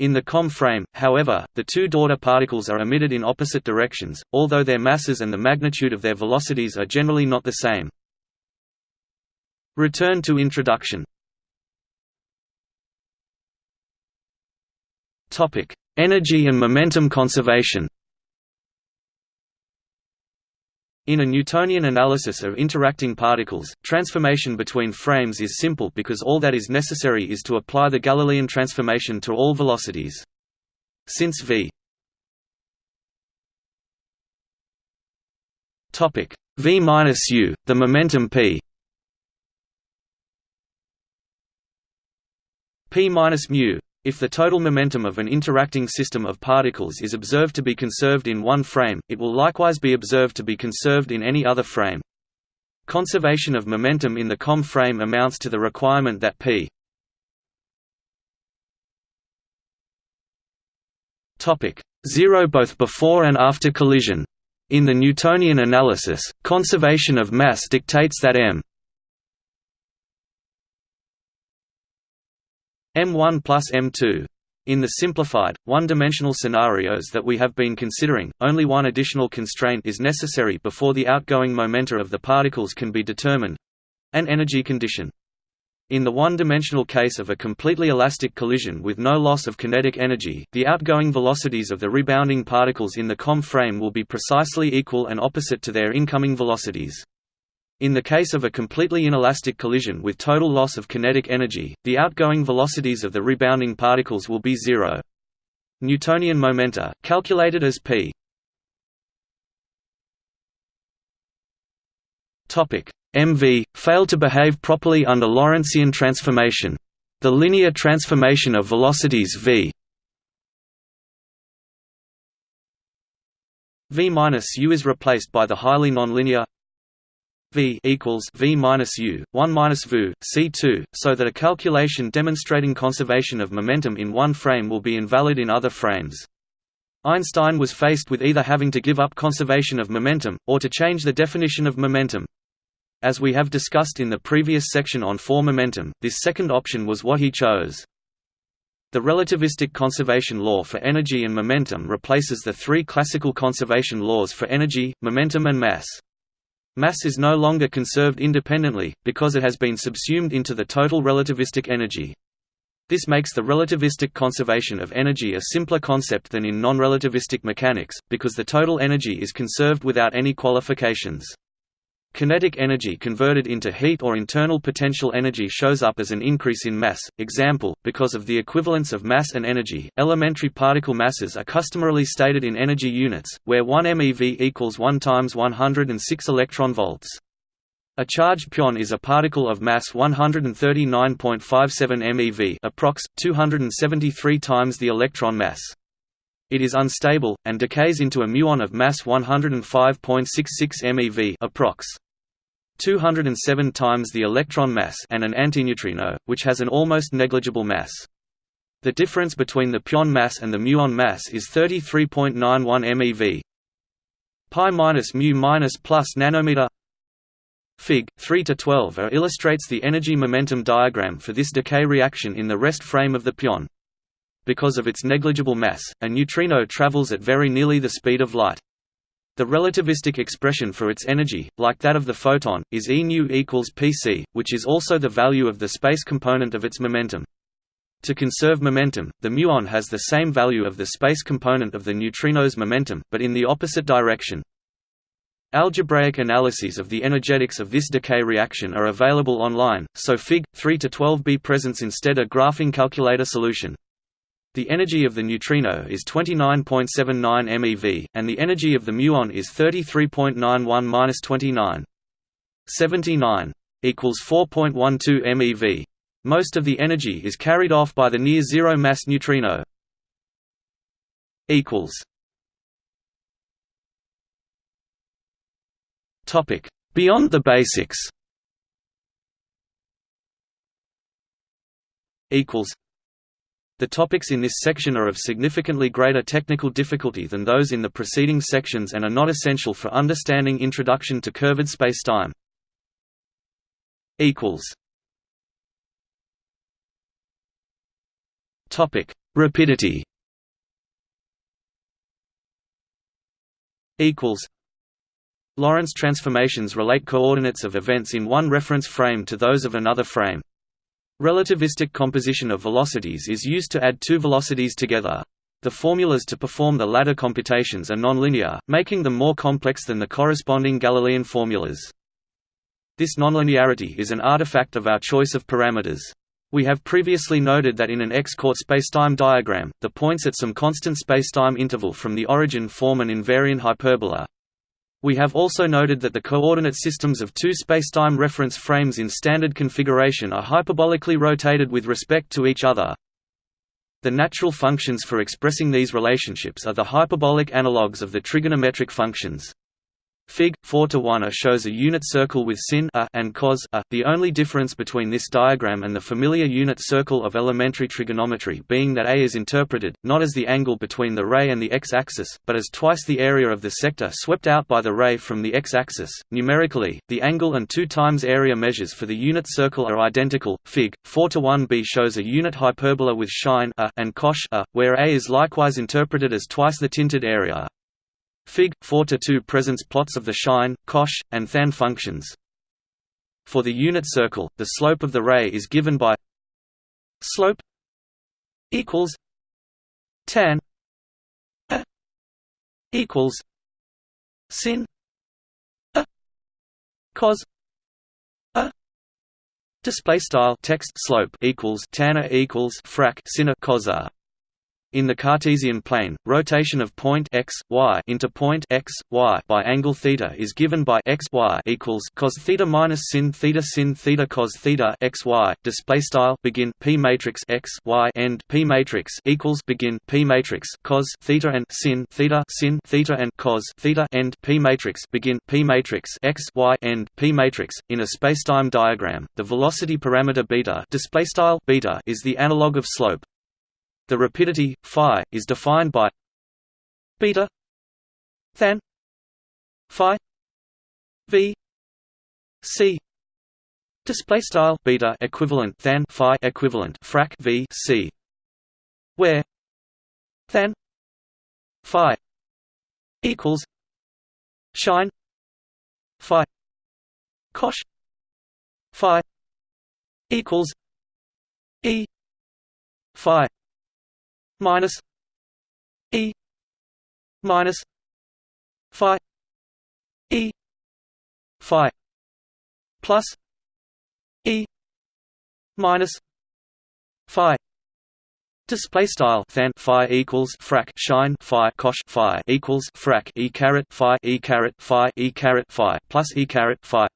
A: In the COM frame, however, the two daughter particles are emitted in opposite directions, although their masses and the magnitude of their velocities are generally not the same. Return to introduction Energy and momentum conservation In a Newtonian analysis of interacting particles, transformation between frames is simple because all that is necessary is to apply the Galilean transformation to all velocities. Since v topic v minus u, the momentum p p minus mu if the total momentum of an interacting system of particles is observed to be conserved in one frame, it will likewise be observed to be conserved in any other frame. Conservation of momentum in the COM frame amounts to the requirement that p topic 0 both before and after collision. In the Newtonian analysis, conservation of mass dictates that m M1 plus M2. In the simplified, one-dimensional scenarios that we have been considering, only one additional constraint is necessary before the outgoing momenta of the particles can be determined—an energy condition. In the one-dimensional case of a completely elastic collision with no loss of kinetic energy, the outgoing velocities of the rebounding particles in the COM frame will be precisely equal and opposite to their incoming velocities. In the case of a completely inelastic collision with total loss of kinetic energy, the outgoing velocities of the rebounding particles will be zero. Newtonian momenta, calculated as p mv, fail to behave properly under Lorentzian transformation. The linear transformation of velocities v v minus u is replaced by the highly nonlinear v equals v minus u 1 minus vu c2 so that a calculation demonstrating conservation of momentum in one frame will be invalid in other frames. Einstein was faced with either having to give up conservation of momentum or to change the definition of momentum. As we have discussed in the previous section on four momentum this second option was what he chose. The relativistic conservation law for energy and momentum replaces the three classical conservation laws for energy, momentum and mass. Mass is no longer conserved independently, because it has been subsumed into the total relativistic energy. This makes the relativistic conservation of energy a simpler concept than in non-relativistic mechanics, because the total energy is conserved without any qualifications. Kinetic energy converted into heat or internal potential energy shows up as an increase in mass. Example, because of the equivalence of mass and energy, elementary particle masses are customarily stated in energy units, where 1 MeV equals 1 times 106 electron volts. A charged pion is a particle of mass 139.57 MeV, approx 273 times the electron mass. It is unstable and decays into a muon of mass 105.66 MeV, approx. 207 times the electron mass and an antineutrino, which has an almost negligible mass. The difference between the pion mass and the muon mass is 33.91 MeV. Pi minus mu minus plus nanometer Fig. 3 to 12 are illustrates the energy momentum diagram for this decay reaction in the rest frame of the pion. Because of its negligible mass, a neutrino travels at very nearly the speed of light. The relativistic expression for its energy, like that of the photon, is E nu equals pc, which is also the value of the space component of its momentum. To conserve momentum, the muon has the same value of the space component of the neutrino's momentum, but in the opposite direction. Algebraic analyses of the energetics of this decay reaction are available online, so Fig. 3 to 12b presents instead a graphing calculator solution. The energy of the neutrino is 29.79 MeV, and the energy of the muon is 33.91-29. 79 equals 4.12 MeV. Most of the energy is carried off by the near-zero mass neutrino. equals Topic: Beyond the basics. Equals. The topics in this section are of significantly greater technical difficulty than those in the preceding sections and are not essential for understanding Introduction to Curved Spacetime. Topic: Rapidity. Equals. Lorentz transformations relate coordinates of events in one reference frame to those of another frame. Relativistic composition of velocities is used to add two velocities together. The formulas to perform the latter computations are nonlinear, making them more complex than the corresponding Galilean formulas. This nonlinearity is an artifact of our choice of parameters. We have previously noted that in an x-court spacetime diagram, the points at some constant spacetime interval from the origin form an invariant hyperbola, we have also noted that the coordinate systems of two spacetime reference frames in standard configuration are hyperbolically rotated with respect to each other. The natural functions for expressing these relationships are the hyperbolic analogues of the trigonometric functions. Fig. 4 to 1 a shows a unit circle with sin a and cos a. The only difference between this diagram and the familiar unit circle of elementary trigonometry being that a is interpreted, not as the angle between the ray and the x-axis, but as twice the area of the sector swept out by the ray from the x-axis. Numerically, the angle and 2 times area measures for the unit circle are identical. Fig. 4 to 1b shows a unit hyperbola with sine a and cosh a, where a is likewise interpreted as twice the tinted area. Fig. 4-2 presents plots of the sine, cosh, and than functions. For the unit circle, the slope of the ray is given by slope equals tan a equals sin cos display style text slope equals tan equals frac sin a cos a in the Cartesian plane, rotation of point x, y into point x, y by angle theta is given by x y equals cos theta minus sin theta sin theta cos theta x y. Display style begin p matrix x y end p matrix equals begin p matrix cos theta and sin theta sin theta and cos theta end p matrix begin p matrix x y end p matrix. In a spacetime diagram, the velocity parameter beta display style beta is the analog of slope. The rapidity phi is defined by beta than phi v c. Display style beta equivalent than phi equivalent frac v c. Where than phi equals sine phi cosh phi equals e phi minus E minus Phi E Phi plus E minus Phi. Display style than phi equals frac sine phi cosh phi equals frac e caret phi e caret phi e caret phi plus e caret phi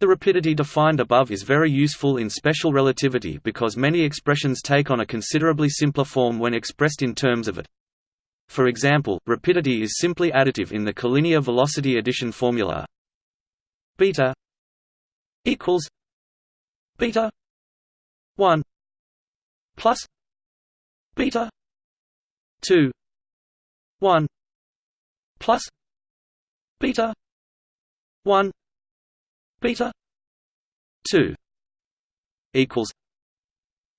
A: the rapidity defined above is very useful in special relativity because many expressions take on a considerably simpler form when expressed in terms of it. For example, rapidity is simply additive in the collinear velocity addition formula. Beta equals beta 1 plus beta 2 1 plus beta 1 beta 2 equals.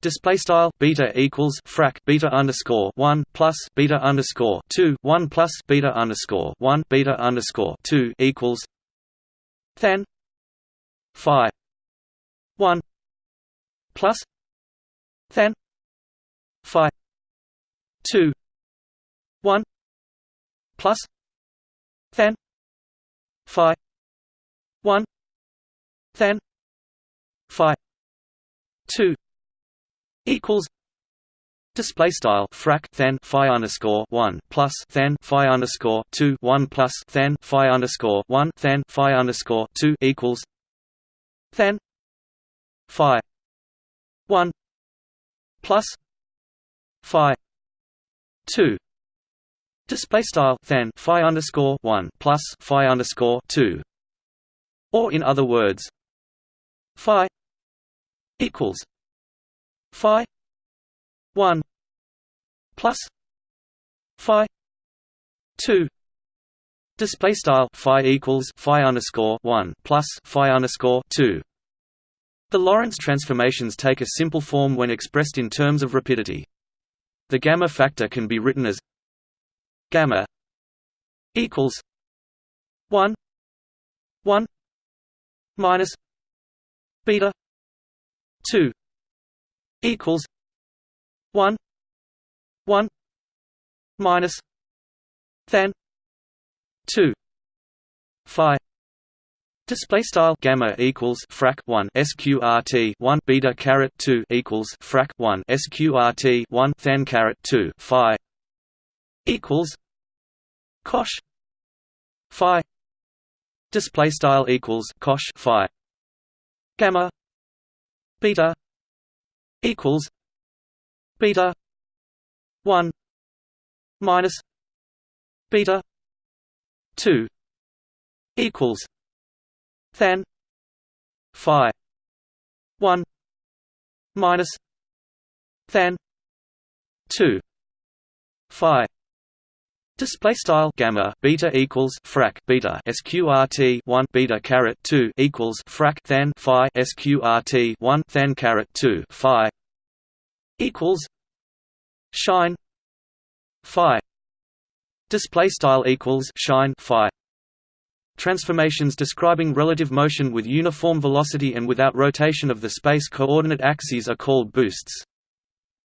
A: Display style beta equals frac beta underscore 1 plus beta underscore 2 1 plus beta underscore 1 beta underscore 2 equals. Then. Phi. 1 plus. Then. Phi. 2 1 plus. Then. Phi. 1 then phi 2 equals Display style frac then phi underscore one plus then phi underscore two one plus then phi underscore one then phi underscore two equals then phi one plus phi two display style then phi underscore one plus phi underscore two. Or in other words phi equals phi 1 plus phi 2 display style phi equals phi underscore 1 plus phi underscore 2 the Lorentz transformations take a simple form when expressed in terms of rapidity. The gamma factor can be written as gamma equals 1 1 minus beta 2 equals 1 1 minus then 2 phi. Display style gamma equals frac 1 sqrt 1 beta caret 2 equals frac 1 sqrt 1 then caret 2 phi equals cosh phi. Display style equals cosh phi gamma. Beta. Equals. Beta. 1 minus. Beta. 2 equals. Then. Phi. 1 minus. Then. 2 phi Display style gamma beta equals frac beta sqrt one beta caret two equals frac then phi sqrt one then caret two phi equals shine phi. Display style equals shine phi. Transformations describing relative motion with uniform velocity and without rotation of the space coordinate axes are called boosts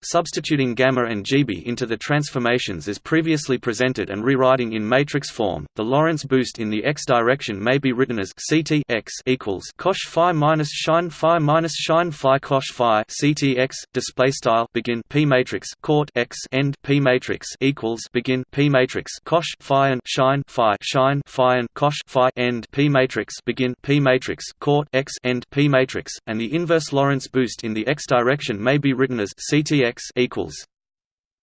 A: substituting gamma and GB into the transformations as previously presented and rewriting in matrix form, the Lorentz boost in the x direction may be written as Ct x equals cosh phi minus shine phi minus shine phi cosh phi Ct x display style begin p matrix court x end p matrix equals begin p matrix cosh phi and shine phi shine phi and cosh phi end p matrix begin p matrix court x end p matrix, and the inverse Lorentz boost in the x direction may be written as Ct x equals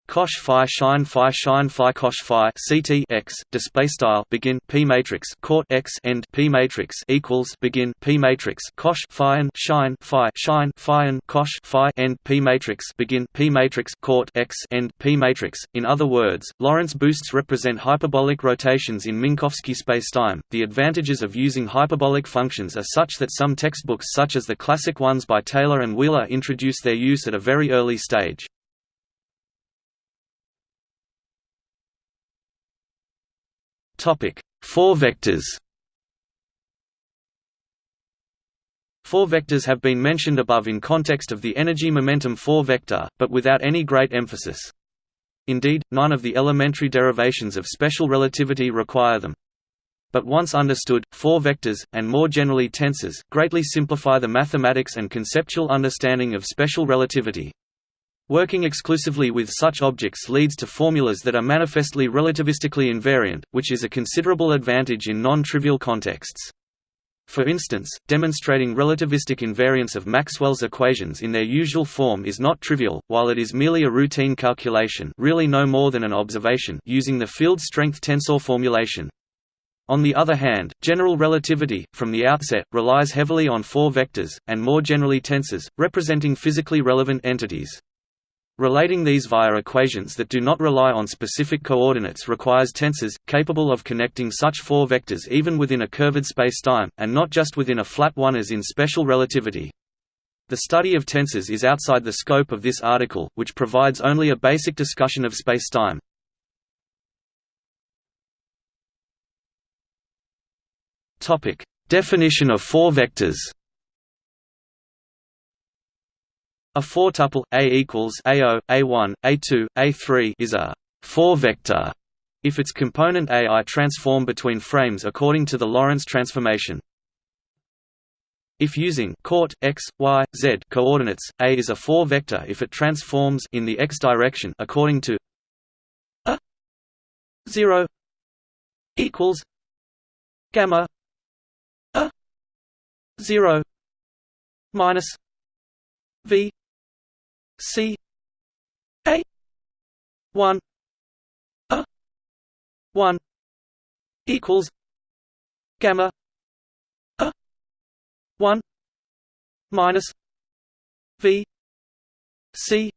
A: cosh phi shine phi shine phi cosh phi ct x display style begin p matrix court x end p matrix equals begin p matrix cosh phi and shine phi shine phi and cosh phi end p matrix begin p matrix court x end p matrix. In other words Lorentz boosts represent hyperbolic rotations in Minkowski spacetime. The advantages of using hyperbolic functions are such that some textbooks such as the classic ones by Taylor and Wheeler introduce their use at a very early stage Topic: Four vectors. Four vectors have been mentioned above in context of the energy-momentum four-vector, but without any great emphasis. Indeed, none of the elementary derivations of special relativity require them. But once understood, four vectors, and more generally tensors, greatly simplify the mathematics and conceptual understanding of special relativity. Working exclusively with such objects leads to formulas that are manifestly relativistically invariant, which is a considerable advantage in non-trivial contexts. For instance, demonstrating relativistic invariance of Maxwell's equations in their usual form is not trivial, while it is merely a routine calculation really no more than an observation using the field strength tensor formulation. On the other hand, general relativity, from the outset, relies heavily on four vectors, and more generally tensors, representing physically relevant entities. Relating these via equations that do not rely on specific coordinates requires tensors, capable of connecting such four vectors even within a curved spacetime, and not just within a flat one as in special relativity. The study of tensors is outside the scope of this article, which provides only a basic discussion of spacetime. Definition of four vectors A four-tuple A equals A0, A1, A2, A3 is a four-vector if its component AI transform between frames according to the Lorentz transformation. If using coort x, y, z coordinates, A is a four-vector if it transforms in the x direction according to a 0 equals gamma a 0 minus v C A one A one equals gamma A one minus V C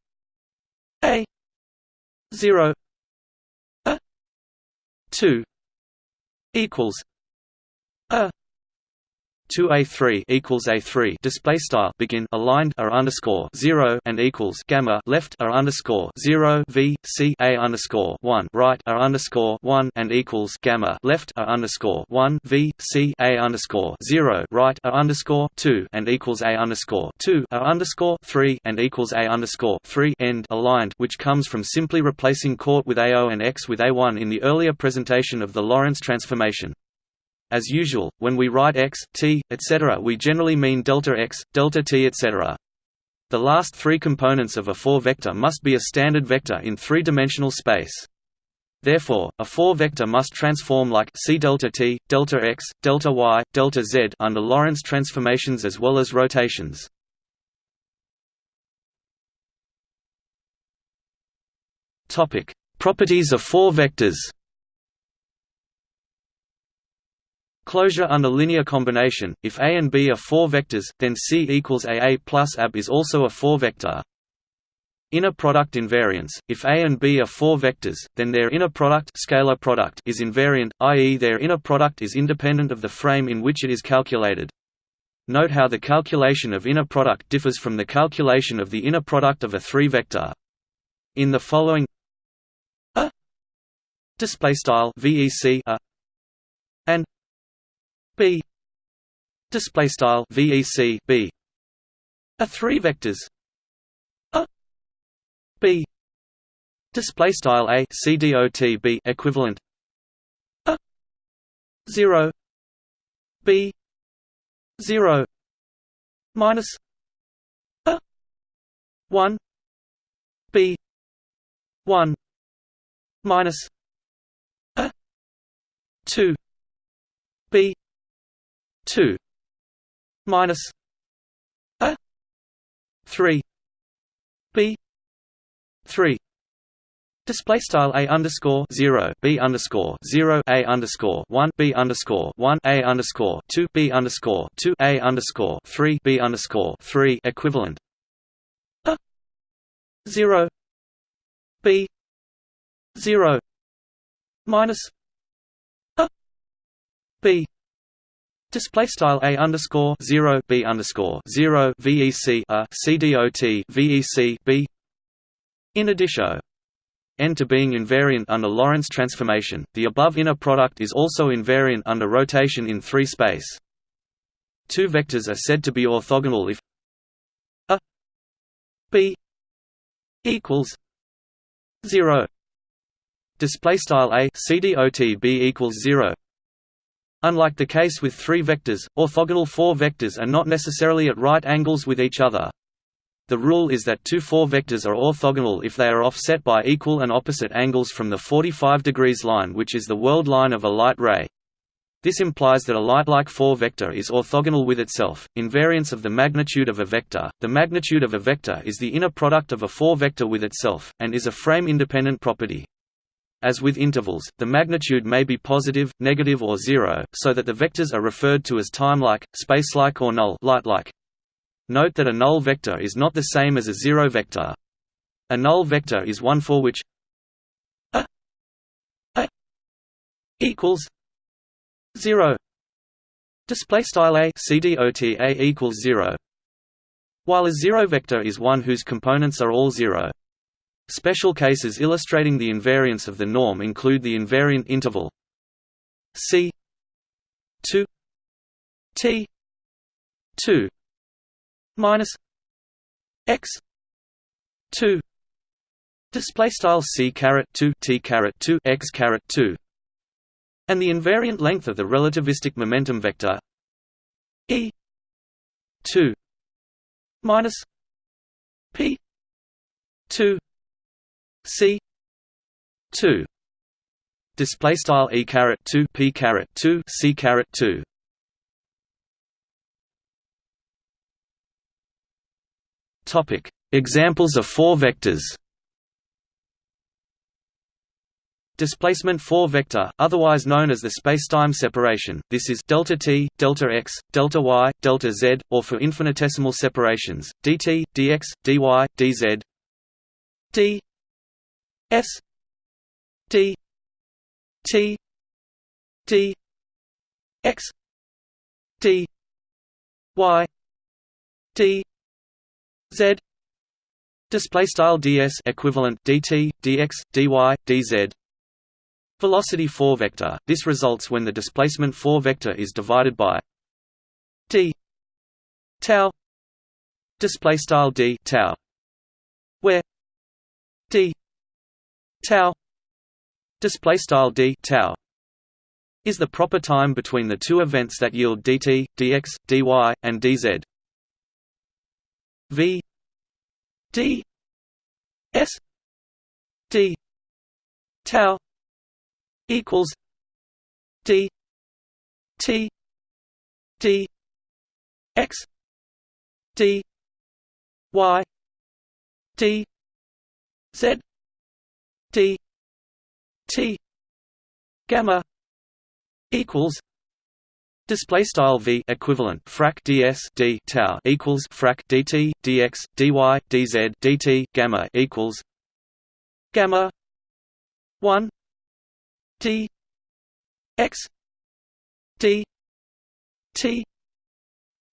A: A zero A two equals A 2a3 equals a3 display style begin aligned r underscore 0 and equals gamma left r underscore 0 v c a underscore 1 right r underscore 1 and equals gamma left r underscore 1 v c a underscore 0 right r underscore 2 and equals a underscore 2 r underscore 3 and equals a underscore 3 end aligned which comes from simply replacing coort with ao and x with a1 in the earlier presentation of the Lorentz transformation. As usual, when we write x, t, etc. we generally mean delta x, delta t etc. The last three components of a four-vector must be a standard vector in three-dimensional space. Therefore, a four-vector must transform like c delta t, delta x, delta y, delta z under Lorentz transformations as well as rotations. Topic: Properties of four vectors. Closure under linear combination, if A and B are four vectors, then C equals AA plus AB is also a four-vector. Inner product invariance, if A and B are four vectors, then their inner product, scalar product is invariant, i.e. their inner product is independent of the frame in which it is calculated. Note how the calculation of inner product differs from the calculation of the inner product of a three-vector. In the following a display style vec a and b display style vec b are three vectors. A b display style a c dot b equivalent. A 0 b 0 minus a 1 b 1 minus a 2 b two minus a three b three. Display style a underscore zero b underscore zero a underscore one b underscore one a underscore two b underscore two a underscore three b underscore three equivalent. A zero b zero minus a b Display style a underscore zero b underscore zero vec a c dot vec b. In addition, n to being invariant under Lorentz transformation, the above inner product is also invariant under rotation in three space. Two vectors are said to be orthogonal if a b equals zero. Display style a c dot b equals zero. Unlike the case with three vectors, orthogonal four vectors are not necessarily at right angles with each other. The rule is that two four vectors are orthogonal if they are offset by equal and opposite angles from the 45 degrees line which is the world line of a light ray. This implies that a light-like four-vector is orthogonal with itself. Invariance of the magnitude of a vector. The magnitude of a vector is the inner product of a four-vector with itself, and is a frame-independent property. As with intervals, the magnitude may be positive, negative or zero, so that the vectors are referred to as time-like, space-like or null light-like. Note that a null vector is not the same as a zero vector. A null vector is one for which a, a equals zero. Display style a equals zero. While a zero vector is one whose components are all zero. Special cases illustrating the invariance of the norm include the invariant interval c 2 t 2 minus x 2 display style c caret 2 t caret 2 x caret 2 and the invariant length of the relativistic momentum vector e 2 minus p 2 c 2 display style e caret 2 p caret 2 c caret 2 topic examples of four vectors Displacement 4 vector, otherwise known as the spacetime separation. This is delta t, delta x, delta y, delta z, or for infinitesimal separations, dt, dx, dy, dz. d s d t d x d y d z display style ds equivalent dt dx dy dz velocity 4 vector. This results when the displacement 4 vector is divided by d tau display style d tau where d tau display style d tau is the proper time between the two events that yield dt dx dy and dz. V d s d tau equals d t d x d y d z t gamma equals Display style v equivalent frac ds d tau equals frac dt dx dy dz dt gamma equals gamma one d x d t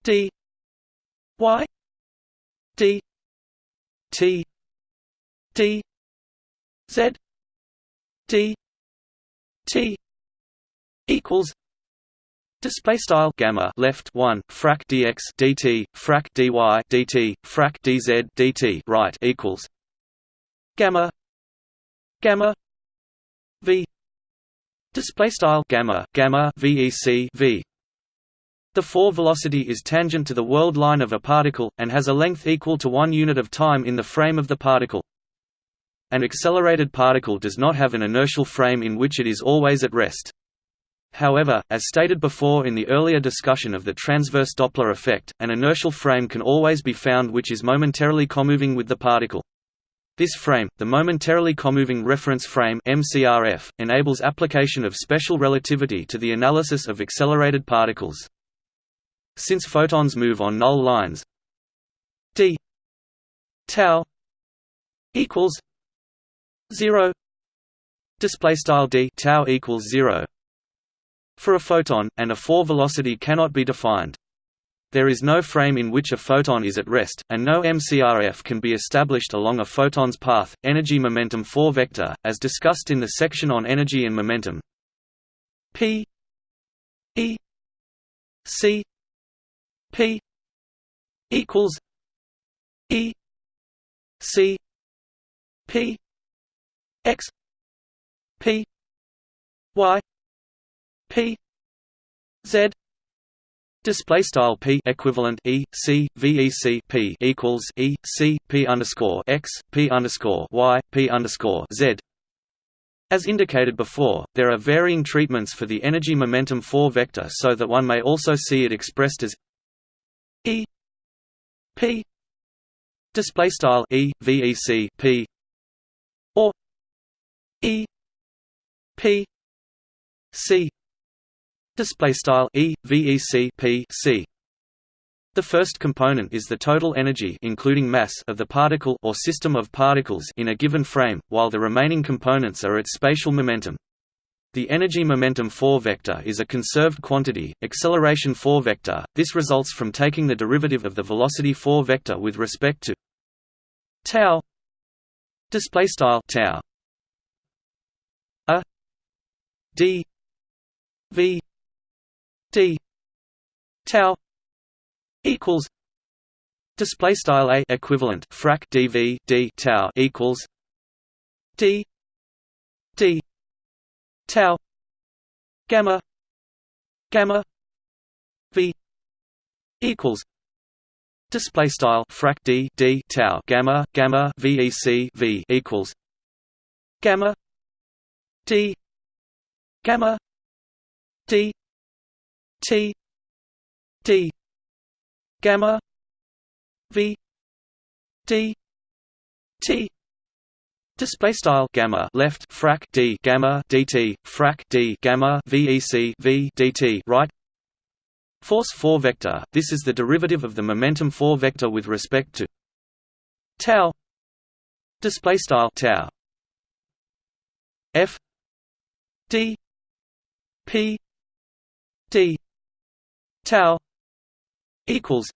A: d y d t d z t equals Display style gamma left one frac dx dt frac dy dt frac dz dt right equals gamma gamma v display style gamma gamma vec v. The 4 velocity is tangent to the world line of a particle and has a length equal to one unit of time in the frame of the particle. An accelerated particle does not have an inertial frame in which it is always at rest. However, as stated before in the earlier discussion of the transverse Doppler effect, an inertial frame can always be found which is momentarily comoving with the particle. This frame, the momentarily comoving reference frame MCRF, enables application of special relativity to the analysis of accelerated particles. Since photons move on null lines d tau equals 0 display style d tau equals 0 for a photon and a 4 velocity cannot be defined. There is no frame in which a photon is at rest and no mcrf can be established along a photon's path energy momentum 4 vector as discussed in the section on energy and momentum. P e c p equals e c p x p y p z Display style p equivalent e c vec p equals e c p underscore x p underscore y p underscore z. As indicated before, there are varying treatments for the energy momentum 4 vector, so that one may also see it expressed as e p display style e vec p or e p c display style e vec p c The first component is the total energy including mass of the particle or system of particles in a given frame, while the remaining components are its spatial momentum. The energy-momentum 4 vector is a conserved quantity, acceleration 4 vector. This results from taking the derivative of the velocity 4 vector with respect to tau display style tau a d v d tau equals display style a equivalent frac dv d tau equals d d tau gamma gamma v equals display style frac d d tau gamma gamma vec v equals gamma d gamma. D. T. D. Gamma. V. D. T. Display style gamma left frac d gamma dt frac d gamma vec v dt right. Force 4 vector. This is the derivative of the momentum 4 vector with respect to tau. Display style tau. F. D p d tau equals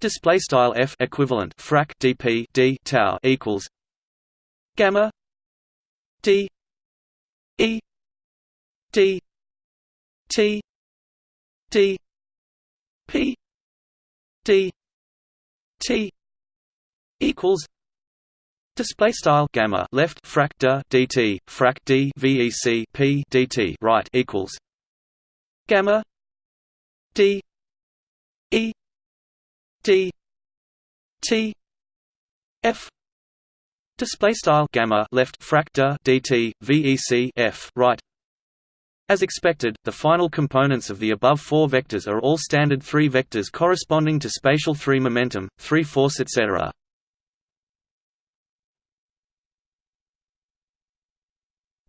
A: display style f equivalent frac dp d tau equals gamma d e d t d p d t equals Display style gamma left frac d dt frac d vec p right equals gamma d E D T F. Display style gamma left fractor dt vec f right. As expected the final components of the above four vectors are all standard 3 vectors corresponding to spatial 3 momentum 3 force etc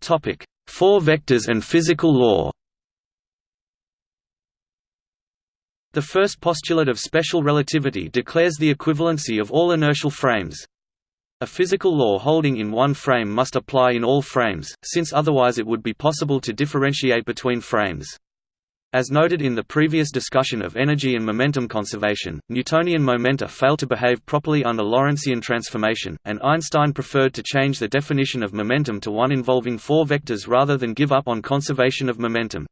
A: topic 4 vectors and physical law The first postulate of special relativity declares the equivalency of all inertial frames. A physical law holding in one frame must apply in all frames, since otherwise it would be possible to differentiate between frames. As noted in the previous discussion of energy and momentum conservation, Newtonian momenta fail to behave properly under Lorentzian transformation, and Einstein preferred to change the definition of momentum to one involving four vectors rather than give up on conservation of momentum.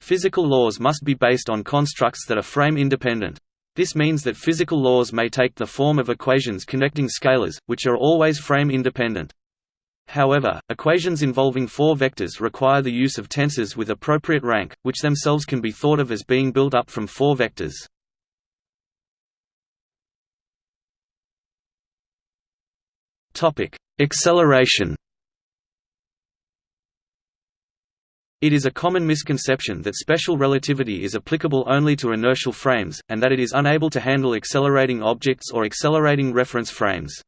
A: Physical laws must be based on constructs that are frame-independent. This means that physical laws may take the form of equations connecting scalars, which are always frame-independent. However, equations involving four vectors require the use of tensors with appropriate rank, which themselves can be thought of as being built up from four vectors. Topic: Acceleration It is a common misconception that special relativity is applicable only to inertial frames, and that it is unable to handle accelerating objects or accelerating reference frames.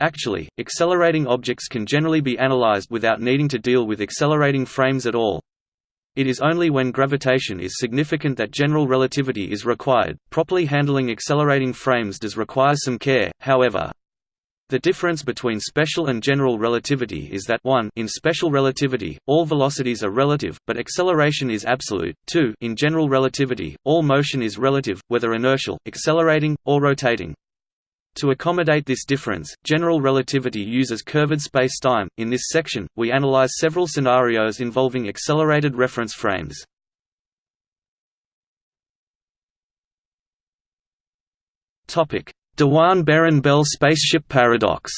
A: Actually, accelerating objects can generally be analyzed without needing to deal with accelerating frames at all. It is only when gravitation is significant that general relativity is required. Properly handling accelerating frames does require some care, however. The difference between special and general relativity is that 1 in special relativity, all velocities are relative, but acceleration is absolute, 2 in general relativity, all motion is relative, whether inertial, accelerating, or rotating. To accommodate this difference, general relativity uses curved space-time. In this section, we analyze several scenarios involving accelerated reference frames. Topic: Dewan-Beran-Bell spaceship paradox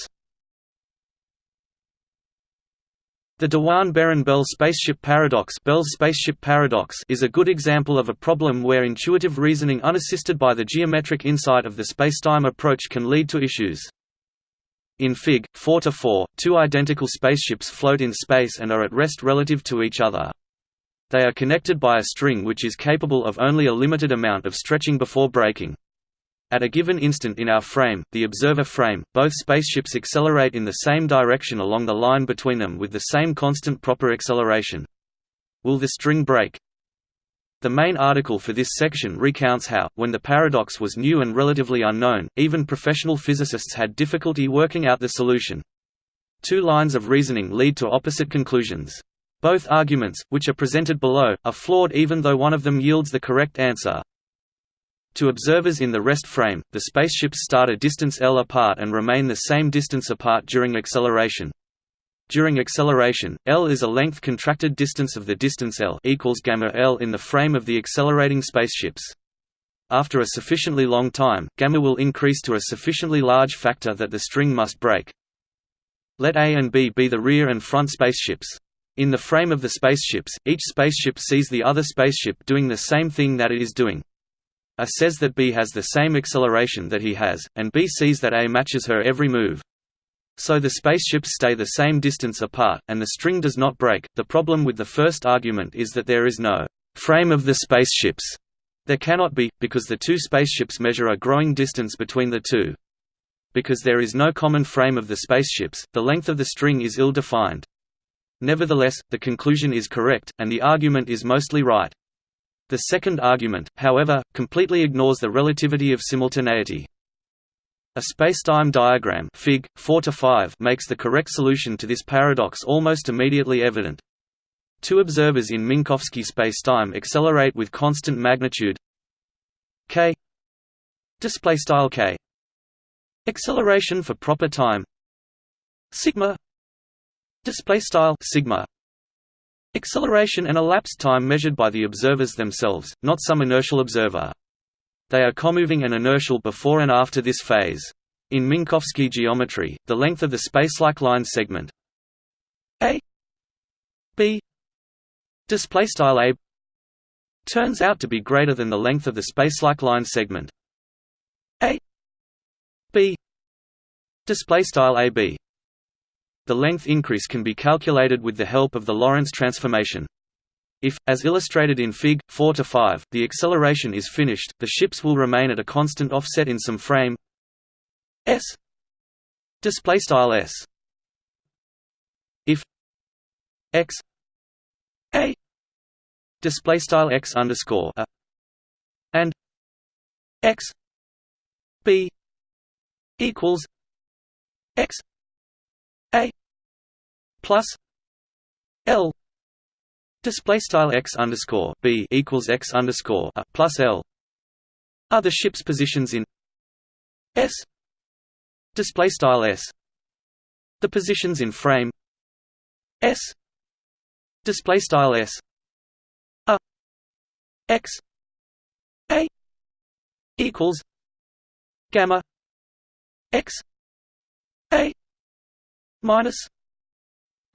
A: The Dewan-Beran-Bell spaceship paradox, Bell's spaceship paradox is a good example of a problem where intuitive reasoning unassisted by the geometric insight of the spacetime approach can lead to issues. In Fig. 4-4, two identical spaceships float in space and are at rest relative to each other. They are connected by a string which is capable of only a limited amount of stretching before breaking. At a given instant in our frame, the observer frame, both spaceships accelerate in the same direction along the line between them with the same constant proper acceleration. Will the string break? The main article for this section recounts how, when the paradox was new and relatively unknown, even professional physicists had difficulty working out the solution. Two lines of reasoning lead to opposite conclusions. Both arguments, which are presented below, are flawed even though one of them yields the correct answer. To observers in the rest frame, the spaceships start a distance l apart and remain the same distance apart during acceleration. During acceleration, L is a length contracted distance of the distance L equals gamma L in the frame of the accelerating spaceships. After a sufficiently long time, gamma will increase to a sufficiently large factor that the string must break. Let A and B be the rear and front spaceships. In the frame of the spaceships, each spaceship sees the other spaceship doing the same thing that it is doing. A says that B has the same acceleration that he has, and B sees that A matches her every move. So the spaceships stay the same distance apart, and the string does not break. The problem with the first argument is that there is no frame of the spaceships. There cannot be, because the two spaceships measure a growing distance between the two. Because there is no common frame of the spaceships, the length of the string is ill-defined. Nevertheless, the conclusion is correct, and the argument is mostly right. The second argument, however, completely ignores the relativity of simultaneity. A spacetime diagram Fig. 4 makes the correct solution to this paradox almost immediately evident. Two observers in Minkowski spacetime accelerate with constant magnitude k displaystyle k acceleration for proper time sigma displaystyle sigma acceleration and elapsed time measured by the observers themselves not some inertial observer they are comoving and inertial before and after this phase. In Minkowski geometry, the length of the spacelike line segment a b displaystyle a turns out to be greater than the length of the spacelike line segment a b displaystyle ab. The length increase can be calculated with the help of the Lorentz transformation. If, as illustrated in Fig. 4 to 5, the acceleration is finished, the ships will remain at a constant offset in some frame s Display style s. If x a displaystyle x underscore a and x b equals x a plus l Display style x underscore b equals x underscore a plus l are the ship's positions in s display style s. The positions in frame s display style s a x a equals gamma x a minus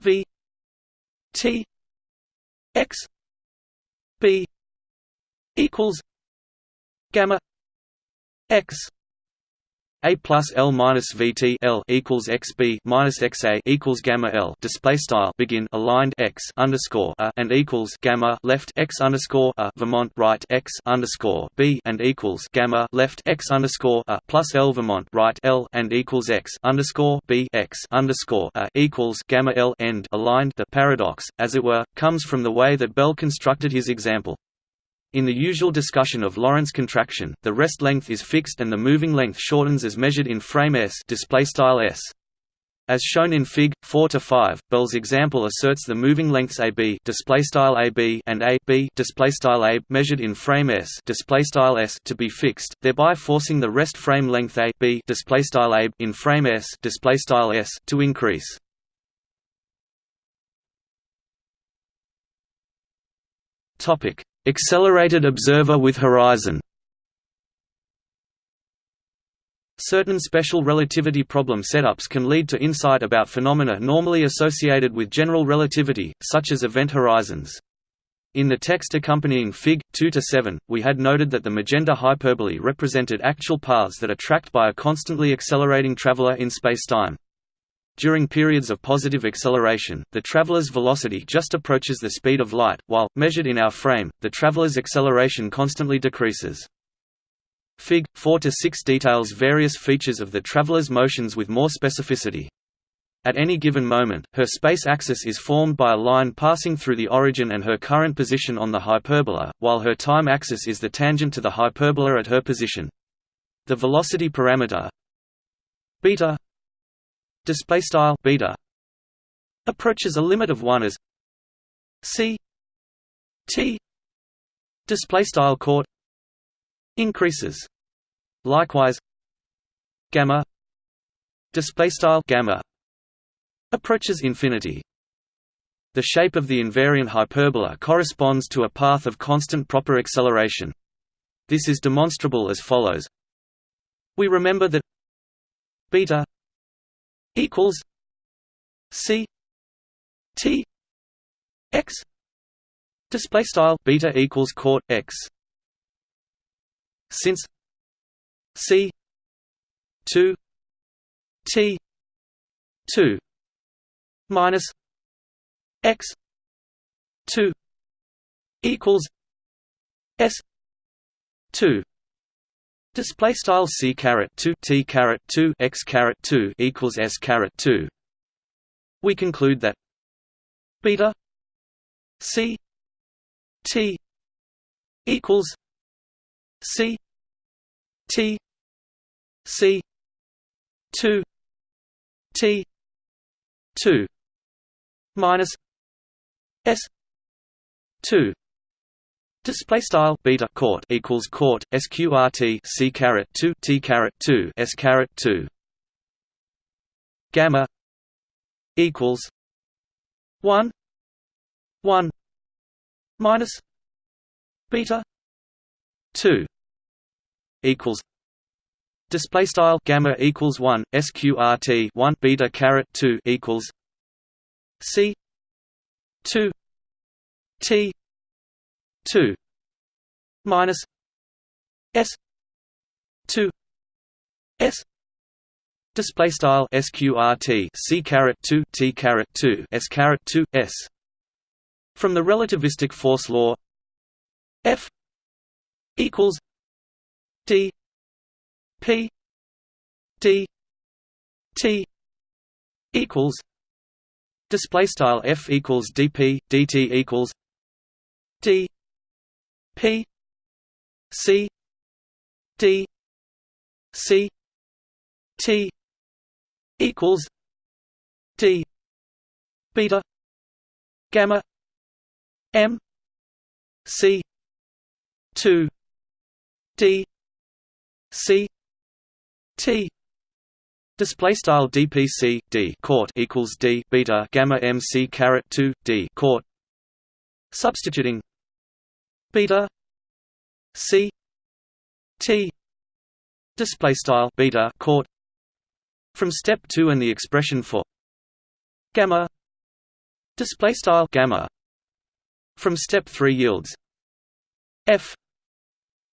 A: v t x b equals gamma x a plus L minus VT L equals XB minus XA equals gamma L. Display style begin aligned X underscore a and equals gamma left X underscore a. Vermont right X underscore B and equals gamma left X underscore a plus L Vermont right L and equals X underscore B X underscore a equals gamma L. End aligned. The paradox, as it were, comes from the way that Bell constructed his example. In the usual discussion of Lorentz contraction, the rest length is fixed and the moving length shortens as measured in frame s s. As shown in Fig. 4 to 5, Bell's example asserts the moving lengths AB display style AB and AB display style A measured in frame s display style s to be fixed, thereby forcing the rest frame length AB display style A in frame s display style s to increase. Topic: Accelerated observer with horizon Certain special relativity problem setups can lead to insight about phenomena normally associated with general relativity, such as event horizons. In the text accompanying Fig. 2–7, we had noted that the magenta hyperbole represented actual paths that are tracked by a constantly accelerating traveler in spacetime. During periods of positive acceleration, the traveler's velocity just approaches the speed of light, while, measured in our frame, the traveler's acceleration constantly decreases. Fig. 4–6 details various features of the traveler's motions with more specificity. At any given moment, her space axis is formed by a line passing through the origin and her current position on the hyperbola, while her time axis is the tangent to the hyperbola at her position. The velocity parameter beta display style beta approaches a limit of 1 as c. T. Display style court increases. Likewise gamma. Display style gamma. Approaches infinity. The shape of the invariant hyperbola corresponds to a path of constant proper acceleration. This is demonstrable as follows. We remember that beta equals c t x display style beta equals court x. Since c 2 t 2 minus x 2 equals s 2 Display style c caret two t caret two x caret two equals s caret two. We conclude that beta c t equals c t c two t two minus s two Display style beta court equals court sqrt c caret two t caret two s caret two. Gamma equals one one minus beta two equals display style gamma equals one sqrt one beta caret two equals c two t 2 minus s 2 s display style sqrt c caret 2 t caret 2 s caret 2 s from the relativistic force law f equals d p d t equals display style f equals dp dt equals d P C D C T equals D beta gamma M C two D C T Display style DPC D court equals D beta gamma MC caret two D court. Substituting beta. C. T. Display style beta court. From step 2 and the expression for gamma. Display style gamma. From step 3 yields f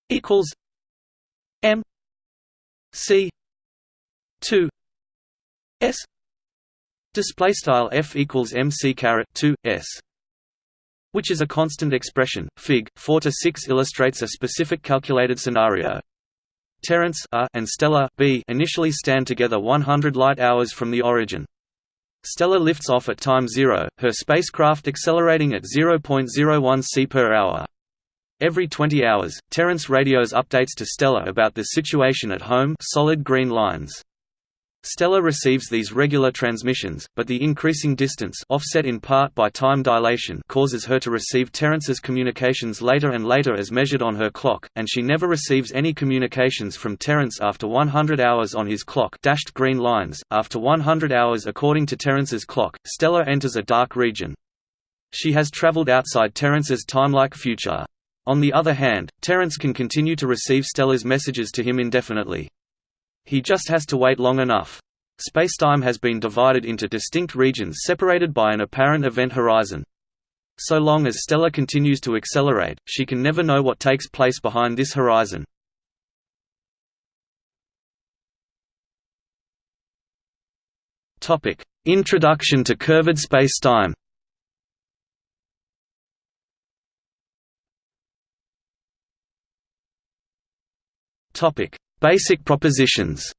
A: equals m c 2 s. Display style f equals mc caret 2 s which is a constant expression. Fig. 4 to 6 illustrates a specific calculated scenario. Terence A and Stella B initially stand together 100 light-hours from the origin. Stella lifts off at time zero, her spacecraft accelerating at 0.01 c per hour. Every 20 hours, Terence radios updates to Stella about the situation at home solid green lines. Stella receives these regular transmissions, but the increasing distance offset in part by time dilation causes her to receive Terence's communications later and later as measured on her clock, and she never receives any communications from Terence after 100 hours on his clock dashed green lines. After 100 hours according to Terence's clock, Stella enters a dark region. She has traveled outside Terence's timelike future. On the other hand, Terence can continue to receive Stella's messages to him indefinitely. He just has to wait long enough. Spacetime has been divided into distinct regions separated by an apparent event horizon. So long as Stella continues to accelerate, she can never know what takes place behind this horizon. Introduction to curved spacetime. Topic: Basic propositions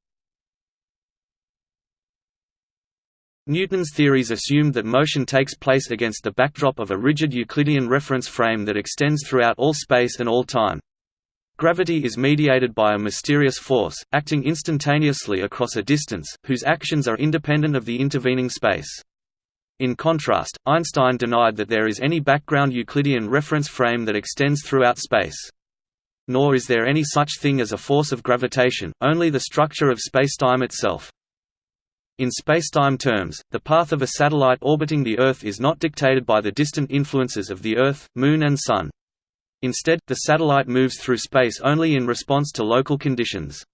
A: Newton's theories assumed that motion takes place against the backdrop of a rigid Euclidean reference frame that extends throughout all space and all time. Gravity is mediated by a mysterious force, acting instantaneously across a distance, whose actions are independent of the intervening space. In contrast, Einstein denied that there is any background Euclidean reference frame that extends throughout space. Nor is there any such thing as a force of gravitation, only the structure of spacetime itself. In spacetime terms, the path of a satellite orbiting the Earth is not dictated by the distant influences of the Earth, Moon and Sun. Instead, the satellite moves through space only in response to local conditions.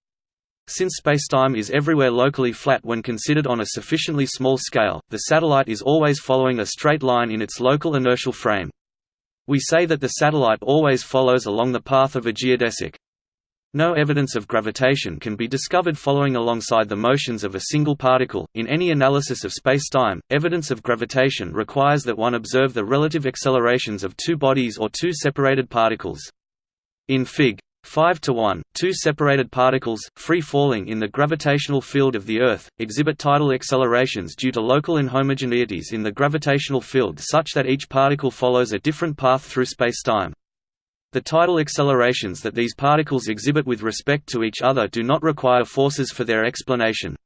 A: Since spacetime is everywhere locally flat when considered on a sufficiently small scale, the satellite is always following a straight line in its local inertial frame. We say that the satellite always follows along the path of a geodesic. No evidence of gravitation can be discovered following alongside the motions of a single particle. In any analysis of spacetime, evidence of gravitation requires that one observe the relative accelerations of two bodies or two separated particles. In Fig. 5 to 1, two separated particles, free falling in the gravitational field of the Earth, exhibit tidal accelerations due to local inhomogeneities in the gravitational field such that each particle follows a different path through spacetime. The tidal accelerations that these particles exhibit with respect to each other do not require forces for their explanation.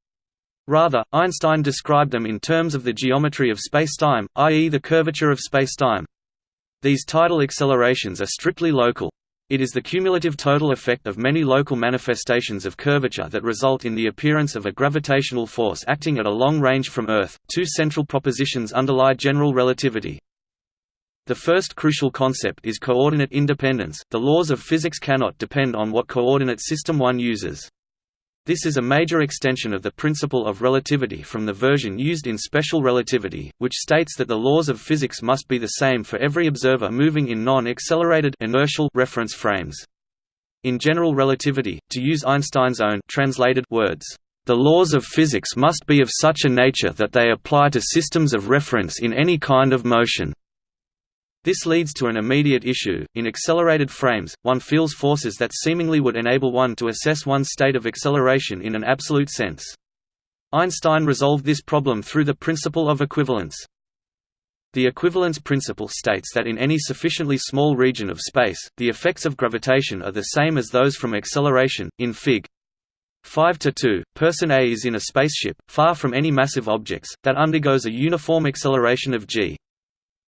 A: Rather, Einstein described them in terms of the geometry of spacetime, i.e. the curvature of spacetime. These tidal accelerations are strictly local. It is the cumulative total effect of many local manifestations of curvature that result in the appearance of a gravitational force acting at a long range from Earth. Two central propositions underlie general relativity. The first crucial concept is coordinate independence. The laws of physics cannot depend on what coordinate system one uses. This is a major extension of the principle of relativity from the version used in special relativity, which states that the laws of physics must be the same for every observer moving in non-accelerated inertial reference frames. In general relativity, to use Einstein's own translated words, the laws of physics must be of such a nature that they apply to systems of reference in any kind of motion. This leads to an immediate issue. In accelerated frames, one feels forces that seemingly would enable one to assess one's state of acceleration in an absolute sense. Einstein resolved this problem through the principle of equivalence. The equivalence principle states that in any sufficiently small region of space, the effects of gravitation are the same as those from acceleration. In Fig. 5 to 2, person A is in a spaceship, far from any massive objects, that undergoes a uniform acceleration of g.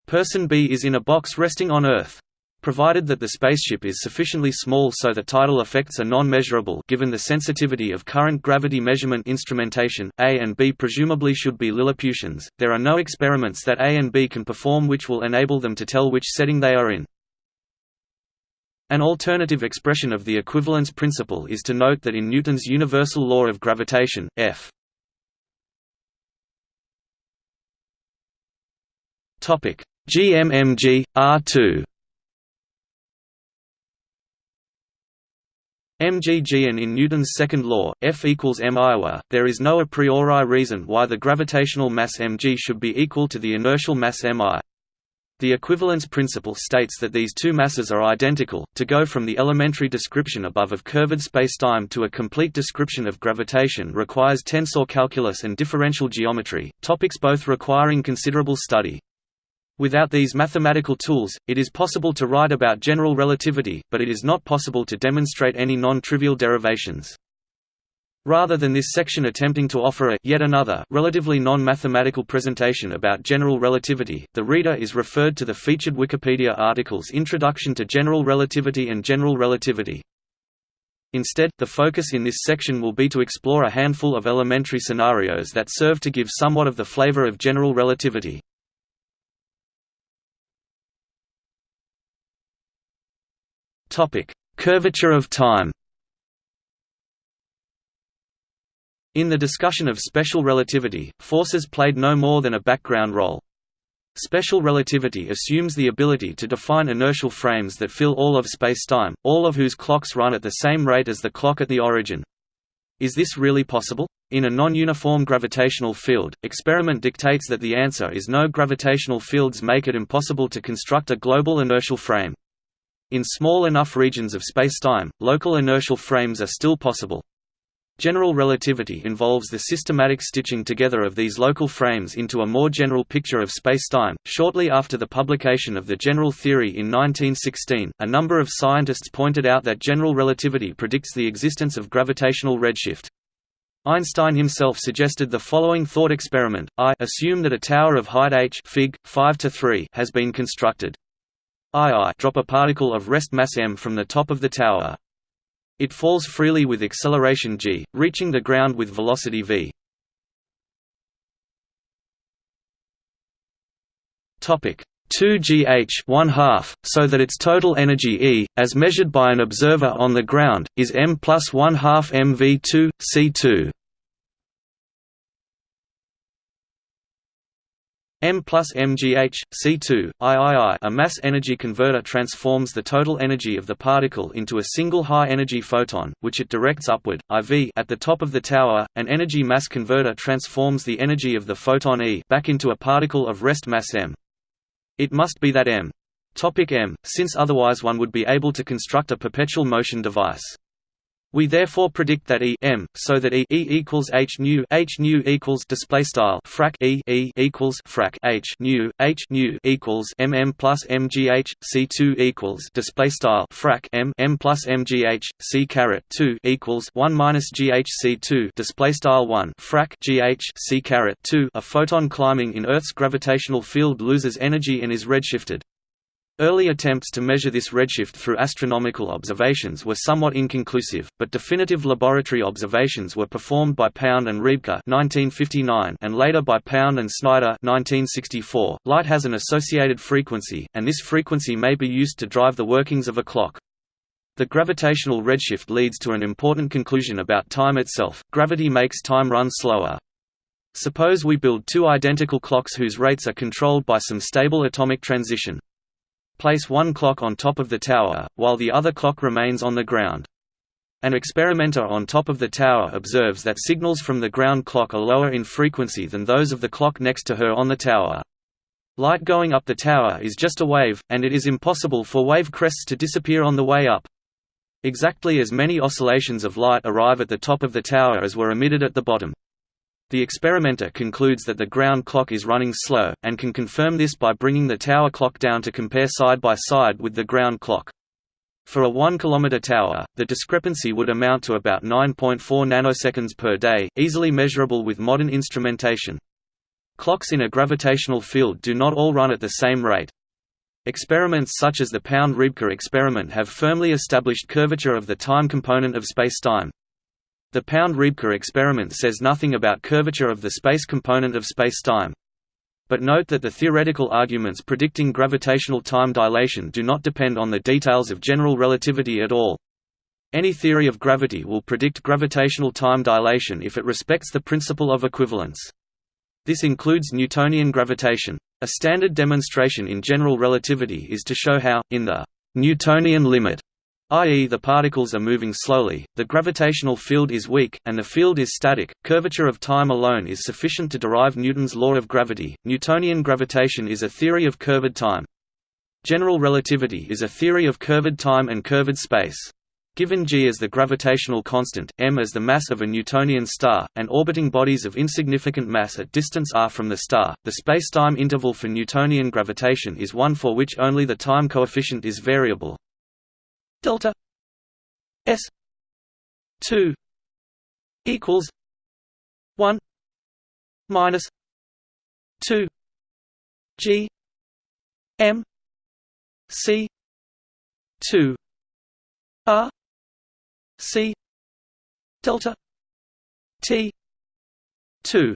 A: Person B is in a box resting on Earth. Provided that the spaceship is sufficiently small so the tidal effects are non-measurable given the sensitivity of current gravity measurement instrumentation, A and B presumably should be Lilliputians, there are no experiments that A and B can perform which will enable them to tell which setting they are in. An alternative expression of the equivalence principle is to note that in Newton's universal law of gravitation, F GMMG, R2 MGG and in Newton's second law, F equals m Iowa, there is no a priori reason why the gravitational mass mg should be equal to the inertial mass mi. The equivalence principle states that these two masses are identical. To go from the elementary description above of curved spacetime to a complete description of gravitation requires tensor calculus and differential geometry, topics both requiring considerable study. Without these mathematical tools, it is possible to write about general relativity, but it is not possible to demonstrate any non-trivial derivations. Rather than this section attempting to offer a yet another relatively non-mathematical presentation about general relativity, the reader is referred to the featured Wikipedia articles Introduction to General Relativity and General Relativity. Instead, the focus in this section will be to explore a handful of elementary scenarios that serve to give somewhat of the flavor of general relativity. Topic: Curvature of time. In the discussion of special relativity, forces played no more than a background role. Special relativity assumes the ability to define inertial frames that fill all of spacetime, all of whose clocks run at the same rate as the clock at the origin. Is this really possible? In a non-uniform gravitational field, experiment dictates that the answer is no gravitational fields make it impossible to construct a global inertial frame. In small enough regions of spacetime, local inertial frames are still possible. General relativity involves the systematic stitching together of these local frames into a more general picture of spacetime. Shortly after the publication of the general theory in 1916, a number of scientists pointed out that general relativity predicts the existence of gravitational redshift. Einstein himself suggested the following thought experiment: I assume that a tower of height h Fig. 5 to 3 has been constructed. I drop a particle of rest mass m from the top of the tower. It falls freely with acceleration g, reaching the ground with velocity v. Topic 2gh 1 half, so that its total energy E, as measured by an observer on the ground, is m plus 1 half mv2, c2. M plus mgh, C2, III a mass-energy converter transforms the total energy of the particle into a single high-energy photon, which it directs upward, IV at the top of the tower. An energy-mass converter transforms the energy of the photon E back into a particle of rest mass m. It must be that m. Topic m, since otherwise one would be able to construct a perpetual motion device. We therefore predict that E m, so that E, e equals h nu h nu equals display style frac E E equals frac h nu h nu equals m m plus m g h c two equals display style frac m m plus m g h c caret two equals one minus g h c two display style one frac g h c caret two. A photon climbing in Earth's gravitational field loses energy and is redshifted. Early attempts to measure this redshift through astronomical observations were somewhat inconclusive, but definitive laboratory observations were performed by Pound and Rebka (1959) and later by Pound and Snyder (1964). Light has an associated frequency, and this frequency may be used to drive the workings of a clock. The gravitational redshift leads to an important conclusion about time itself. Gravity makes time run slower. Suppose we build two identical clocks whose rates are controlled by some stable atomic transition. Place one clock on top of the tower, while the other clock remains on the ground. An experimenter on top of the tower observes that signals from the ground clock are lower in frequency than those of the clock next to her on the tower. Light going up the tower is just a wave, and it is impossible for wave crests to disappear on the way up. Exactly as many oscillations of light arrive at the top of the tower as were emitted at the bottom. The experimenter concludes that the ground clock is running slow, and can confirm this by bringing the tower clock down to compare side by side with the ground clock. For a 1 km tower, the discrepancy would amount to about 9.4 nanoseconds per day, easily measurable with modern instrumentation. Clocks in a gravitational field do not all run at the same rate. Experiments such as the Pound-Rebka experiment have firmly established curvature of the time component of spacetime. The Pound-Rebka experiment says nothing about curvature of the space component of spacetime. But note that the theoretical arguments predicting gravitational time dilation do not depend on the details of general relativity at all. Any theory of gravity will predict gravitational time dilation if it respects the principle of equivalence. This includes Newtonian gravitation. A standard demonstration in general relativity is to show how, in the Newtonian limit, i.e. the particles are moving slowly, the gravitational field is weak, and the field is static. Curvature of time alone is sufficient to derive Newton's law of gravity. Newtonian gravitation is a theory of curved time. General relativity is a theory of curved time and curved space. Given g as the gravitational constant, m as the mass of a Newtonian star, and orbiting bodies of insignificant mass at distance r from the star, the spacetime interval for Newtonian gravitation is one for which only the time coefficient is variable, delta s 2 equals 1 minus 2 g m c 2 r c delta t 2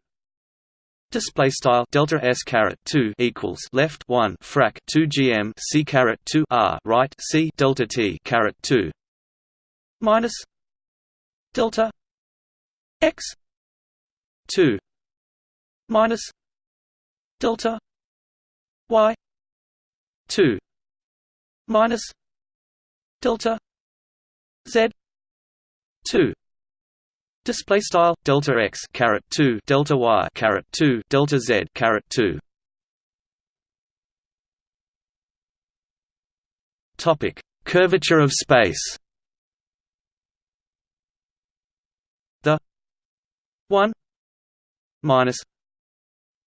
A: Display style delta s caret two equals left one frac two gm c caret two r right c delta t caret two minus delta x two minus delta y two minus delta z two Display style delta x caret two delta y two delta z two. Topic: Curvature of space. The 1 minus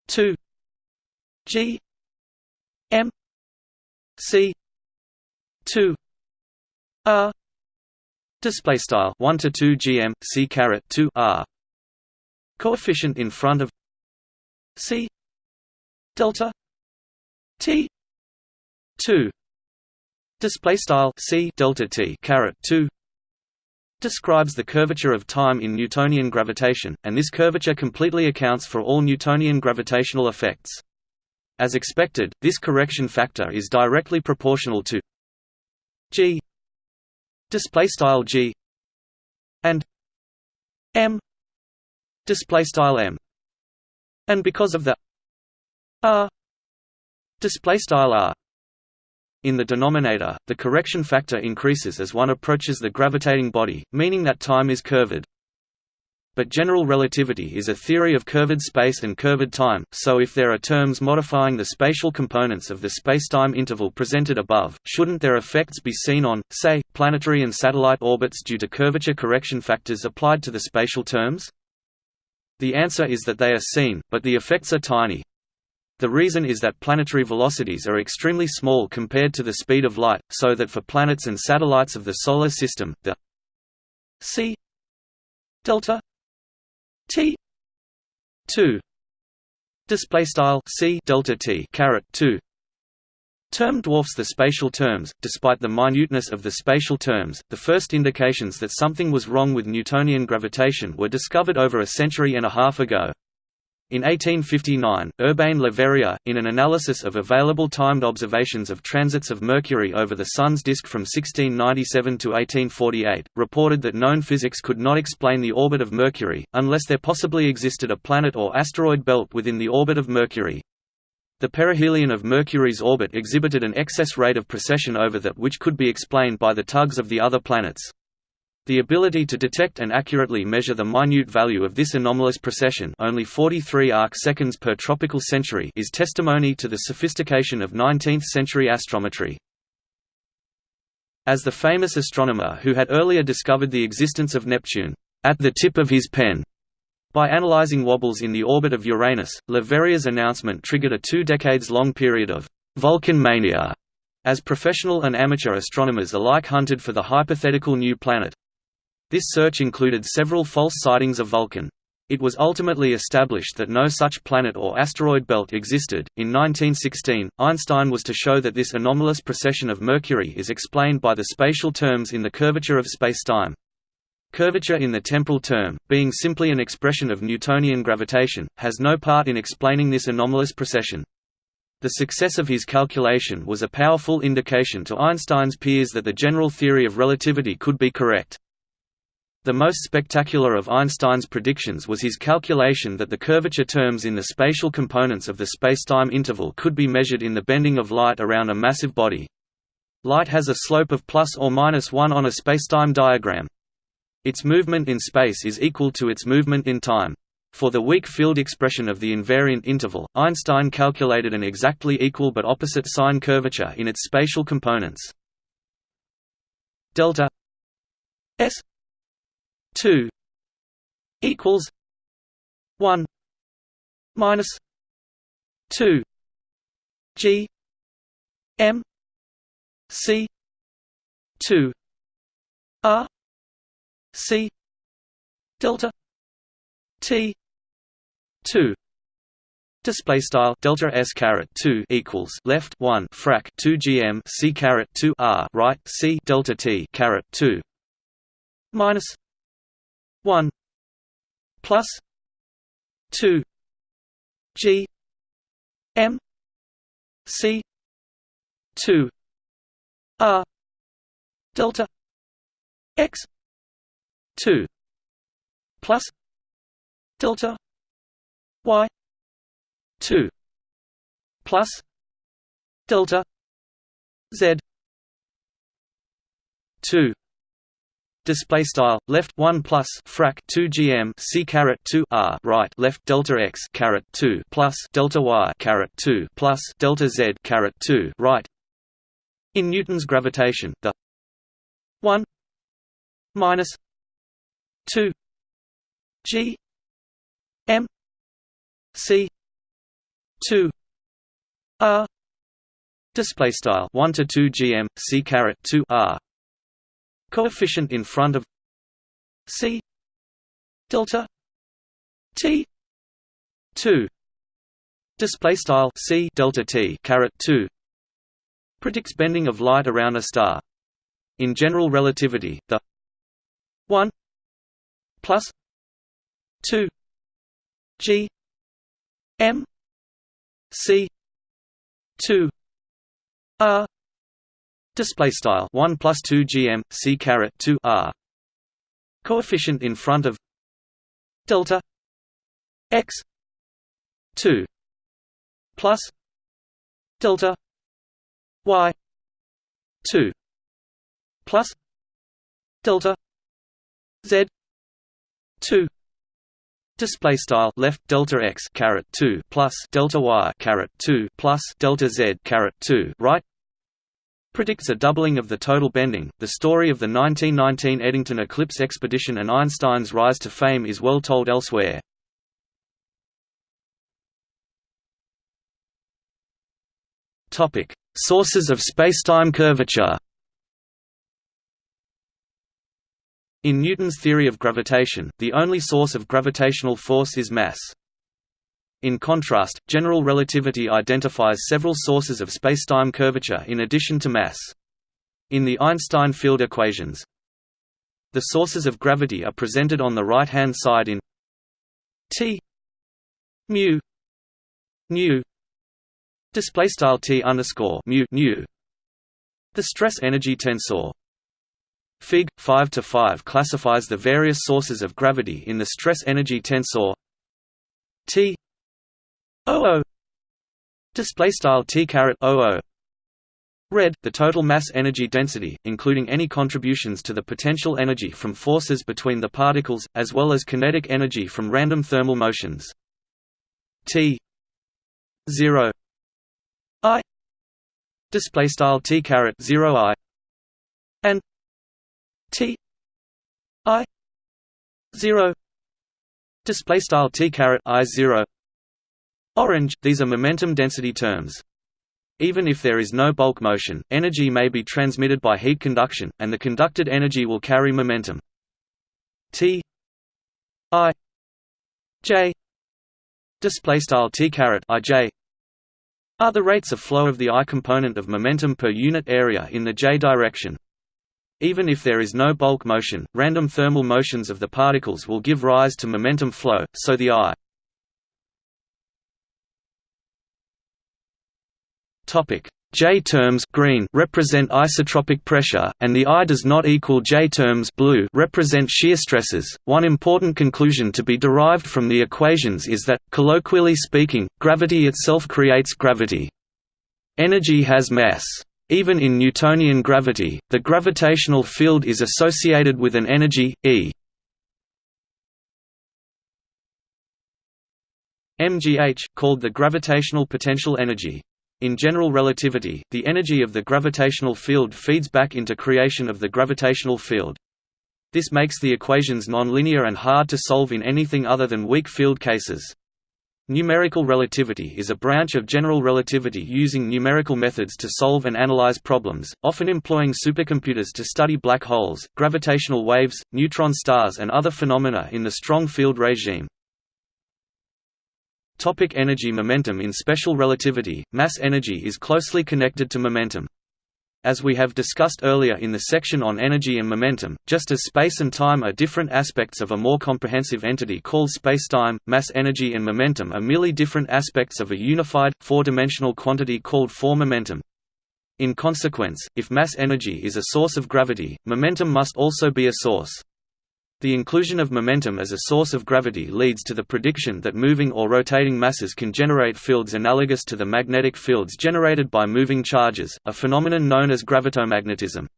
A: 2 g m c 2 r display style 1 to 2 gm c caret 2 r. Coefficient in front of c. Delta t. 2 display style c delta t caret 2 describes the curvature of time in Newtonian gravitation, and this curvature completely accounts for all Newtonian gravitational effects. As expected, this correction factor is directly proportional to g display style g and m display style m and because of the r display style r in the denominator, the correction factor increases as one approaches the gravitating body, meaning that time is curved. But general relativity is a theory of curved space and curved time, so if there are terms modifying the spatial components of the spacetime interval presented above, shouldn't their effects be seen on, say, planetary and satellite orbits due to curvature correction factors applied to the spatial terms? The answer is that they are seen, but the effects are tiny. The reason is that planetary velocities are extremely small compared to the speed of light, so that for planets and satellites of the Solar System, the c delta t. 2 display style c delta t 2 term dwarfs the spatial terms despite the minuteness of the spatial terms. The first indications that something was wrong with newtonian gravitation were discovered over a century and a half ago in 1859, Urbain Le Verrier, in an analysis of available timed observations of transits of Mercury over the Sun's disk from 1697 to 1848, reported that known physics could not explain the orbit of Mercury, unless there possibly existed a planet or asteroid belt within the orbit of Mercury. The perihelion of Mercury's orbit exhibited an excess rate of precession over that which could be explained by the tugs of the other planets. The ability to detect and accurately measure the minute value of this anomalous precession only 43 arc-seconds per tropical century is testimony to the sophistication of 19th-century astrometry. As the famous astronomer who had earlier discovered the existence of Neptune, at the tip of his pen, by analyzing wobbles in the orbit of Uranus, Le Verrier's announcement triggered a two decades-long period of «Vulcan mania», as professional and amateur astronomers alike hunted for the hypothetical new planet. This search included several false sightings of Vulcan. It was ultimately established that no such planet or asteroid belt existed. In 1916, Einstein was to show that this anomalous precession of Mercury is explained by the spatial terms in the curvature of spacetime. Curvature in the temporal term, being simply an expression of Newtonian gravitation, has no part in explaining this anomalous precession. The success of his calculation was a powerful indication to Einstein's peers that the general theory of relativity could be correct. The most spectacular of Einstein's predictions was his calculation that the curvature terms in the spatial components of the spacetime interval could be measured in the bending of light around a massive body. Light has a slope of plus or minus 1 on a spacetime diagram. Its movement in space is equal to its movement in time. For the weak field expression of the invariant interval, Einstein calculated an exactly equal but opposite sign curvature in its spatial components. Delta S 2 equals 1 minus 2 g m c 2 r c delta t 2 Display style delta s caret two equals left one frac two gm c caret two r right c delta t caret two minus 1 plus 2 g m c 2 r delta x 2 plus delta y 2 plus delta z 2 display style left 1 plus frac 2 gm c caret 2 r right left delta x caret 2 plus delta y caret 2 plus delta z caret 2 right in newton's gravitation the 1 minus 2 g c 2 r display style 1 to 2 gm c caret 2 r coefficient in front of c delta t 2 display style c delta t caret 2 predicts bending of light around a star. In general relativity the 1 plus 2 g m c 2 r display style 1 plus 2 gm c caret 2 r. Coefficient in front of delta x 2 plus delta y 2 plus delta z 2 display style left delta x caret 2 plus delta y caret 2 plus delta z caret 2 right predicts a doubling of the total bending. The story of the 1919 Eddington eclipse expedition and Einstein's rise to fame is well told elsewhere. Topic: Sources of spacetime curvature. In Newton's theory of gravitation, the only source of gravitational force is mass. In contrast, general relativity identifies several sources of spacetime curvature in addition to mass. In the Einstein field equations, the sources of gravity are presented on the right-hand side in T mu nu display style T underscore mu nu the stress energy tensor Fig 5 to 5 classifies the various sources of gravity in the stress energy tensor T OO display style T caret OO Red, the total mass energy density, including any contributions to the potential energy from forces between the particles, as well as kinetic energy from random thermal motions. T 0 I display style T caret 0 I. And T I 0 display style T caret I 0 Orange, these are momentum density terms. Even if there is no bulk motion, energy may be transmitted by heat conduction, and the conducted energy will carry momentum. T I J display style T caret I J are the rates of flow of the I component of momentum per unit area in the J direction. Even if there is no bulk motion, random thermal motions of the particles will give rise to momentum flow, so the I J terms green represent isotropic pressure, and the I does not equal J terms blue represent shear stresses. One important conclusion to be derived from the equations is that, colloquially speaking, gravity itself creates gravity. Energy has mass. Even in Newtonian gravity, the gravitational field is associated with an energy, E. mgh, called the gravitational potential energy. In general relativity, the energy of the gravitational field feeds back into creation of the gravitational field. This makes the equations nonlinear and hard to solve in anything other than weak field cases. Numerical relativity is a branch of general relativity using numerical methods to solve and analyze problems, often employing supercomputers to study black holes, gravitational waves, neutron stars and other phenomena in the strong field regime. Topic energy Momentum In special relativity, mass energy is closely connected to momentum. As we have discussed earlier in the section on energy and momentum, just as space and time are different aspects of a more comprehensive entity called spacetime, mass energy and momentum are merely different aspects of a unified, four-dimensional quantity called four-momentum. In consequence, if mass energy is a source of gravity, momentum must also be a source. The inclusion of momentum as a source of gravity leads to the prediction that moving or rotating masses can generate fields analogous to the magnetic fields generated by moving charges, a phenomenon known as gravitomagnetism.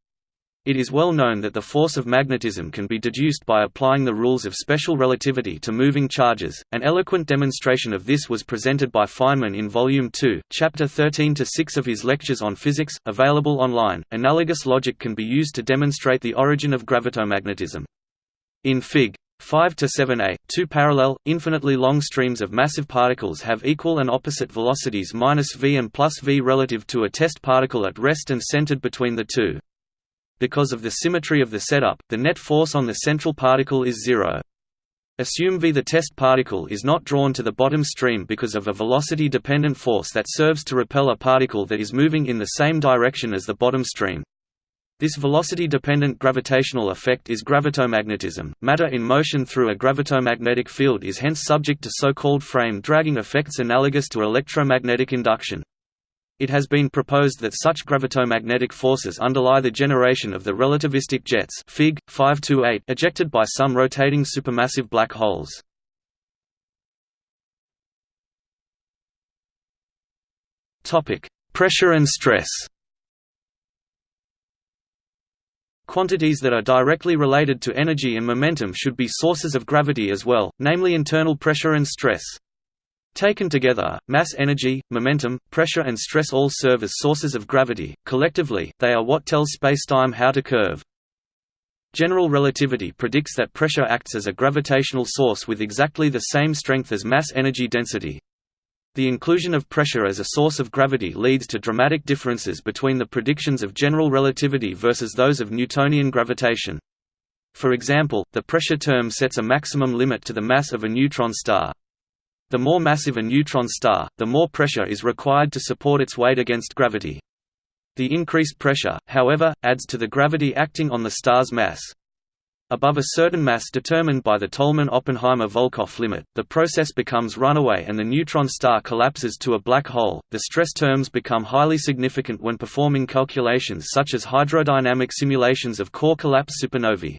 A: It is well known that the force of magnetism can be deduced by applying the rules of special relativity to moving charges. An eloquent demonstration of this was presented by Feynman in Volume 2, Chapter 13 to 6 of his Lectures on Physics, available online. Analogous logic can be used to demonstrate the origin of gravitomagnetism. In Fig. 5 to 7a, two parallel, infinitely long streams of massive particles have equal and opposite velocities minus v and plus v relative to a test particle at rest and centered between the two. Because of the symmetry of the setup, the net force on the central particle is zero. Assume v the test particle is not drawn to the bottom stream because of a velocity-dependent force that serves to repel a particle that is moving in the same direction as the bottom stream. This velocity-dependent gravitational effect is gravitomagnetism. Matter in motion through a gravitomagnetic field is hence subject to so-called frame dragging effects analogous to electromagnetic induction. It has been proposed that such gravitomagnetic forces underlie the generation of the relativistic jets Fig. 528 ejected by some rotating supermassive black holes. Pressure and stress Quantities that are directly related to energy and momentum should be sources of gravity as well, namely internal pressure and stress. Taken together, mass energy, momentum, pressure and stress all serve as sources of gravity, collectively, they are what tells spacetime how to curve. General relativity predicts that pressure acts as a gravitational source with exactly the same strength as mass energy density. The inclusion of pressure as a source of gravity leads to dramatic differences between the predictions of general relativity versus those of Newtonian gravitation. For example, the pressure term sets a maximum limit to the mass of a neutron star. The more massive a neutron star, the more pressure is required to support its weight against gravity. The increased pressure, however, adds to the gravity acting on the star's mass. Above a certain mass determined by the Tolman-Oppenheimer-Volkoff limit, the process becomes runaway and the neutron star collapses to a black hole. The stress terms become highly significant when performing calculations such as hydrodynamic simulations of core collapse supernovae.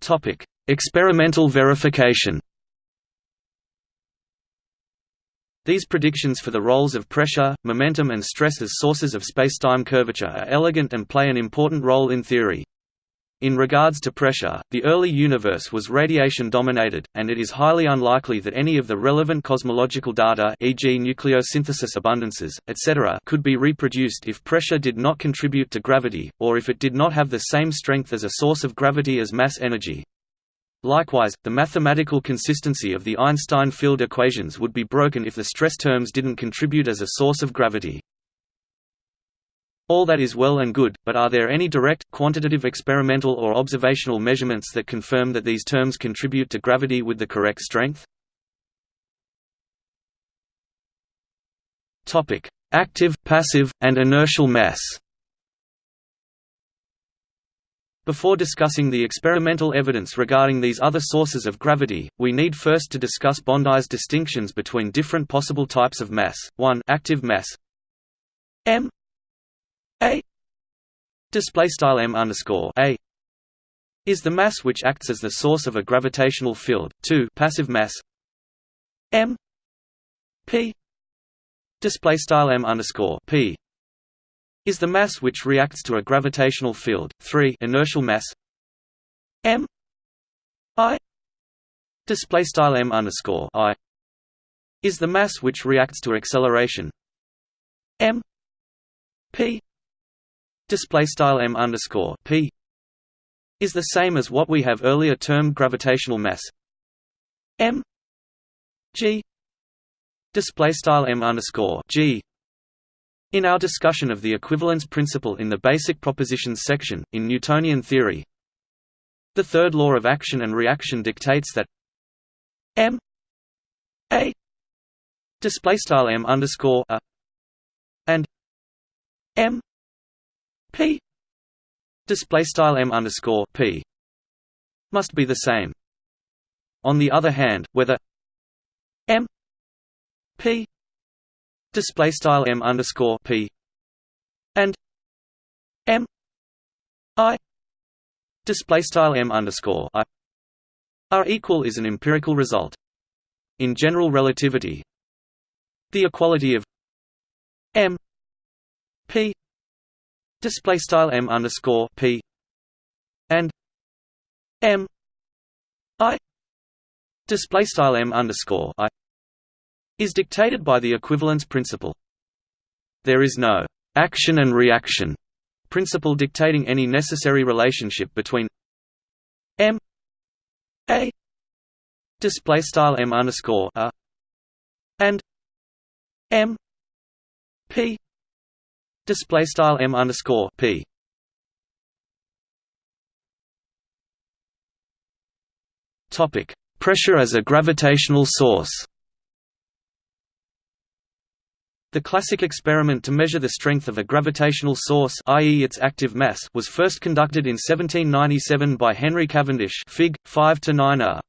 A: Topic: Experimental verification. These predictions for the roles of pressure, momentum and stress as sources of spacetime curvature are elegant and play an important role in theory. In regards to pressure, the early universe was radiation-dominated, and it is highly unlikely that any of the relevant cosmological data e.g. nucleosynthesis abundances, etc. could be reproduced if pressure did not contribute to gravity, or if it did not have the same strength as a source of gravity as mass energy. Likewise, the mathematical consistency of the Einstein field equations would be broken if the stress terms didn't contribute as a source of gravity. All that is well and good, but are there any direct, quantitative experimental or observational measurements that confirm that these terms contribute to gravity with the correct strength? Active, passive, and inertial mass Before discussing the experimental evidence regarding these other sources of gravity, we need first to discuss Bondi's distinctions between different possible types of mass. 1 active mass. M. A. Display style m underscore a. Is the mass which acts as the source of a gravitational field. 2 passive mass. M. P. Display style m underscore p is the mass which reacts to a gravitational field. 3 inertial mass m i display style m underscore i is the mass which reacts to acceleration m p display style m underscore p is the same as what we have earlier termed gravitational mass m g display style m underscore g in our discussion of the equivalence principle in the basic propositions section in Newtonian theory the third law of action and reaction dictates that m a display style m underscore a and m p display style m underscore p must be the same. On the other hand, whether m p display style m underscore p and m i display style m underscore i are equal is an empirical result. In general relativity, the equality of m p display style m underscore p and m i display style m underscore i is dictated by the equivalence principle. There is no action and reaction principle dictating any necessary relationship between m a display style m underscore a and m p display style m underscore p. Topic: Pressure as a gravitational source. The classic experiment to measure the strength of a gravitational source i.e. its active mass was first conducted in 1797 by Henry Cavendish Fig. 5 9a.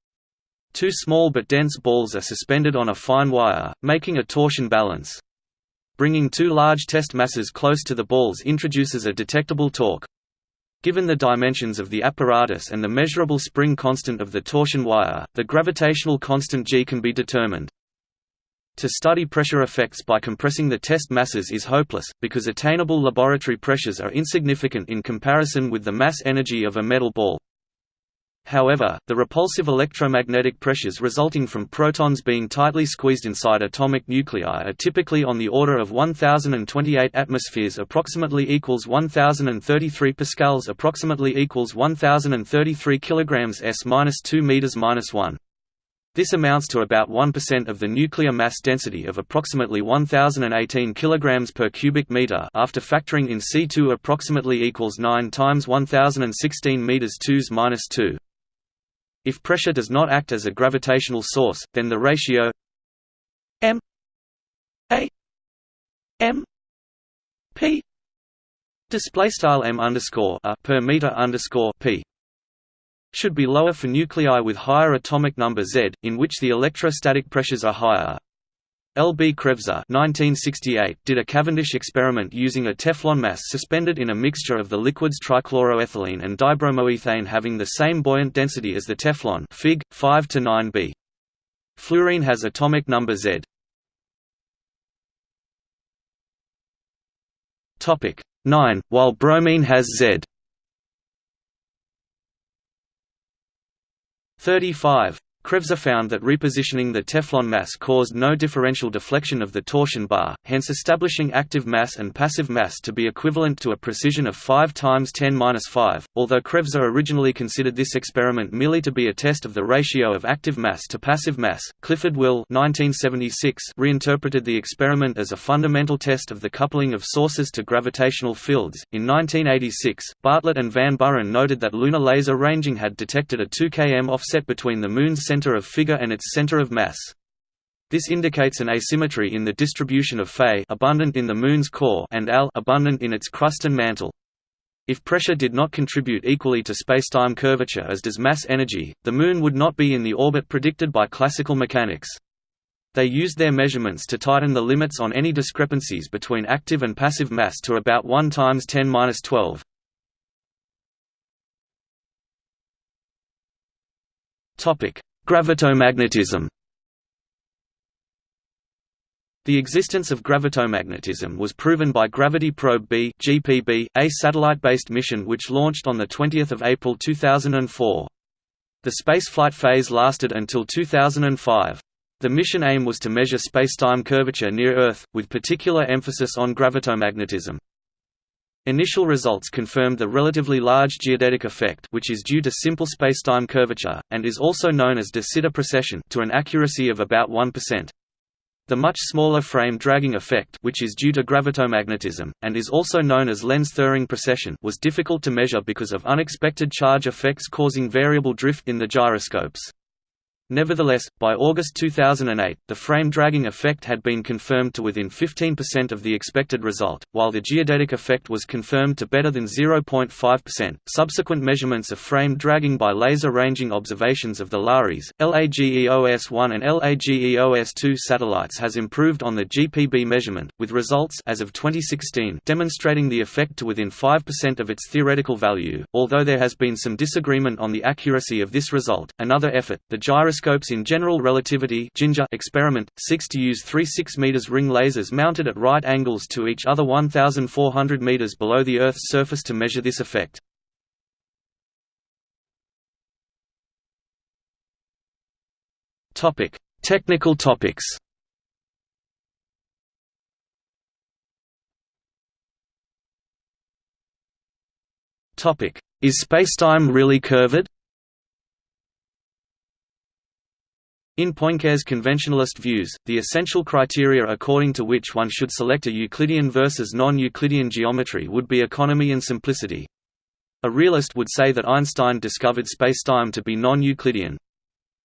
A: Two small but dense balls are suspended on a fine wire, making a torsion balance. Bringing two large test masses close to the balls introduces a detectable torque. Given the dimensions of the apparatus and the measurable spring constant of the torsion wire, the gravitational constant g can be determined. To study pressure effects by compressing the test masses is hopeless, because attainable laboratory pressures are insignificant in comparison with the mass energy of a metal ball. However, the repulsive electromagnetic pressures resulting from protons being tightly squeezed inside atomic nuclei are typically on the order of 1028 atmospheres approximately equals 1033 pascals approximately equals 1033 kilograms s-2 meters -1. This amounts to about 1% of the nuclear mass density of approximately 1018 kg per cubic meter after factoring in C2 approximately equals 9 times 1016 meters 2s minus 2. If pressure does not act as a gravitational source, then the ratio m a m p display style m underscore a per meter underscore p should be lower for nuclei with higher atomic number Z, in which the electrostatic pressures are higher. L. B. Kreuzer did a Cavendish experiment using a Teflon mass suspended in a mixture of the liquids trichloroethylene and dibromoethane having the same buoyant density as the Teflon Fig. 5 to 9b. Fluorine has atomic number Z. Topic 9, while bromine has Z. 35. Kreuzer found that repositioning the Teflon mass caused no differential deflection of the torsion bar, hence establishing active mass and passive mass to be equivalent to a precision of 5 times 10^-5. Although Kreuzer originally considered this experiment merely to be a test of the ratio of active mass to passive mass, Clifford Will (1976) reinterpreted the experiment as a fundamental test of the coupling of sources to gravitational fields. In 1986, Bartlett and Van Buren noted that lunar laser ranging had detected a 2 km offset between the Moon's center of figure and its center of mass. This indicates an asymmetry in the distribution of Fe abundant in the Moon's core and Al abundant in its crust and mantle. If pressure did not contribute equally to spacetime curvature as does mass energy, the Moon would not be in the orbit predicted by classical mechanics. They used their measurements to tighten the limits on any discrepancies between active and passive mass to about 1 times 10^-12. Topic: Gravitomagnetism The existence of gravitomagnetism was proven by Gravity Probe B (GPB), a satellite-based mission which launched on the 20th of April 2004. The spaceflight phase lasted until 2005. The mission aim was to measure spacetime curvature near Earth, with particular emphasis on gravitomagnetism. Initial results confirmed the relatively large geodetic effect which is due to simple spacetime curvature, and is also known as de Sitter precession to an accuracy of about 1%. The much smaller frame dragging effect which is due to gravitomagnetism, and is also known as Lense-Thirring precession was difficult to measure because of unexpected charge effects causing variable drift in the gyroscopes. Nevertheless, by August 2008, the frame dragging effect had been confirmed to within 15% of the expected result, while the geodetic effect was confirmed to better than 0.5%. Subsequent measurements of frame dragging by laser ranging observations of the LARES, LAGEOS-1 and LAGEOS-2 satellites has improved on the GPB measurement, with results as of 2016 demonstrating the effect to within 5% of its theoretical value. Although there has been some disagreement on the accuracy of this result, another effort, the gyroscope gyroscopes in general relativity experiment, seeks to use three 6 m ring lasers mounted at right angles to each other 1,400 m below the Earth's surface to measure this effect. Technical topics Topic: Is spacetime really curved? In Poincare's conventionalist views, the essential criteria according to which one should select a Euclidean versus non-Euclidean geometry would be economy and simplicity. A realist would say that Einstein discovered spacetime to be non-Euclidean.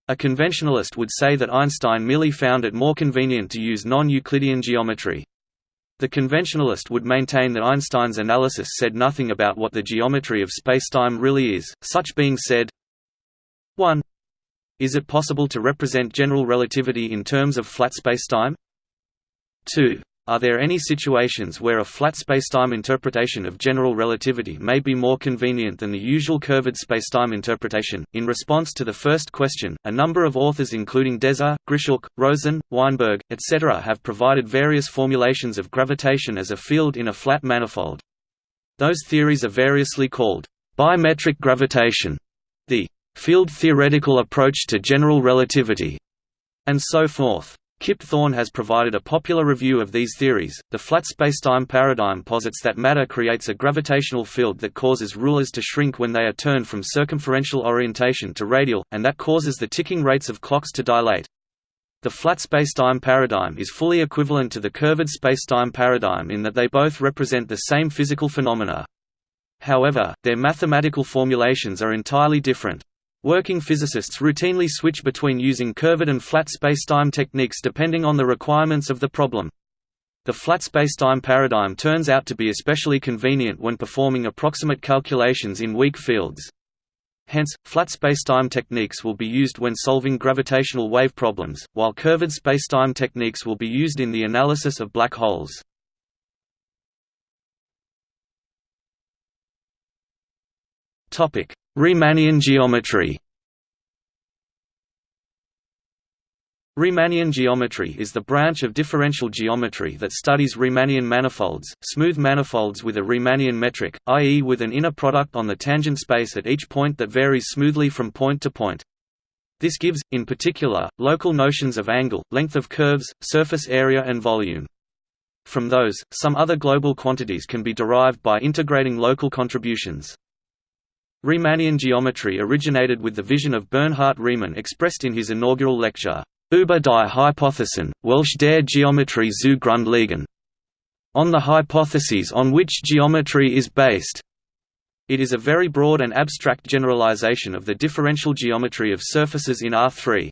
A: A conventionalist would say that Einstein merely found it more convenient to use non-Euclidean geometry. The conventionalist would maintain that Einstein's analysis said nothing about what the geometry of spacetime really is, such being said 1. Is it possible to represent general relativity in terms of flat spacetime? 2. Are there any situations where a flat spacetime interpretation of general relativity may be more convenient than the usual curved spacetime interpretation? In response to the first question, a number of authors including Deser, Grishchuk, Rosen, Weinberg, etc. have provided various formulations of gravitation as a field in a flat manifold. Those theories are variously called bimetric gravitation, the field-theoretical approach to general relativity, and so forth. Kip Thorne has provided a popular review of these theories. The flat spacetime paradigm posits that matter creates a gravitational field that causes rulers to shrink when they are turned from circumferential orientation to radial, and that causes the ticking rates of clocks to dilate. The flat spacetime paradigm is fully equivalent to the curved spacetime paradigm in that they both represent the same physical phenomena. However, their mathematical formulations are entirely different. Working physicists routinely switch between using curved and flat spacetime techniques depending on the requirements of the problem. The flat spacetime paradigm turns out to be especially convenient when performing approximate calculations in weak fields. Hence, flat spacetime techniques will be used when solving gravitational wave problems, while curved spacetime techniques will be used in the analysis of black holes. Riemannian geometry Riemannian geometry is the branch of differential geometry that studies Riemannian manifolds, smooth manifolds with a Riemannian metric, i.e. with an inner product on the tangent space at each point that varies smoothly from point to point. This gives, in particular, local notions of angle, length of curves, surface area and volume. From those, some other global quantities can be derived by integrating local contributions. Riemannian geometry originated with the vision of Bernhard Riemann expressed in his inaugural lecture, Über die Hypothesen, welche der Geometrie zu Grund liegen, on the hypotheses on which geometry is based. It is a very broad and abstract generalization of the differential geometry of surfaces in R3.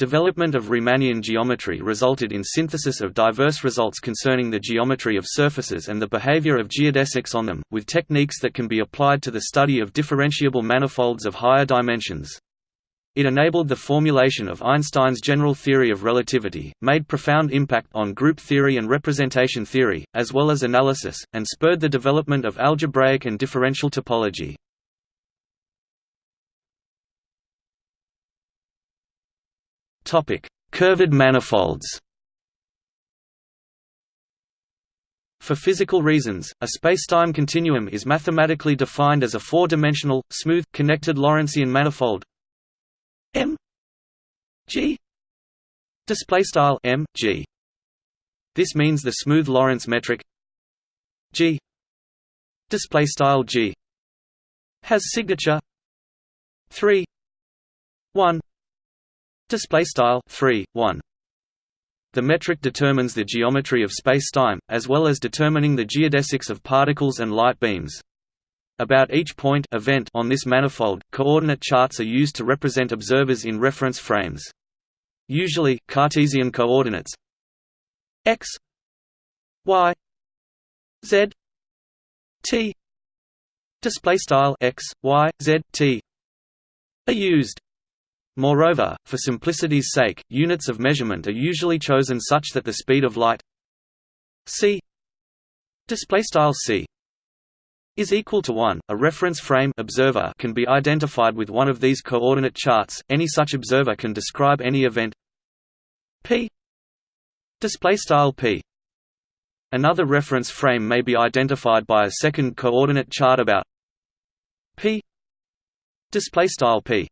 A: Development of Riemannian geometry resulted in synthesis of diverse results concerning the geometry of surfaces and the behavior of geodesics on them, with techniques that can be applied to the study of differentiable manifolds of higher dimensions. It enabled the formulation of Einstein's general theory of relativity, made profound impact on group theory and representation theory, as well as analysis, and spurred the development of algebraic and differential topology. Curved manifolds For physical reasons, a spacetime continuum is mathematically defined as a four-dimensional, smooth, connected Lorentzian manifold M G display style M G. This means the smooth Lorentz metric G display style G has signature 3 1 display style 3 1 the metric determines the geometry of space-time, as well as determining the geodesics of particles and light beams. About each point event on this manifold, coordinate charts are used to represent observers in reference frames. Usually, Cartesian coordinates x, y, z, t display style x, y, z, t are used. Moreover, for simplicity's sake, units of measurement are usually chosen such that the speed of light c c is equal to 1. A reference frame observer can be identified with one of these coordinate charts. Any such observer can describe any event p p. Another reference frame may be identified by a second coordinate chart about p p.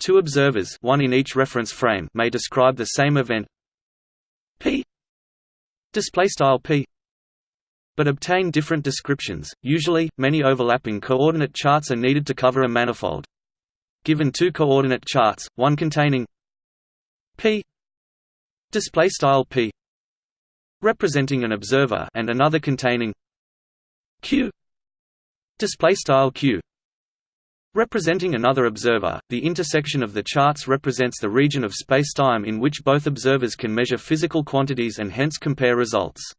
A: Two observers one in each reference frame may describe the same event. P. P. But obtain different descriptions. Usually, many overlapping coordinate charts are needed to cover a manifold. Given two coordinate charts, one containing p. P. Representing an observer and another containing q. Q representing another observer the intersection of the charts represents the region of spacetime in which both observers can measure physical quantities and hence compare results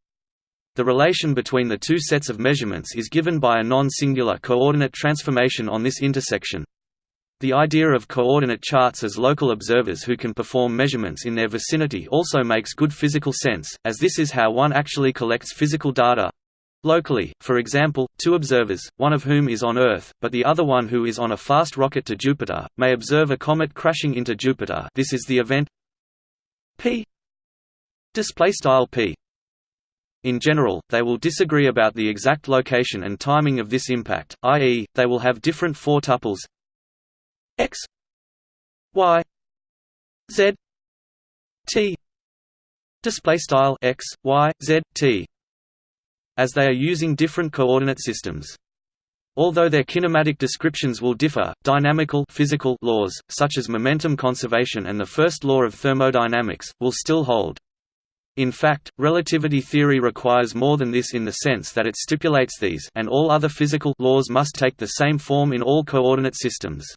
A: the relation between the two sets of measurements is given by a non-singular coordinate transformation on this intersection. The idea of coordinate charts as local observers who can perform measurements in their vicinity also makes good physical sense, as this is how one actually collects physical data. Locally, for example, two observers, one of whom is on Earth, but the other one who is on a fast rocket to Jupiter, may observe a comet crashing into Jupiter. This is the event p. P. In general, they will disagree about the exact location and timing of this impact, i.e., they will have different four tuples x y z t. Display style x y z t as they are using different coordinate systems although their kinematic descriptions will differ dynamical physical laws such as momentum conservation and the first law of thermodynamics will still hold in fact, relativity theory requires more than this in the sense that it stipulates these and all other physical laws must take the same form in all coordinate systems.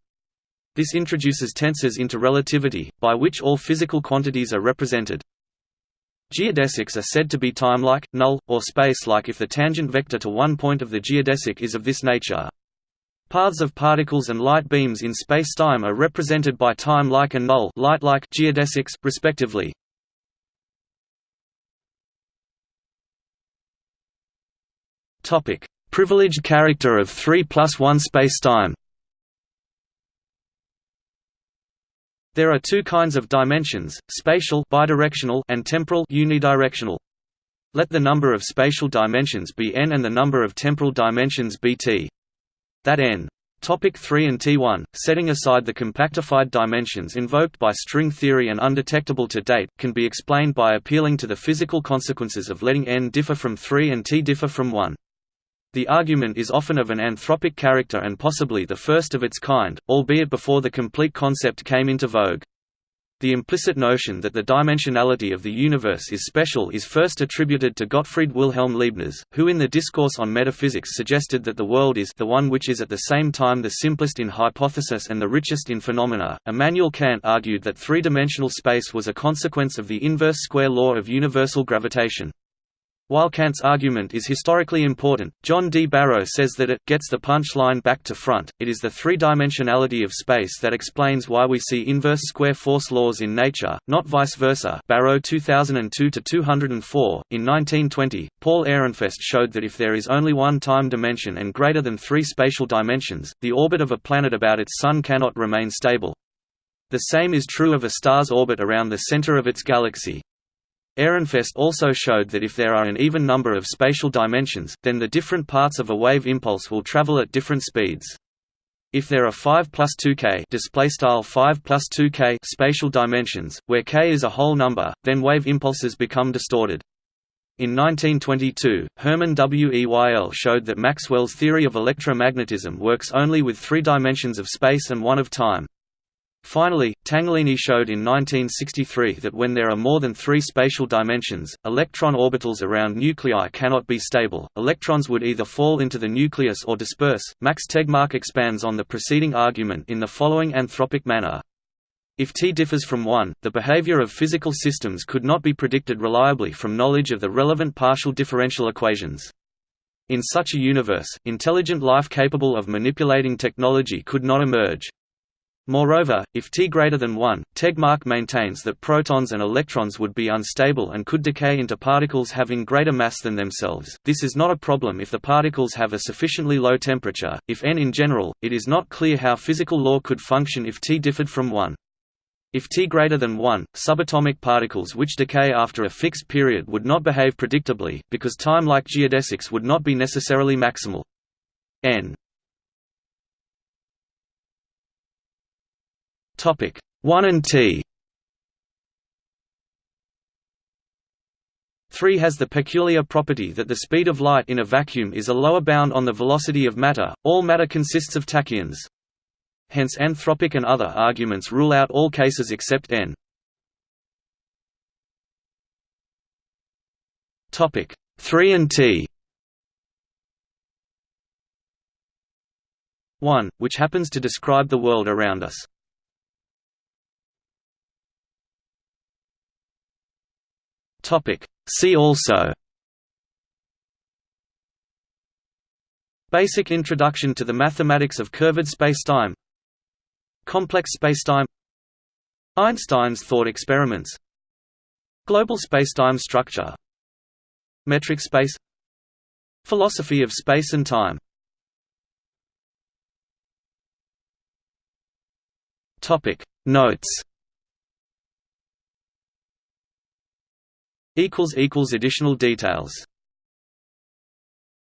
A: This introduces tensors into relativity, by which all physical quantities are represented. Geodesics are said to be time-like, null, or space-like if the tangent vector to one point of the geodesic is of this nature. Paths of particles and light beams in spacetime are represented by time-like and null light-like geodesics, respectively. Privileged character of 3 plus 1 spacetime. There are two kinds of dimensions: spatial bidirectional and temporal unidirectional. Let the number of spatial dimensions be n and the number of temporal dimensions be t. That n Topic 3 and T1, setting aside the compactified dimensions invoked by string theory and undetectable to date, can be explained by appealing to the physical consequences of letting n differ from 3 and T differ from 1. The argument is often of an anthropic character and possibly the first of its kind, albeit before the complete concept came into vogue. The implicit notion that the dimensionality of the universe is special is first attributed to Gottfried Wilhelm Leibniz, who in the Discourse on Metaphysics suggested that the world is the one which is at the same time the simplest in hypothesis and the richest in phenomena. Immanuel Kant argued that three-dimensional space was a consequence of the inverse square law of universal gravitation. While Kant's argument is historically important, John D. Barrow says that it gets the punchline back to front. It is the three-dimensionality of space that explains why we see inverse square force laws in nature, not vice versa. Barrow 2002 to 204. In 1920, Paul Ehrenfest showed that if there is only one time dimension and greater than three spatial dimensions, the orbit of a planet about its sun cannot remain stable. The same is true of a star's orbit around the center of its galaxy. Ehrenfest also showed that if there are an even number of spatial dimensions, then the different parts of a wave impulse will travel at different speeds. If there are 5 plus 2k 5 plus 2k spatial dimensions, where k is a whole number, then wave impulses become distorted. In 1922, Hermann Weyl showed that Maxwell's theory of electromagnetism works only with three dimensions of space and one of time. Finally, Tangherlini showed in 1963 that when there are more than three spatial dimensions, electron orbitals around nuclei cannot be stable, electrons would either fall into the nucleus or disperse. Max Tegmark expands on the preceding argument in the following anthropic manner. If T differs from 1, the behavior of physical systems could not be predicted reliably from knowledge of the relevant partial differential equations. In such a universe, intelligent life capable of manipulating technology could not emerge. Moreover, if T greater than 1, Tegmark maintains that protons and electrons would be unstable and could decay into particles having greater mass than themselves. This is not a problem if the particles have a sufficiently low temperature. If n in general, it is not clear how physical law could function if T differed from 1. If T greater than 1, subatomic particles which decay after a fixed period would not behave predictably, because time-like geodesics would not be necessarily maximal. n 1 and T 3 has the peculiar property that the speed of light in a vacuum is a lower bound on the velocity of matter. All matter consists of tachyons. Hence anthropic and other arguments rule out all cases except n. Topic 3 and T 1, which happens to describe the world around us. Topic. See also. Basic introduction to the mathematics of curved spacetime. Complex spacetime. Einstein's thought experiments. Global spacetime structure. Metric space. Philosophy of space and time. Notes additional details